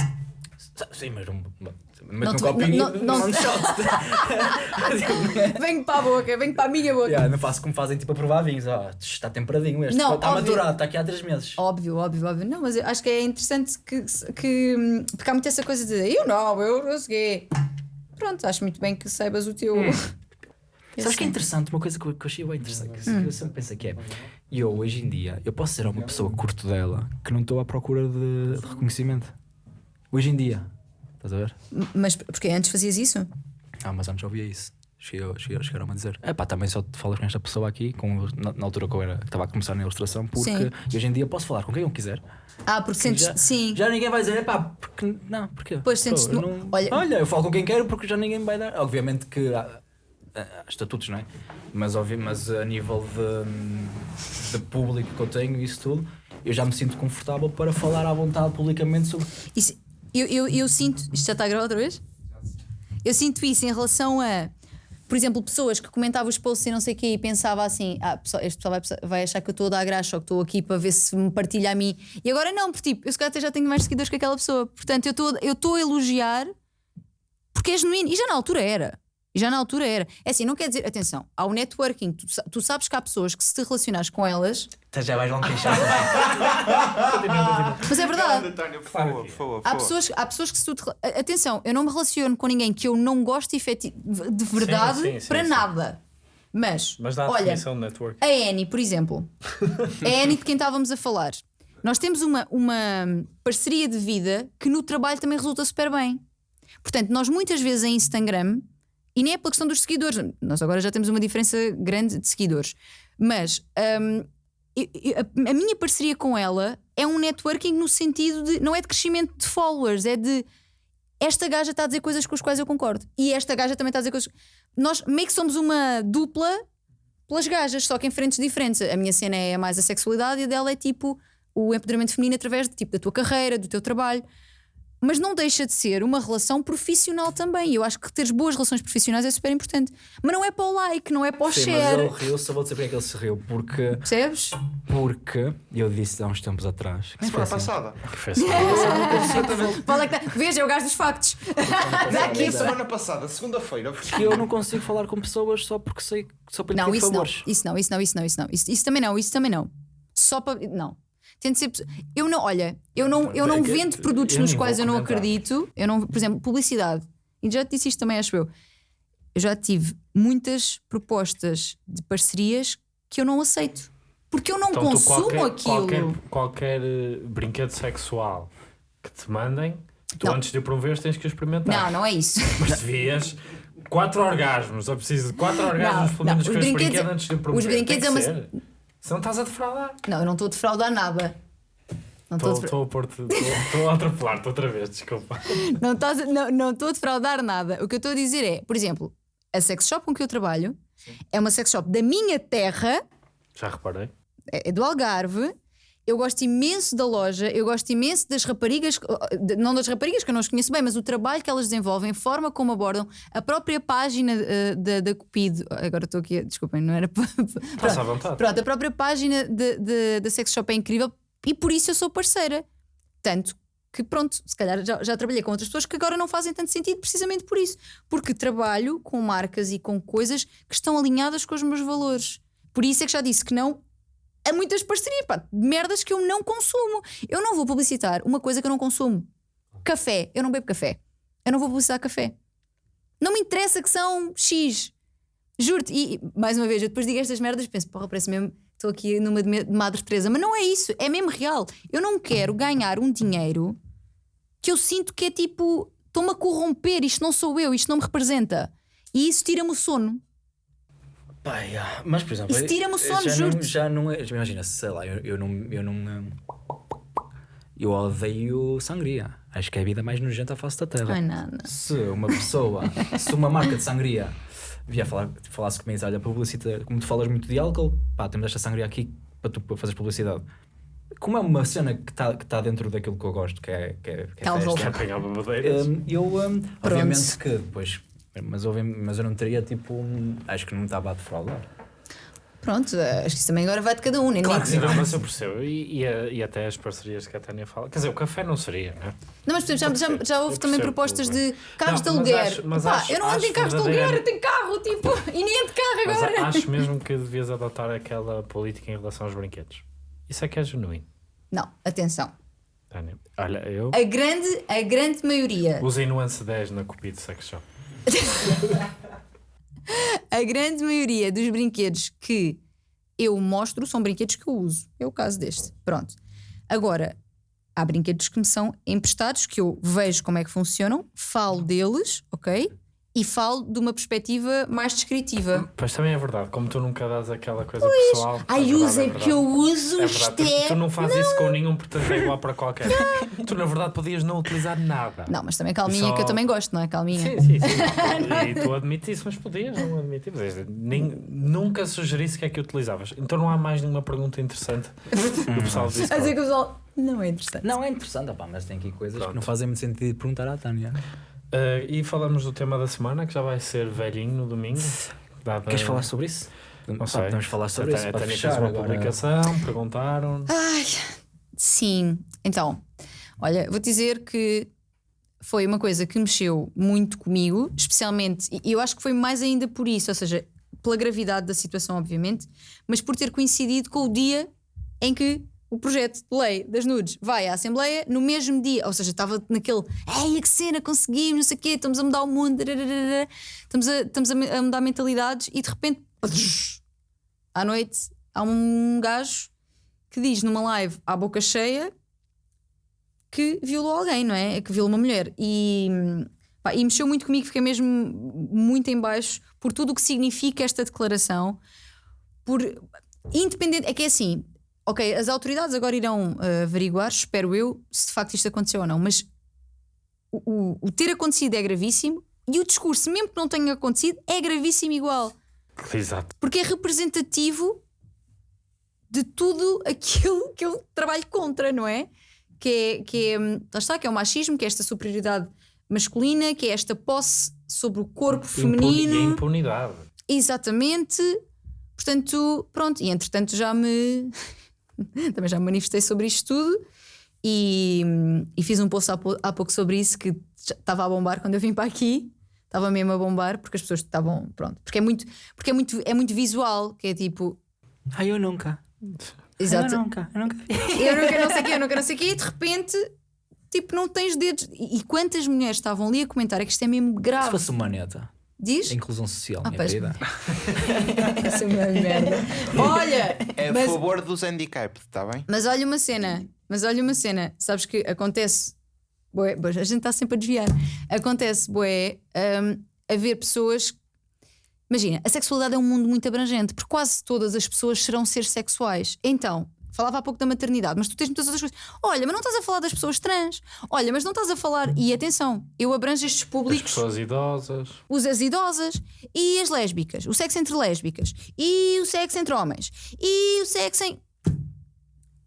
Sim, mas um. Não Mas num copinho não- não, shot. Venho para a boca, venho para a minha boca. Yeah, não faço como fazem tipo a provar vinhos. Ó, está temperadinho este. Não, está óbvio. maturado, está aqui há 3 meses. Óbvio, óbvio, óbvio. Não, mas eu acho que é interessante que. que hum, porque há muito essa coisa de eu não, eu não sei. Pronto, acho muito bem que saibas o teu. Sabes que é interessante? Uma coisa que eu, que eu achei bem interessante, que Hum. eu sempre penso que é. Eu, hoje em dia, eu posso ser uma pessoa que curto dela que não estou à procura de, de reconhecimento. Hoje em dia. Estás a ver? Mas porque antes fazias isso? Ah, mas antes ouvia isso. Chegaram-me a dizer: é pá, também só te falas com esta pessoa aqui, com, na, na altura que eu era, que estava a começar na ilustração, porque Sim. hoje em dia posso falar com quem eu quiser. Ah, porque sentes. já, sim. já ninguém vai dizer: é pá, porque. Não, porquê? Pois, sentes- Pô, não- olha- olha, eu falo com quem quero porque já ninguém me vai dar. Obviamente que há, há estatutos, não é? Mas, óbvio, mas a nível de, de público que eu tenho e isso tudo, eu já me sinto confortável para falar à vontade publicamente sobre. Isso- eu, eu, eu sinto. Isto já está a gravar outra vez? Eu sinto isso em relação a. Por exemplo, pessoas que comentavam os posts e não sei o quê e pensava assim: ah, pessoal, este pessoal vai, vai achar que eu estou a dar graxa ou que estou aqui para ver se me partilha a mim. E agora não, porque tipo, eu se calhar até já tenho mais seguidores que aquela pessoa. Portanto, eu estou a elogiar porque é genuíno. E já na altura era. E já na altura era. É assim, não quer dizer. Atenção, há o networking. Tu, tu sabes que há pessoas que se te relacionares com elas. Já vais longe queixar. Mas é verdade. Por favor, por favor. Há pessoas, há pessoas que se tu te- Atenção, eu não me relaciono com ninguém que eu não gosto de verdade sim, sim, para sim. nada. Mas, Mas dá a olha, definição de network. a Annie, por exemplo, a Annie de quem estávamos a falar, nós temos uma, uma parceria de vida que no trabalho também resulta super bem. Portanto, nós muitas vezes em Instagram, e nem é pela questão dos seguidores, nós agora já temos uma diferença grande de seguidores, mas a, a minha parceria com ela é um networking no sentido de não é de crescimento de followers, é de esta gaja está a dizer coisas com as quais eu concordo e esta gaja também está a dizer coisas. Nós meio que somos uma dupla pelas gajas, só que em frentes diferentes. A minha cena é mais a sexualidade e a dela é tipo o empoderamento feminino através de, tipo, da tua carreira, do teu trabalho. Mas não deixa de ser uma relação profissional também. E eu acho que teres boas relações profissionais é super importante. Mas não é para o like, não é para o Sim, mas share. ele riu, só vou dizer porque é que ele se riu. Porque, Percebes? porque eu disse há uns tempos atrás. que Semana foi assim. passada. Fala que tá- Veja, é o gajo dos factos. Dá aqui Aqui, semana passada, segunda-feira. Que eu não consigo falar com pessoas só porque sei só para lhe Não, pedir isso não. favores. Isso não, isso não, isso não, isso não. Isso, isso também não, isso também não. Só para. Não. Tente ser. Eu não, olha, eu não, eu não É vendo produtos eu nos quais eu não acredito. Eu não, por exemplo, publicidade. E já te disse isto também, acho eu. Eu já tive muitas propostas de parcerias que eu não aceito. Porque eu não Então, consumo qualquer, aquilo. Qualquer, qualquer eh, brinquedo sexual que te mandem, tu Não. antes de o promoveres tens que experimentar. Não, não é isso. Mas devias quatro orgasmos, ou preciso de quatro orgasmos pelo não, menos os com este brinquedos- brinquedo antes de o os promover. brinquedos é uma- ser. Senão estás a defraudar. Não, eu não estou a defraudar nada. Não estou a Estou a pôr-te- estou- estou a atropelar-te outra vez, desculpa. Não estás a- não não estou a defraudar nada. O que eu estou a dizer é, por exemplo, a sex shop com que eu trabalho é uma sex shop da minha terra, Já reparei. é é do Algarve. Eu gosto imenso da loja, eu gosto imenso das raparigas, de- não das raparigas que eu não as conheço bem, mas o trabalho que elas desenvolvem, a forma como abordam, a própria página eh, da, da Cupido. Agora estou aqui, desculpem, não era. para- Estás à vontade. Pronto, a própria página da Sex Shop é incrível e por isso eu sou parceira. Tanto que, pronto, se calhar já, já trabalhei com outras pessoas que agora não fazem tanto sentido precisamente por isso. Porque trabalho com marcas e com coisas que estão alinhadas com os meus valores. Por isso é que já disse que não a muitas parcerias, pá, merdas que eu não consumo. Eu não vou publicitar uma coisa que eu não consumo. Café, eu não bebo café. Eu não vou publicitar café. Não me interessa que são X. Juro-te, e mais uma vez, eu depois digo estas merdas penso, porra, parece mesmo estou aqui numa de Madre Teresa, mas não é isso, é mesmo real. Eu não quero ganhar um dinheiro que eu sinto que é tipo, estou-me a corromper, isto não sou eu, isto não me representa. E isso tira-me o sono. Pá, yeah. Mas, por exemplo, Isso tira-me o já sono, não-. Já não é. Imagina, sei lá, eu, eu não. Eu, não hum, eu odeio sangria. Acho que é a vida mais nojenta à face da terra. Ai, não, não. Se uma pessoa, se uma marca de sangria vier falar, falasse comigo, olha, publicita, como tu falas muito de álcool, pá, temos esta sangria aqui para tu para fazeres publicidade. Como é uma cena que está que tá dentro daquilo que eu gosto, que é, que é, que é Álcool. festa, Quer apanhar babadeiras? Hum, eu, hum, obviamente que depois, mas, obvi- mas eu não teria tipo, um- acho que não me estava a defraudar. Pronto, acho que isso também agora vai de cada um. Nem Claro que sim. Não, mas eu percebo. E, e, a- e até as parcerias que a Tânia fala. Quer dizer, o café não seria, não é? Não, mas por exemplo, já, já, já houve Eu também propostas de carros Não, de mas aluguer. acho- mas Pá, acho- eu não ando em carros de aluguer, eu tenho carro, tipo, e nem ando de carro Mas agora. a- acho mesmo que devias adotar aquela política em relação aos brinquedos. Isso é que é genuíno, Não, atenção. Tânia. Olha, eu A grande, a grande maioria, usei nuance 10 na Cupido Sex Shop. a grande maioria dos brinquedos que eu mostro são brinquedos que eu uso. É o caso deste. Pronto. Agora, há brinquedos que me são emprestados, que eu vejo como é que funcionam, falo deles, ok? E falo de uma perspectiva mais descritiva. Pois também é verdade, como tu nunca dás aquela coisa pessoal. é Ai, usem, é porque eu uso É verdade, tu, é. tu não fazes isso com nenhum, portanto é igual para qualquer. tu na verdade podias não utilizar nada. Não, mas também calminha, Só- que eu também gosto, não é? Calminha. Sim, sim, sim. e tu admites isso, mas podias não admitir. Nem, nunca sugerisse que é que utilizavas. Então não há mais nenhuma pergunta interessante do pessoal do A dizer que o pessoal não é interessante. Não, é interessante, opá, mas tem aqui coisas que não fazem muito sentido perguntar à Tânia. Uh, e falamos do tema da semana, que já vai ser velhinho no domingo. Dada- Queres falar sobre isso? Não sei. Podemos falar sobre isso a Tânia fechar fez uma agora. publicação, perguntaram. Ai, sim. Então, olha, vou dizer que foi uma coisa que mexeu muito comigo, especialmente, e eu acho que foi mais ainda por isso, ou seja, pela gravidade da situação, obviamente, mas por ter coincidido com o dia em que o projeto de lei das nudes vai à Assembleia no mesmo dia, ou seja, estava naquele ei, que cena, conseguimos, não sei o quê, estamos a mudar o mundo, dararara", estamos a, estamos a mudar mentalidades e de repente, à noite, há um gajo que diz numa live à boca cheia que violou alguém, não é? Que violou uma mulher. E, pá, e mexeu muito comigo, fiquei mesmo muito em baixo por tudo o que significa esta declaração. Por independente, é que é assim, ok, as autoridades agora irão eh, averiguar, espero eu, se de facto isto aconteceu ou não, mas o, o- o ter acontecido é gravíssimo e o discurso, mesmo que não tenha acontecido, é gravíssimo igual Exato. porque é representativo de tudo aquilo que eu trabalho contra, não é? Que é, que é, hum, está, que é o machismo, que é esta superioridade masculina, que é esta posse sobre o corpo Impuni- E a feminino. impunidade. Exatamente. Portanto, pronto, e entretanto já me também já me manifestei sobre isto tudo e, e fiz um post há, há pouco sobre isso que estava a bombar quando eu vim para aqui. Estava mesmo a bombar porque as pessoas estavam, pronto, porque é muito, porque é muito, é muito visual, que é tipo, Ah, eu nunca. exato, Eu nunca, eu nunca eu quero não sei o quê, eu quero não sei o quê, e de repente, tipo, não tens dedos. E, e quantas mulheres estavam ali a comentar é que isto é mesmo Se grave? fosse uma neta, Diz? a inclusão social, Ah, minha pois. querida. Essa é uma merda. Olha, É a mas, favor dos handicapped, está bem? mas olha uma cena, mas olha uma cena, sabes que acontece, bué, a gente está sempre a desviar. Acontece, boé, haver pessoas. Imagina, a sexualidade é um mundo muito abrangente, porque quase todas as pessoas serão seres sexuais. Então, falava há pouco da maternidade, mas tu tens muitas outras coisas. Olha, mas não estás a falar das pessoas trans. Olha, mas não estás a falar. E atenção, eu abranjo estes As públicos pessoas idosas. os as idosas e as lésbicas, o sexo entre lésbicas e o sexo entre homens e o sexo em.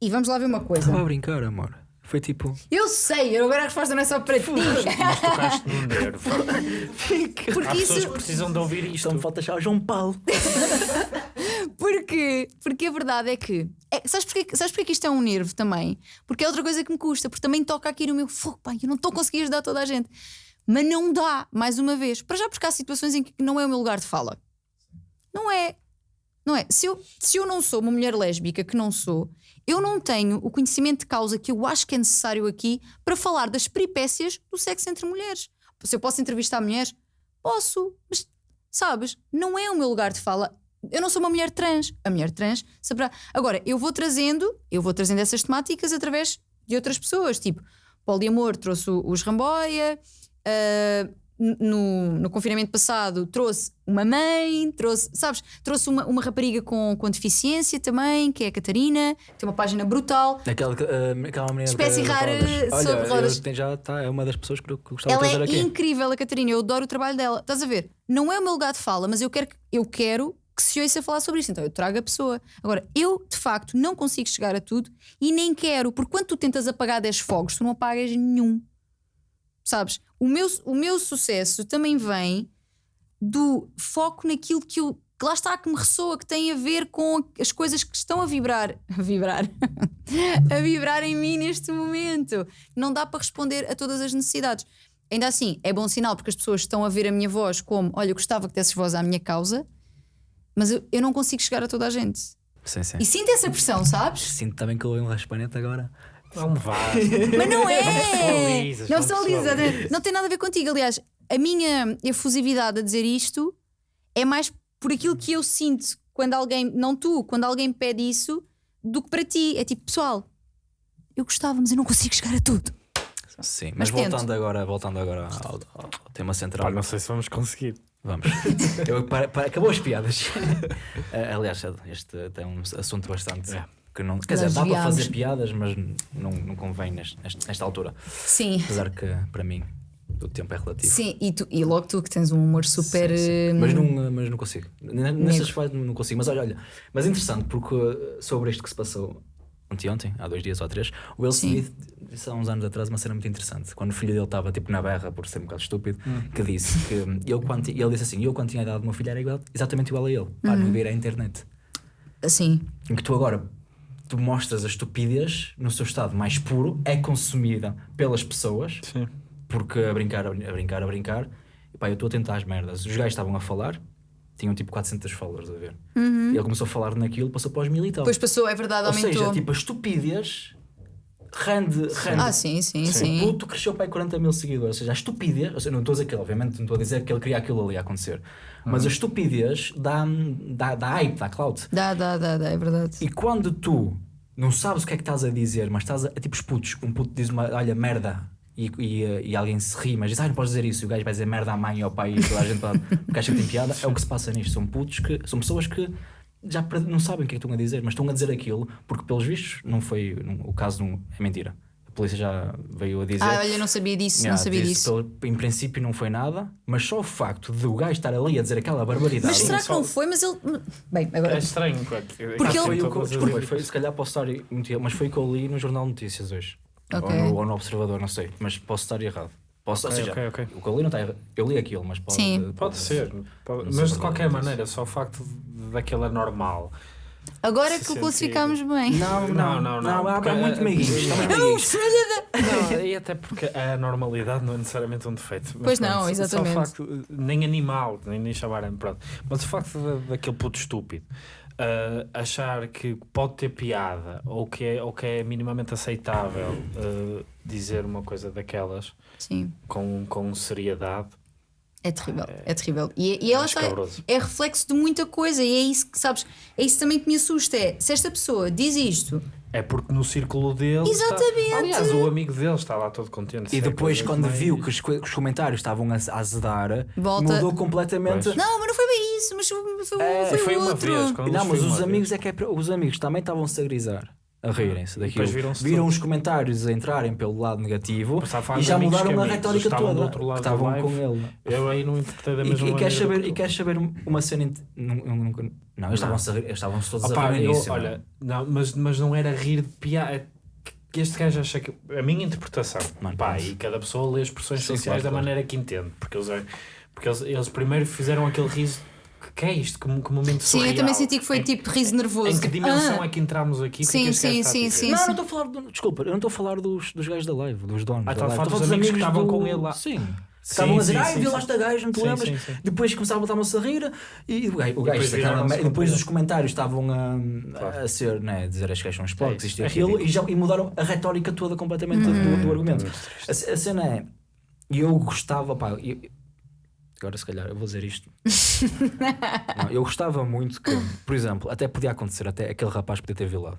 E vamos lá ver uma coisa. Estava a brincar, amor. Foi tipo. Eu sei, eu agora a resposta não é só para ti. Mas tocaste no nervo. Porque Há pessoas isso. que precisam de ouvir isto. Me falta já o João Paulo. Porque, porque a verdade é que. É, sabes, porquê, sabes porquê que isto é um nervo também? Porque é outra coisa que me custa, porque também toca aqui no meu fogo, pá, eu não estou a conseguir ajudar toda a gente. Mas não dá, mais uma vez. Para já, porque há situações em que não é o meu lugar de fala. Não é. Não é? Se eu, se eu não sou uma mulher lésbica, que não sou, eu não tenho o conhecimento de causa que eu acho que é necessário aqui para falar das peripécias do sexo entre mulheres. Se eu posso entrevistar mulheres, posso, mas sabes, não é o meu lugar de fala. eu não sou uma mulher trans. A mulher trans saberá. Agora, eu vou trazendo, eu vou trazendo essas temáticas através de outras pessoas. Tipo, poliamor trouxe os Ramboia. n- no, no confinamento passado trouxe uma mãe, trouxe, sabes, trouxe uma, uma rapariga com, com deficiência também, que é a Catarina, tem uma página brutal. Aquela, uh, aquela menina Espécie rara sobre rodas. tenho- já tá, é uma das pessoas que eu gostava Ela de trazer é aqui. incrível, a Catarina. Eu adoro o trabalho dela. Estás a ver? Não é o meu lugar de fala, mas eu quero, que- eu quero que se ouça falar sobre isso. Então eu trago a pessoa. Agora, eu de facto não consigo chegar a tudo e nem quero, porque quando tu tentas apagar 10 fogos, tu não apagas nenhum. Sabes? O meu, o meu sucesso também vem do foco naquilo que eu. Que lá está, que me ressoa, que tem a ver com as coisas que estão a vibrar. A vibrar. a vibrar em mim neste momento. Não dá para responder a todas as necessidades. Ainda assim, é bom sinal porque as pessoas estão a ver a minha voz como: olha, eu gostava que desses voz à minha causa, mas eu, eu não consigo chegar a toda a gente. Sim, sim. E sinto essa pressão, sabes? Sinto também que eu um raspanete agora. Não me vá. Mas não é! pessoalizas, Não não pessoaliza, pessoalizas. Não tem nada a ver contigo. Aliás, a minha efusividade a dizer isto é mais por aquilo que eu sinto quando alguém, não tu, quando alguém pede isso, do que para ti. É tipo, pessoal, eu gostava, mas eu não consigo chegar a tudo. Sim, Mas mas, voltando agora, voltando agora ao, ao tema central. Pá, não sei se vamos conseguir. Vamos. Eu, para, para- acabou as piadas. Eh, Aliás, este é um assunto bastante. É. Que não, quer dizer, dá para fazer piadas, mas não, não convém neste, nesta altura. Sim. Apesar que, para mim, o tempo é relativo. Sim, e, tu, e logo tu que tens um humor super. Sim, sim. hum, Mas, não, mas não consigo. N- Nesse Negro. aspecto não consigo. Mas olha, olha, mas é interessante porque uh, sobre isto que se passou anteontem, há dois dias ou três, o Will Sim. Smith disse há uns anos atrás uma cena muito interessante. Quando o filho dele estava tipo na berra por ser um bocado estúpido, que disse que eu quando, ele disse assim: Eu quando tinha a idade do meu filho era igual, exatamente igual a ele. Pá, não vir à internet. Assim. Em que tu agora tu mostras a estupidez no seu estado mais puro, é consumida pelas pessoas Sim. porque a brincar, a brincar, a brincar, e pá, eu estou a tentar as merdas. Os gajos estavam a falar, tinham tipo 400 followers a ver. E ele começou a falar naquilo, passou para os mil e tal. Depois passou, é verdade, Ou aumentou. seja, tipo, a estupidez rende. rende. ah, sim, sim, sim. O puto cresceu para aí 40 mil seguidores. Ou seja, a estupidez, ou seja, não estou a dizer que, obviamente, não estou a dizer que ele queria aquilo ali a acontecer, mas a estupidez dá, dá, dá hype, dá clout. Dá, dá, dá, dá, é verdade. E quando tu não sabes o que é que estás a dizer, mas estás a. É tipo os putos, um puto diz uma, olha, merda. E, e, e alguém se ri, mas diz, ah, não podes dizer isso. E o gajo vai dizer merda à mãe ou ao pai e toda a gente vai, porque acha que tem piada. É o que se passa nisto. São putos que. São pessoas que já não sabem o que é que estão a dizer, mas estão a dizer aquilo porque, pelos vistos, não foi. não- o caso não, é mentira. A polícia já veio a dizer. Ah, olha, eu não sabia disso, Yeah, não sabia disso. pelo- em princípio não foi nada, mas só o facto de o gajo estar ali a dizer aquela barbaridade. Mas será que não foi? Mas ele. Bem, É agora. estranho. Porque, Porque foi, ele- o desculpa, foi, se calhar posso estar mas foi o que eu li no Jornal de Notícias hoje. Ok. Ou, no, ou no Observador, não sei. Mas posso estar errado. Posso, Ok, ou seja, ok, ok. o que eu li não está errado. Eu li aquilo, mas pode, Sim. Pode ser. Não Pode- mas de qualquer é maneira, só o facto de- daquilo é normal. Agora que o classificámos bem. Não, não, não, não. há, há muito meiguinhos. Não, e até porque a normalidade não é necessariamente um defeito. Mas Pois não, exatamente. Só o facto, nem animal, nem, nem chamarem, pronto. Mas o facto daquele puto estúpido ah, achar que pode ter piada ou que é, ou que é minimamente aceitável ah, dizer uma coisa daquelas Sim, com, com seriedade, é terrível, é terrível. E, e ela está, é reflexo de muita coisa, e é isso que, sabes, é isso também que me assusta. É se esta pessoa diz isto, é porque no círculo dele. está- Exatamente. aliás, o amigo dele está lá todo contente. E é depois, quando mais- viu que os, que os comentários estavam a, azedar, Volta. mudou completamente. Pois. não, mas não foi bem isso, mas foi, foi, É, foi, foi uma outro. vez, Não, mas os amigos vez. é que é, os amigos também estavam-se a grisar, a rirem-se daquilo. Viram todos. os comentários a entrarem pelo lado negativo e já mudaram a retórica estavam do toda. outro lado estavam live. com ele. Eu aí não interpretei da E, mesma e, maneira. queres saber, que e queres saber uma cena. Não, não, não, não, eles estavam-se todos Opa, a rir eu- nisso. olha, não, mas, mas não era rir de piada. é que este gajo acha que. A minha interpretação. Mano, pá, e cada pessoa lê as expressões Sim, sociais claro, da claro. maneira que entende. Porque eles, é- porque eles, eles primeiro fizeram aquele riso. Que, que é isto? Que, que momento Sim, eu também senti que foi Em- tipo riso nervoso. Em que dimensão ah. é que entramos aqui? O que é Sim, que gajo sim, a sim, dizer? sim. Não, não estou a falar. Do, desculpa, eu não estou a falar dos, dos gajos da live, dos donos. Ah, da estás a live. falar Estou dos a amigos que estavam com ele lá. Sim. Que Sim, estavam a dizer, sim, ai, sim, viu sim. lá esta gaja, não te Sim, lembras? sim, sim. Depois começavam a estavam-se a rir e o gajo, o gajo depois depois os comentários estavam a, Claro. a ser, né, a dizer as gajas são os porcos, É isto e é aquilo, e, já, e mudaram a retórica toda completamente do, do argumento. A, a cena é, e eu gostava, pá, eu- agora se calhar eu vou dizer isto. Não, eu gostava muito que, por exemplo, até podia acontecer, até aquele rapaz podia ter violado.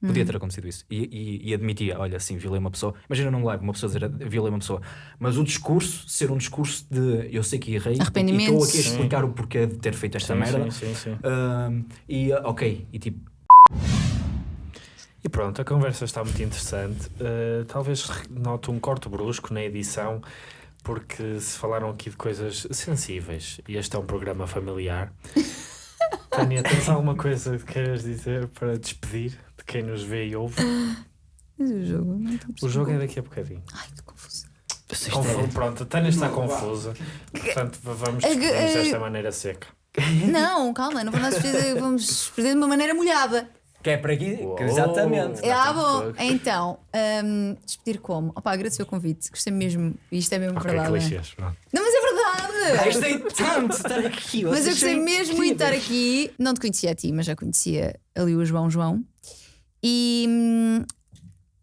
Podia ter acontecido isso. E, e- e admitia, olha, sim, violei uma pessoa. Imagina num live, uma pessoa dizer, violei uma pessoa. Mas o discurso, ser um discurso de eu sei que errei e Arrependimento. estou aqui a explicar o porquê de ter feito esta Sim, merda. sim, sim, sim. Ahm, e ah, ok, e tipo, E pronto, a conversa está muito interessante. Uh, talvez note um corte brusco na edição, porque se falaram aqui de coisas sensíveis e este é um programa familiar. Tânia, tens alguma coisa que queiras dizer para despedir de quem nos vê e ouve? Mas o jogo. não estou a O jogo é daqui a bocadinho. Ai, estou confusa. isto Confu- é- Pronto, a Tânia está confusa. Portanto, vamos É que- despedir-nos é- desta maneira seca. Não, calma, não vamos despedir, vamos despedir de uma maneira molhada. Que é para aqui. Uou. Exatamente. É, ah, bom. Então, hum, despedir como? Opa, agradecer o convite, gostei mesmo. Isto é mesmo Ok, verdade. clichês. Não, mas é verdade! Gostei tanto de estar aqui. Mas eu gostei mesmo muito de estar aqui. Não te conhecia a ti, mas já conhecia ali o João João. E hum,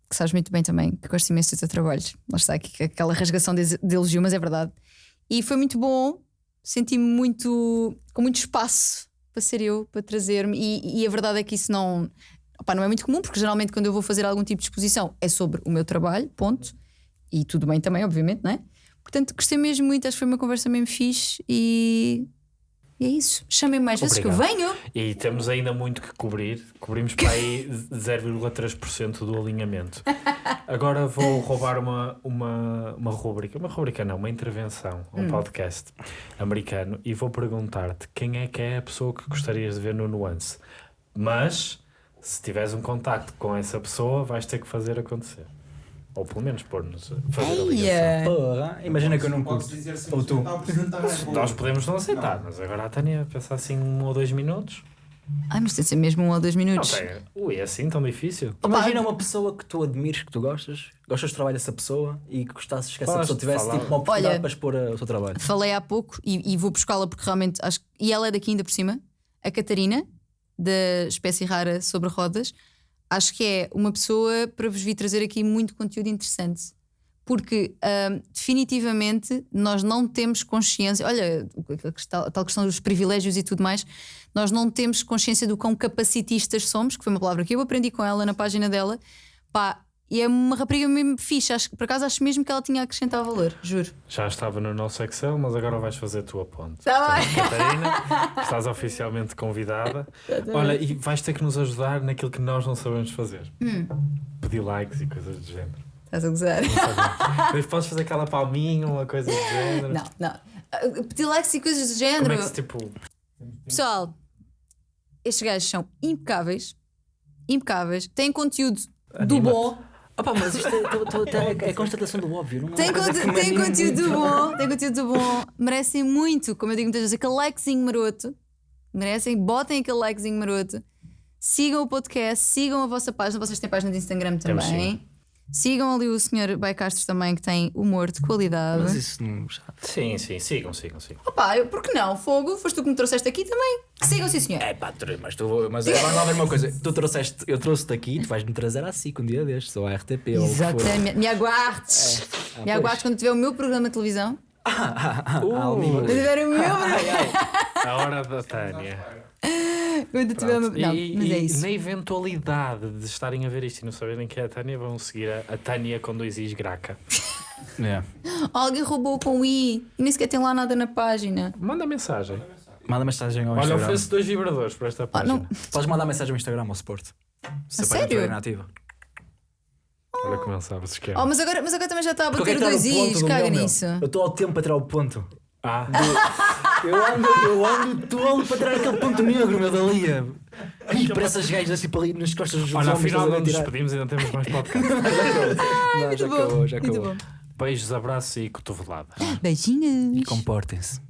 que sabes muito bem também que gosto imenso do teu trabalho. Lá está aqui aquela rasgação de, de elogio, mas é verdade. E foi muito bom. Senti-me muito com muito espaço para ser eu, para trazer-me. E, e a verdade é que isso não, opá, não é muito comum, porque geralmente quando eu vou fazer algum tipo de exposição é sobre o meu trabalho, ponto. E tudo bem também, obviamente, não é? Portanto, gostei mesmo muito, acho que foi uma conversa mesmo fixe e, e é isso. Chamem-me mais vezes que eu venho. E temos ainda muito que cobrir. Cobrimos para aí 0,3% do alinhamento. Agora vou roubar uma, uma, uma rubrica, uma rubrica não, uma intervenção, um podcast americano e vou perguntar-te quem é que é a pessoa que gostarias de ver no Nuance. Mas, se tiveres um contacto com essa pessoa, vais ter que fazer acontecer. Ou pelo menos pôr-nos a fazer a ligação. Eia. Porra, imagina que eu não curto. Ou tu. a apresentar é boa. Nós podemos não aceitar, mas agora a Tânia pensa assim um ou dois minutos. Ai, mas tem de ser mesmo um ou dois Não minutos. tem. Ui, é assim tão difícil? Imagina uma pessoa que tu admires, que tu gostas, gostas do trabalho dessa pessoa e que gostasses que essa pessoa tivesse falar. tipo, uma oportunidade Olha- para expor a- o seu trabalho. Falei há pouco e, e vou buscá-la porque realmente acho que. E ela é daqui ainda por cima, a Catarina, da espécie rara sobre rodas. Acho que é uma pessoa para vos vir trazer aqui muito conteúdo interessante. Porque definitivamente nós não temos consciência, olha, a tal questão dos privilégios e tudo mais, nós não temos consciência do quão capacitistas somos, que foi uma palavra que eu aprendi com ela na página dela. Pá, e é uma rapariga mesmo fixe. Acho, que- por acaso acho mesmo que ela tinha a acrescentar valor, juro. Já estava no nosso Excel, mas agora vais fazer a tua ponte. Tá bem. Catarina, estás oficialmente convidada. Olha, e vais ter que nos ajudar naquilo que nós não sabemos fazer. Hum. Pedir likes e coisas do género. Estás a gozar? Mas podes fazer aquela palminha, uma coisa do género. Não, não. Pedir likes e coisas do Como género. é que tipo. Pessoal, estes gajos são impecáveis. Impecáveis. Têm conteúdo do bom. Opa, mas isto é, tô- tô- tô- é, é constatação do óbvio. Não é têm anima conteúdo muito. bom. Têm conteúdo bom. Merecem muito, como eu digo muitas vezes, aquele likezinho maroto. Merecem, botem aquele likezinho maroto. Sigam o podcast, sigam a vossa página. Vocês têm página de Instagram Temos também. Sigam ali o Sr. Baicastro também, que tem humor de qualidade. Mas isso não. já- Sim, sim, sigam, sigam, sigam. Opa, eu, por que não? Fogo, foste tu que me trouxeste aqui também. Sigam, sim, senhor. É pá, tu- mas tu mas agora lá ver uma coisa. Tu trouxeste, eu trouxe-te aqui, tu vais-me trazer à SIC um dia destes, ou à RTP, ou o que for. Exatamente. Me aguardes. Ah, Me pois. aguardes quando tiver o meu programa de televisão. Ah, Uh. Almima. Quando tiver o meu programa. A hora da Tânia. Quando tiver meu. Não, e, mas é isso. na eventualidade de estarem a ver isto e não saberem quem é a Tânia, vão seguir a, a Tânia com dois Is graca. É. Alguém roubou com o I e nem sequer tem lá nada na página. Manda mensagem. Manda mensagem ao Olha, Instagram. ofereço dois vibradores para esta Ah, página. não. Podes mandar mensagem ao Instagram, ao Sport. Se A sério? estiver inativa. Olha como ele sabe se esquema. Oh, mas, agora, mas agora também já está a é bater que está dois ponto Is, caga nisso. Eu estou ao tempo para tirar o ponto. Ah, Eu ando, eu ando tolo para tirar aquele ponto negro, meu dali. E para essas gajas assim para ali nas costas dos olha, homens, afinal não nos despedimos e não temos mais podcast. Não, já Muito bom. acabou, já Muito acabou. bom. Beijos, abraços e cotoveladas. Beijinhos. E comportem-se.